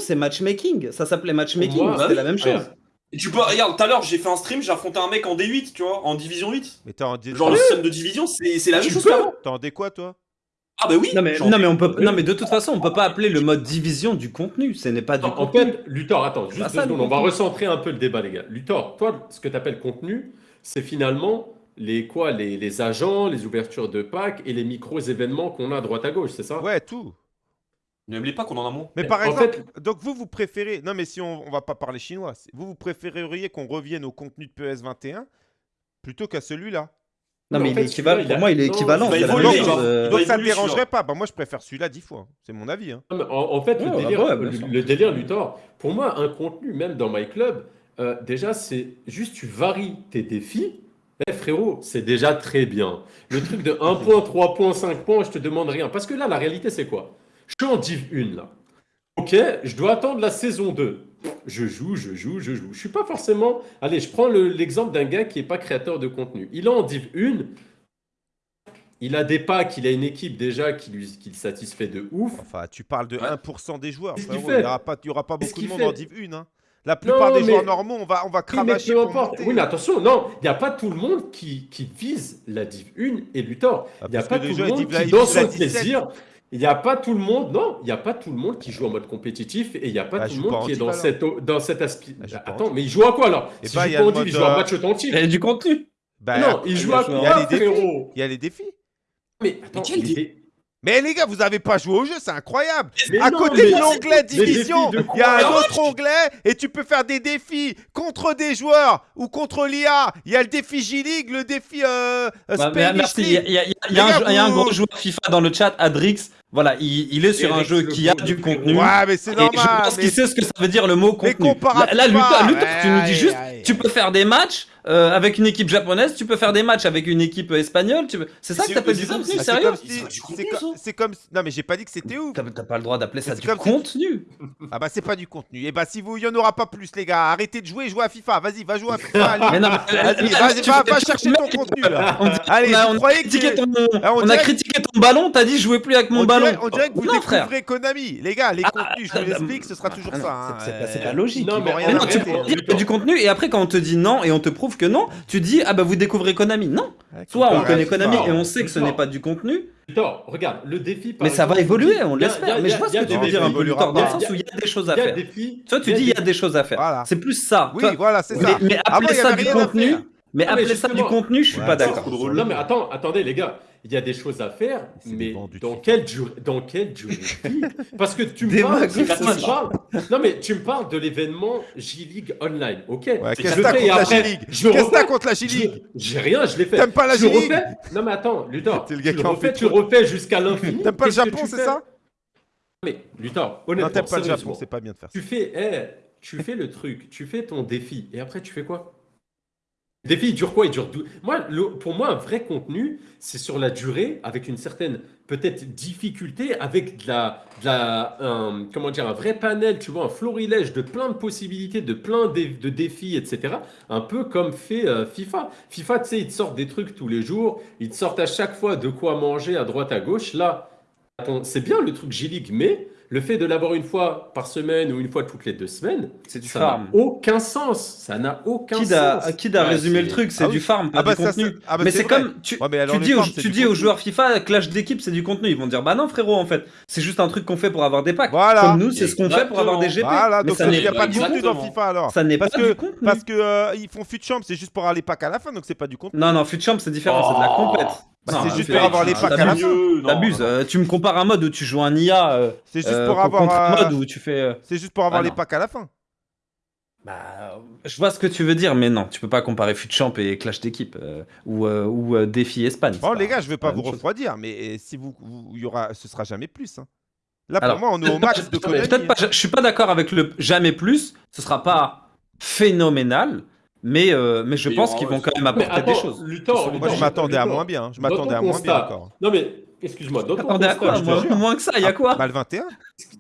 c'est ma- matchmaking. Ça s'appelait matchmaking, c'était la même chose. Et tu peux, regarde, tout à l'heure, j'ai fait un stream, j'ai affronté un mec en D8, tu vois, en division 8. Mais t'es en, dé- Genre le système de division, c'est c'est la même Tu chose qu'avant. t'es en dé quoi toi? Ah bah oui. Non mais, non mais on peut, non mais de toute façon, on peut pas appeler le mode division du contenu. Ce n'est pas du Attends, en contenu. fait, Luthor, attends, juste ça, secondes, on va contenu. recentrer un peu le débat, les gars. Luthor, toi, ce que tu appelles contenu, c'est finalement les quoi, les, les agents, les ouvertures de packs et les micros événements qu'on a à droite à gauche, c'est ça? Ouais, tout. Les pas qu'on en a moins. Mais par En exemple, donc vous, vous préférez. Non, mais si on, on va pas parler chinois, vous, vous préféreriez qu'on revienne au contenu de PS21 plutôt qu'à celui-là? Non Mais mais en il fait, est équivalent. Pour moi, il est équivalent. il euh, Donc ça évoluer, celui-là. dérangerait pas. Bah, moi, je préfère celui-là dix fois. C'est mon avis. hein. En, en fait, Ouais, le délire, ouais, bien le, sûr. le délire Luthor, pour moi, un contenu, même dans My Club, euh, déjà, c'est juste tu varies tes défis. Eh frérot, c'est déjà très bien. Le truc de 1 point, 3 points, 5 points, je te demande rien. Parce que là, la réalité, c'est quoi? Je suis en Div 1, là. Ok, je dois attendre la saison 2. Je joue, je joue, je joue. Je suis pas forcément... Allez, je prends le- l'exemple d'un gars qui n'est pas créateur de contenu. Il est en Div 1, il a des packs, il a une équipe déjà qui, lui, qui le satisfait de ouf. Enfin, tu parles de Ouais. 1% des joueurs. Frérot. Il n'y aura, pas- il y aura pas Qu'est-ce beaucoup de monde en Div 1. hein. La plupart Non, des joueurs mais- normaux, on va, on va Oui, mais cravacher importe. monter. Oui, mais attention, non, il n'y a pas tout le monde qui, qui vise la Div 1 et Luthor. Ah, Il n'y a pas tout le monde qui, dans son 17. plaisir, il n'y a pas tout le monde, non, il n'y a pas tout le monde qui joue en mode compétitif et il n'y a pas Bah, tout le monde qui est dans alors. cette, dans cette aspi... Bah, Attends, mais il joue à quoi alors Et Si bah, je il y joue a pas en il joue à euh, match authentique. Et du contenu. Bah, non, il joue à il y a quoi, frérot Il y a les défis. Mais attends, quel les dé- dé- Mais les gars, vous avez pas joué au jeu, c'est incroyable. Mais à non, côté de l'onglet division, il y a un autre onglet et tu peux faire des défis contre des joueurs ou contre l'IA. Il y a le défi J-League, le défi euh, euh, Bah, merci. Il y a, League. il y a- il y a un, gars, il y a un gros joueur FIFA dans le chat, Adrix. Voilà, il, il est sur un jeu qui a du contenu. Ouais, mais c'est Et normal. je pense mais- qu'il sait ce que ça veut dire le mot contenu. Là, là, Luthor, pas. Luthor, tu nous dis juste, tu peux faire des matchs euh, avec une équipe japonaise, tu peux faire des matchs avec une équipe espagnole. Tu. C'est ça que t'appelles du ça, contenu, c'est- Ah, sérieux comme C'est comme- ça. C'est comme. Non, mais j'ai pas dit que c'était ouf. T'as pas le droit d'appeler ça du comme contenu. Ah bah c'est pas du contenu. Et bah si vous, il y en aura pas plus les gars. Arrêtez de jouer, jouez à FIFA. Vas-y, va jouer à FIFA. allez. Mais non, mais- Vas-y, tu va, chercher ton contenu là. On, dit- Allez, on a, critiqué ton, Ah, ballon, t'as dit jouez plus avec mon on, ballon. on dirait que vous non, frère. découvrez Konami. Les gars, les Ah, contenus, je ah, vous ah, l'explique, ce sera toujours Ah ça. hein. c'est- c'est pas- Euh, logique. Non, mais tu peux hein. dire du contenu et après quand on te dit non et on te prouve que non, tu dis ah bah vous découvrez Konami. Non. Soit on connaît. Konami et on sait que ce n'est pas du contenu, Luthor, regarde, le défi. par mais ça va évoluer, on l'espère. Mais je vois ce que tu veux dire un défis. peu Luthor, dans le sens où il y a des choses à faire. Toi tu dis il y a des choses à faire. C'est plus ça. Oui, voilà, c'est mais, ça. mais appeler ça du contenu. Mais Ah, mais appeler ça du contenu, je suis Ouais, pas d'accord. Non mais attends, attendez les gars, il y a des choses à faire, mais dans quelle durée, dans quelle durée Parce que tu me parles, tu parles- non mais tu me parles de l'événement J-League Online, ok Ouais, Je Qu'est-ce que t'as contre la J-League Qu'est-ce que contre la J-League J'ai rien, je l'ai fait. T'aimes pas la J-League Non mais attends, Luthor, tu le en refais, fait tu refais jusqu'à l'infini. T'aimes pas le Japon, c'est ça Mais Luthor, Non, honnêtement, t'aimes pas le Japon, c'est pas bien de faire ça. tu fais, eh, tu fais le truc, tu fais ton défi, et après tu fais quoi? Défi, il dure quoi? Il dure dou- Moi, le- pour moi, un vrai contenu, c'est sur la durée, avec une certaine peut-être difficulté, avec la, la un- comment dire, un vrai panel, tu vois, un florilège de plein de possibilités, de plein de, défis, etc. Un peu comme fait euh, FIFA. FIFA, tu sais, ils te sortent des trucs tous les jours, ils te sortent à chaque fois de quoi manger à droite à gauche. Là, c'est bien le truc J-League, mais le fait de l'avoir une fois par semaine ou une fois toutes les deux semaines, C'est du ça n'a farm. aucun sens. Ça n'a aucun Qui a, sens. qui a Ouais, résumé le truc, c'est Ah du farm, pas Ah bah du ça, contenu. ah bah mais c'est comme tu, Ouais, mais alors tu dis, aux, tu dis aux joueurs FIFA clash d'équipe c'est du contenu, ils vont dire bah non frérot en fait c'est juste un truc qu'on fait pour avoir des packs. Voilà. Comme nous c'est ce qu'on fait pour avoir des GP. Voilà, mais donc ça il n'est n'y a pas de du contenu dans. FIFA alors. ça n'est pas Parce que, du contenu. parce que euh, ils font fut champ, c'est juste pour avoir les packs à la fin, donc c'est pas du contenu. Non non Futchamp c'est différent, c'est de la compète. Bah, c'est juste pour avoir les packs à la t'abuses. Euh, tu me compares un mode où tu joues un IA euh, C'est juste euh, pour avoir. contre un euh, mode où tu fais. euh, C'est juste pour avoir Ah, les packs à la fin. Bah, je vois ce que tu veux dire, mais non, tu peux pas comparer Futchamp et Clash d'équipe euh, ou, euh, ou euh, Défi Espagne. Bon, les pas- gars, je vais pas vous refroidir, mais si vous, vous- il y aura, ce sera jamais plus. hein. Là, pour Alors, moi, on est au max de Konami. Pas, je, je suis pas d'accord avec le jamais plus, ce sera pas phénoménal, mais, euh, mais je Mais pense qu'ils vont quand même apporter des choses. Luthor, Moi, je Luthor, m'attendais à moins bien. Je m'attendais à moins bien encore. Non mais, excuse-moi, ton Attendez à quoi je te moi, jure, Moins que ça, il y a quoi Bah, le 21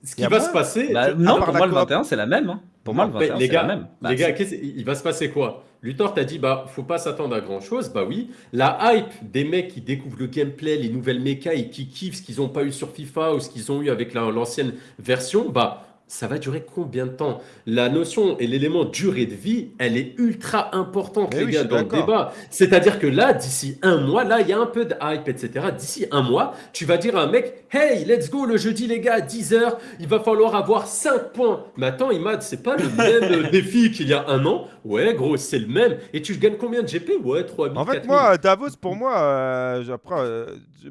ce qui va moins. se passer, Bah, Non, pour moi le coop. 21 c'est la même. hein. Pour moi le Mais 21 les c'est la gars, même. Bah, les gars, il va se passer quoi? Luthor t'a dit bah faut pas s'attendre à grand chose, bah oui. La hype des mecs qui découvrent le gameplay, les nouvelles mechas et qui kiffent ce qu'ils ont pas eu sur FIFA ou ce qu'ils ont eu avec la- l'ancienne version, bah ça va durer combien de temps? La notion et l'élément durée de vie, elle est ultra importante Mais les oui, gars je suis dans le débat. C'est-à-dire que là, d'ici un mois, là il y a un peu de hype, etc. D'ici un mois, tu vas dire à un mec, hey, let's go le jeudi les gars, 10h, il va falloir avoir 5 points. Mais attends, Imad, c'est pas le même défi qu'il y a un an? Ouais, gros, c'est le même. Et tu gagnes combien de GP Ouais, 3000, En fait, 4000. moi, Davos, pour moi, euh, après, euh,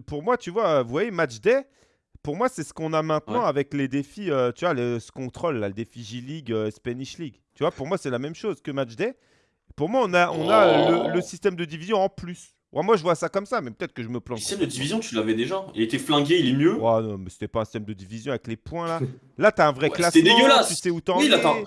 pour moi, tu vois, vous voyez, Match Day, pour moi, c'est ce qu'on a maintenant Ouais. avec les défis, euh, tu vois, le, ce contrôle, là, le défi J-League, euh, Spanish League. Tu vois, pour moi, c'est la même chose que Match Day. Pour moi, on a, on a Oh. le, le système de division en plus. Ouais, moi, je vois ça comme ça, mais peut-être que je me Le plante. système de division, tu l'avais déjà. Il était flingué, il est mieux. Ouais, non, mais c'était pas un système de division avec les points, là. Là, t'as un vrai Ouais, classement. c'était dégueulasse. Tu sais où t'en Oui, es.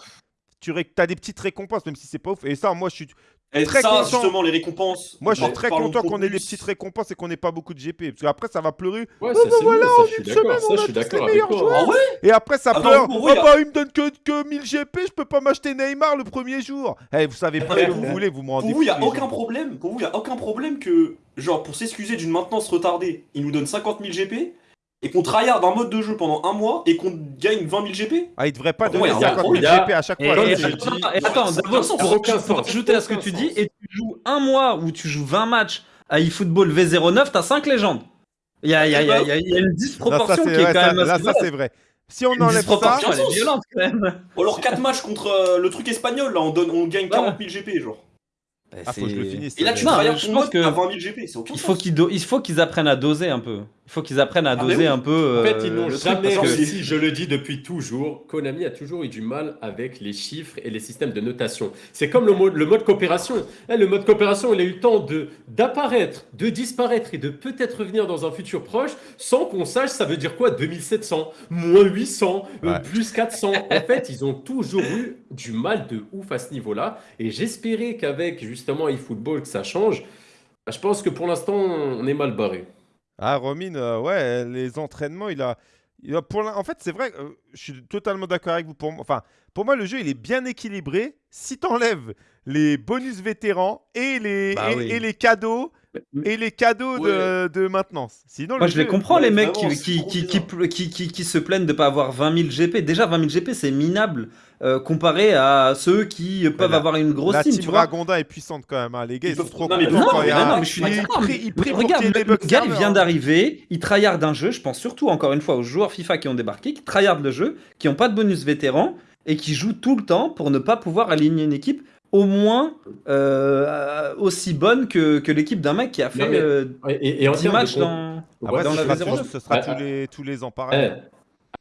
Tu ré- as des petites récompenses, même si c'est pas ouf. Et ça, moi, je suis. Et très ça, content. justement, les récompenses. Moi, je suis très content qu'on ait des petites récompenses et qu'on n'ait pas beaucoup de GP. Parce qu'après, ça va pleurer. Ouais, ça, c'est voilà, en une semaine, Ça, on a je suis tous les d'accord avec meilleurs toi. Ah ouais? Et après, ça Attends, pleure. pour Oh vous, il y a- bah, il me donne que, que 1000 GP, je peux pas m'acheter Neymar le premier jour. Eh, vous savez pas ce que vous voulez, vous me rendez Pour vous, il n'y a aucun problème. Pour vous, il y a aucun problème que, genre, pour s'excuser d'une maintenance retardée, il nous donne 50 000 GP et qu'on tryhard un mode de jeu pendant un mois et qu'on gagne 20 000 GP. Ah, il devrait pas Ouais, donner il y a 50 000 il y a- GP à chaque fois. Attends, pour, pour ajouter à ce que tu dis, et tu joues un mois où tu joues 20 matchs à eFootball V09, t'as 5 légendes. Il y a, y y y une disproportion qui est quand même là, assez ça, c'est vrai. Si on enlève ça, disproportion, elle est violente quand même. Ou alors 4 matchs contre euh, le truc espagnol, là, on, donne, on gagne 40 000 GP, genre. ah, faut que je le finisse. Et là, tu ton pense mode à 20 000 GP, c'est aucun il faut qu'ils apprennent à doser un peu. Il faut qu'ils apprennent à Ah, doser oui. un peu. En fait, euh, ils n'ont jamais que- réussi, je le dis depuis toujours, Konami a toujours eu du mal avec les chiffres et les systèmes de notation. C'est comme le mode, le mode coopération. Eh, le mode coopération, il a eu le temps de d'apparaître, de disparaître et de peut-être revenir dans un futur proche sans qu'on sache ça veut dire quoi 2700, moins 800, euh, Ouais. plus 400. En fait, ils ont toujours eu du mal de ouf à ce niveau-là. Et j'espérais qu'avec justement eFootball que ça change. Je pense que pour l'instant, on est mal barré. Ah, Romine, euh, ouais, les entraînements, il a. il a pour l'in- en fait, c'est vrai, euh, je suis totalement d'accord avec vous. Pour, moi- enfin, pour moi, le jeu, il est bien équilibré. Si tu enlèves les bonus vétérans et les, Bah et, oui. et les cadeaux. Et les cadeaux de, de maintenance. Sinon, Moi, le je les comprends, ouais, les mecs vraiment, qui, qui, qui, qui, se plaignent de pas avoir 20 000 GP. Déjà, 20 000 GP, c'est minable euh, comparé à ceux qui peuvent la- avoir une grosse La team, team tu vois. Dragonda est puissante quand même. hein. Les gars, Ils ils sont peuvent- trop non, mais contents non, quand mais a non, un- mais je suis d'accord, regarde, le, gars, il vient hein. d'arriver, il tryhard un jeu, je pense surtout, encore une fois, aux joueurs FIFA qui ont débarqué, qui tryhardent le jeu, qui n'ont pas de bonus vétéran, et qui jouent tout le temps pour ne pas pouvoir aligner une équipe au moins euh, aussi bonne que, que l'équipe d'un mec qui a fait mais- euh, Et, et- et en 10 termes de matchs dans... Après, dans ce la sera, V09. toujours- ce sera tous, les, tous les ans pareil.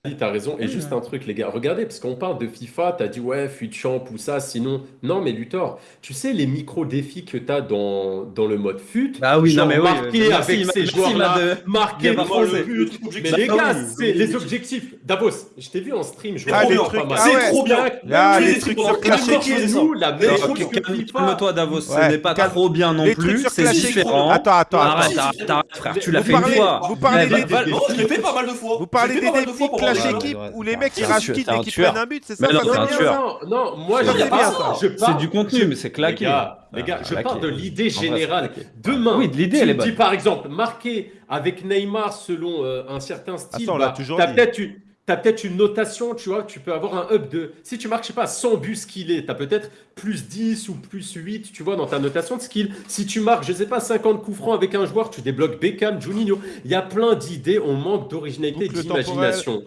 Ali, t'as raison. Et Oui, juste un truc, les gars. Regardez, parce qu'on parle de FIFA, t'as dit ouais, fut champ ou ça, sinon. Non, mais Luthor, tu sais, les micro-défis que t'as dans, dans le mode fut. Ah oui, genre non mais oui. marquer avec ces joueurs-là, de- marquer il m'a devant le but. Mais les Ah gars, c'est oui, les objectifs. Davos, je t'ai vu en stream Ah, pas trucs, mal. ah C'est trop bien. Là, Je les trucs sur Clash je Expliquez-nous la même chose que FIFA. Calme-toi Davos, ce n'est pas trop bien non les trucs plus, sur c'est différent. Attends, attends, attends. arrête, frère, tu l'as Vous fait parlez- une fois. vous parlez des- Non, je l'ai fait pas mal de fois. Vous parlez Je des défis Équipe où les mecs ils un et qui prennent un but, c'est ça non. Non, non, moi je c'est du contenu, mais c'est claqué. Les gars, les gars, Ah, je claqué. parle de l'idée générale. Demain, Oui, l'idée, tu est dis par exemple, marquer avec Neymar selon euh, un certain style, Ah, bah, toujours t'as peut-être une, t'as peut-être une notation, tu vois, tu peux avoir un up de... Si tu marques, je sais pas, 100 buts skillés, t'as peut-être plus 10 ou plus 8, tu vois, dans ta notation de skill. Si tu marques, je sais pas, 50 coups francs avec un joueur, tu débloques Beckham, Juninho. Il y a plein d'idées, on manque d'originalité, d'imagination.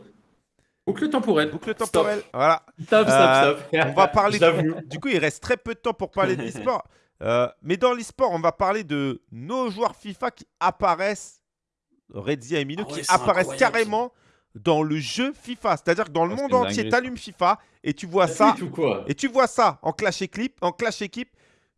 Boucle temporelle. Boucle temporelle. Voilà. Stop, stop, Euh, stop. On va parler. J'avoue. Du coup, il reste très peu de temps pour parler de l'e-sport. Euh, mais dans l'e-sport, on va parler de nos joueurs FIFA qui apparaissent, Redzia et Mino, Ah ouais, qui apparaissent incroyable, carrément dans le jeu FIFA. C'est-à-dire que dans le Ah, monde entier, tu allumes FIFA et tu vois Ça ça. tweet ou quoi Et tu vois ça en Clash Équipe, en Clash Équipe,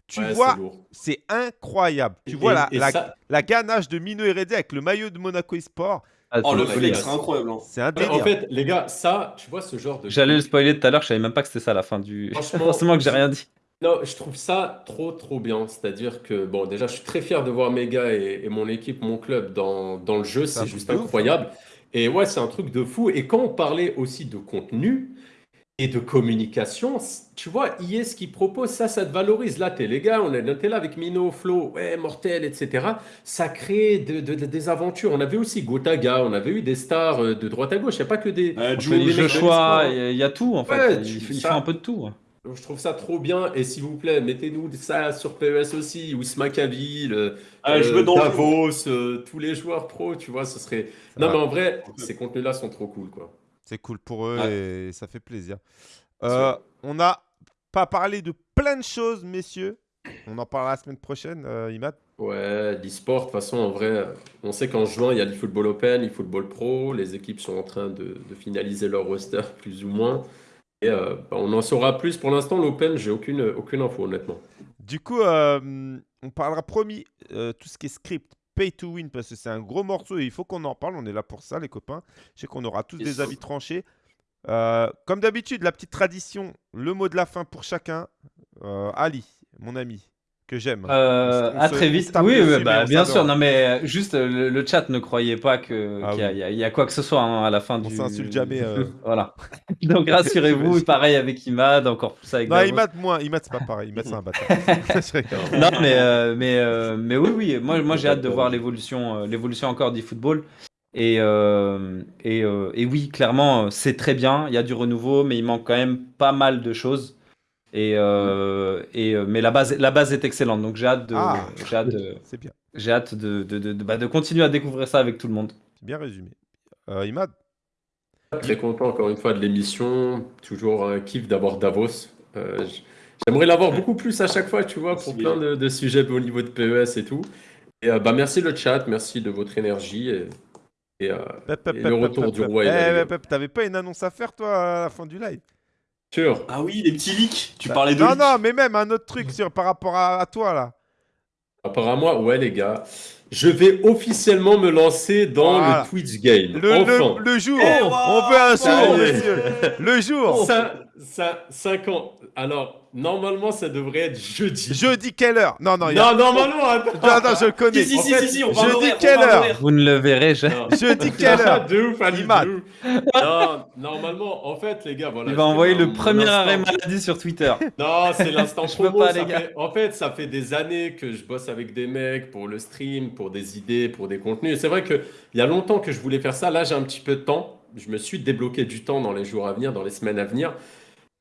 tu Ouais, vois, c'est incroyable. Tu Et- vois la, et la, ça- la ganache de Mino et Redzia avec le maillot de Monaco eSport. Ah, Oh, le flex, hein. c'est incroyable. hein. C'est un Ouais, délire. En fait, les gars, ça, tu vois, ce genre de. J'allais le spoiler tout à l'heure, je savais même pas que c'était ça la fin du. Franchement, Forcément que j'ai rien dit. Non, je trouve ça trop, trop bien. C'est-à-dire que, bon, déjà, je suis très fier de voir mes gars et, et mon équipe, mon club dans, dans le jeu. C'est un C'est truc juste de ouf, incroyable. Et ouais, c'est un truc de fou. Et quand on parlait aussi de contenu et de communication, tu vois, IS ce qu'il propose, ça, ça te valorise. Là, t'es les gars, on est, était là avec Mino, Flo, ouais, Mortel, etc. Ça crée de- de- de- des aventures. On avait aussi Gotaga, on avait eu des stars euh, de droite à gauche. Il n'y a pas que des. Euh, que Joe des Les mecs de Joshua, il y a- il y a tout en fait. Il, tu- il ça- fait un peu de tout. Donc, Je trouve ça trop bien. Et s'il vous plaît, mettez-nous ça sur PES aussi. Ousma Kabil, euh, Ah, je euh. Davos, euh, tous les joueurs pro, tu vois, ce serait. Non, vrai. mais en vrai, ces contenus-là sont trop cool, quoi. C'est cool pour eux et ça fait plaisir. Euh, on n'a pas parlé de plein de choses, messieurs. On en parlera la semaine prochaine, euh, Imad. Ouais, l'e-sport, de toute façon, en vrai, on sait qu'en juin, il y a l'eFootball Open, l'eFootball Pro. Les équipes sont en train de, de finaliser leur roster, plus ou moins. Et euh, bah, on en saura plus. Pour l'instant, l'Open, j'ai aucune, aucune info, honnêtement. Du coup, euh, on parlera promis euh, tout ce qui est script, pay to win, parce que c'est un gros morceau et il faut qu'on en parle. On est là pour ça, les copains. Je sais qu'on aura tous des avis tranchés. Euh, comme d'habitude, la petite tradition, le mot de la fin pour chacun. Euh, Ali, mon ami, que j'aime. Euh, On on à se- très on vite. Oui, dessus, bah, on bien sûr. Non, mais euh, juste euh, le, le chat, ne croyez pas que Ah qu'il y, a- oui. il y a- il y a quoi que ce soit hein, à la fin On du. s'insulte jamais. euh. Voilà. Donc rassurez-vous, pareil avec Imad, encore plus avec Non, Davos. Imad, moins. Imad, c'est pas pareil. Imad, c'est un bâtard. Non, mais, euh, mais, mais oui, oui. Moi, moi j'ai hâte de voir l'évolution, l'évolution encore du football. Et, et, et oui, clairement, c'est très bien. Il y a du renouveau, mais il manque quand même pas mal de choses. Et, euh, et, euh, mais la base, la base est excellente. Donc j'ai hâte de, Ah. j'ai hâte de, C'est bien. j'ai hâte de, de, de, de- bah, de continuer à découvrir ça avec tout le monde. C'est bien résumé. Euh, Imad Très content encore une fois de l'émission. Toujours un kiff d'avoir Davos. Euh, J'aimerais l'avoir beaucoup plus à chaque fois, tu vois, pour plein de, de sujets au niveau de PES et tout. Et euh, bah, merci le chat, merci de votre énergie. Et, et, euh, Pep, pep, Et pep, le retour pep, du pep. roi Eh. Pep, t'avais pas une annonce à faire, toi, à la fin du live? Sûr. Ah oui, les petits leaks. Tu parlais de Non, leaks. non, mais même un autre truc sur, par rapport à, à toi, là. Apparemment, ouais, les gars, je vais officiellement me lancer dans Voilà. le Twitch game. Le, enfin. le, le jour Eh, On veut un jour, monsieur Le jour Ça, ça, 5 ans. Alors, normalement, ça devrait être jeudi. Jeudi, quelle heure? Non, non, il y a... Non, normalement, attends. Non, non, je connais. Si, si, En si, fait, si, si, on va on quelle heure? Vous ne le verrez jamais. Jeudi, quelle heure? De ouf, Ali, de ouf. Non, normalement, en fait, les gars, voilà. Il va envoyer le premier arrêt maladie sur Twitter. Non, c'est l'instant Je peux promo. pas, les gars. fait- En fait, ça fait des années que je bosse avec des mecs pour le stream, pour des idées, pour des contenus. Et c'est vrai qu'il y a longtemps que je voulais faire ça. Là, j'ai un petit peu de temps. Je me suis débloqué du temps dans les jours à venir, dans les semaines à venir.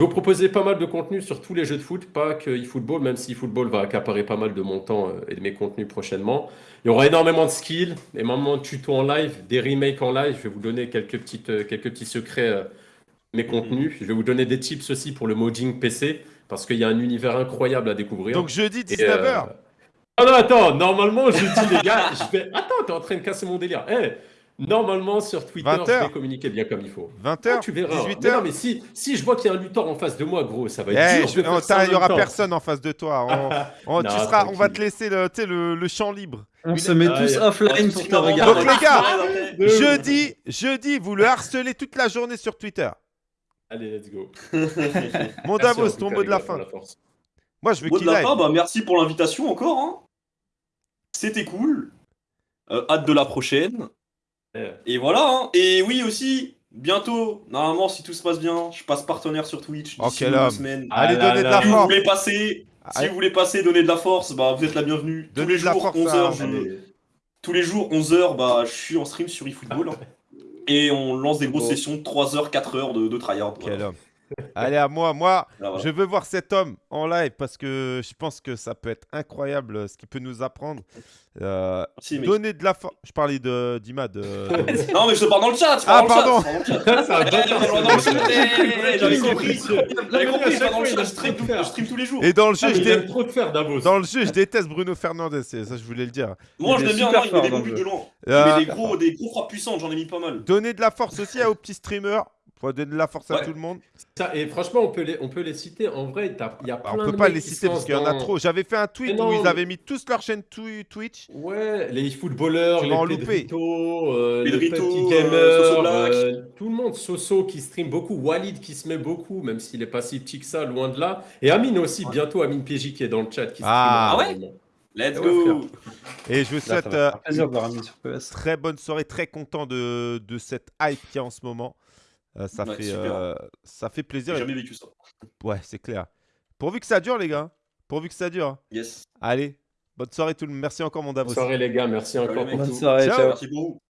Je vous proposer pas mal de contenus sur tous les jeux de foot, pas que eFootball, même si eFootball va accaparer pas mal de mon temps euh, et de mes contenus prochainement. Il y aura énormément de skills, énormément de tutos en live, des remakes en live. Je vais vous donner quelques, petites, euh, quelques petits secrets euh, de mes contenus. Je vais vous donner des tips aussi pour le modding PC, parce qu'il y a un univers incroyable à découvrir. Donc jeudi, Et, 19h euh, Ah non, attends, normalement, je dis les gars, je vais... Attends, t'es en train de casser mon délire. Eh, normalement, sur Twitter, 20 je vais communiquer bien comme il faut. 20h Ah, tu verras. Mais 18h non, mais si, si je vois qu'il y a un lutteur en face de moi, gros, ça va être Eh, dur. je- de faire on- ça t'as- en Il y aura temps. personne en face de toi. On, on- tu Non, seras, on va te laisser le, le, le champ libre. On Une- se met Ah, tous a- offline pour te regarder. Donc, les gars, ouf. Jeudi, jeudi, vous le harcelez toute la journée sur Twitter. Allez, let's go. Mon Davos, ton mot de la fin. Moi, je veux qu'il aille. bah merci pour l'invitation encore. hein. C'était cool. Euh, hâte de la prochaine. Et voilà. hein. Et oui aussi, bientôt, normalement si tout se passe bien, je passe partenaire sur Twitch Oh, d'ici quel deux homme. semaines. Allez, Ah donnez de la Si vous force. voulez passer, si Allez. vous voulez passer, donner de la force, bah vous êtes la bienvenue. Tous les jours, force 11h, à- je... Allez. tous les jours 11h, bah je suis en stream sur eFootball. hein. Et on lance des grosses Bon. sessions de 3h, 4h de, de tryhard. Quel voilà. homme. Allez, à moi. Moi, Voilà, voilà. je veux voir cet homme en live parce que je pense que ça peut être incroyable euh, ce qu'il peut nous apprendre. Euh, Merci, donner de la force. Je parlais de d'Imad. euh, de- Non mais je te parle dans le chat, je Ah, parle dans le chat, pardon. J'avais compris. J'avais compris, je dans le chat, je stream, tous les jours. Et dans le jeu, Ah, je dans le jeu, je déteste Bruno Fernandez. c'est- Ça, je voulais le dire. Moi je l'aime bien, il met fort des bons buts de loin. Euh, Il met des gros, des gros frappes puissantes, j'en ai mis pas mal. Donner de la force aussi aux petits streamers. Faut donner de la force à tout le monde. Ça, et franchement, on peut les, on peut les citer. En vrai, il y a Bah, plein on peut de pas les citer parce qu'il y en a dans- trop. J'avais fait un tweet où ils mais- avaient mis tous leur chaîne twi- Twitch. Ouais, les footballeurs, les. Pedrito, euh, les petits euh, gamers, Soso Black. euh, tout le monde, Soso qui stream beaucoup, Walid qui se met beaucoup, même s'il est pas si petit que ça, loin de là. Et Amine aussi, Ouais. bientôt Amine PJ qui est dans le chat qui stream. Ah. Ah ouais? Let's go Et je vous souhaite euh, très bonne soirée, très content de, de cette hype qu'il y a en ce moment. Euh, ça, Ouais, fait, super. euh, ça fait J'ai plaisir. jamais vécu ça. Ouais, c'est clair. Pourvu que ça dure, les gars. Pourvu que ça dure. Yes. Allez, bonne soirée tout le monde. Merci encore, mon Davos. Bonne soirée les gars, merci encore. Bonne soirée, Ciao. ciao. Merci beaucoup.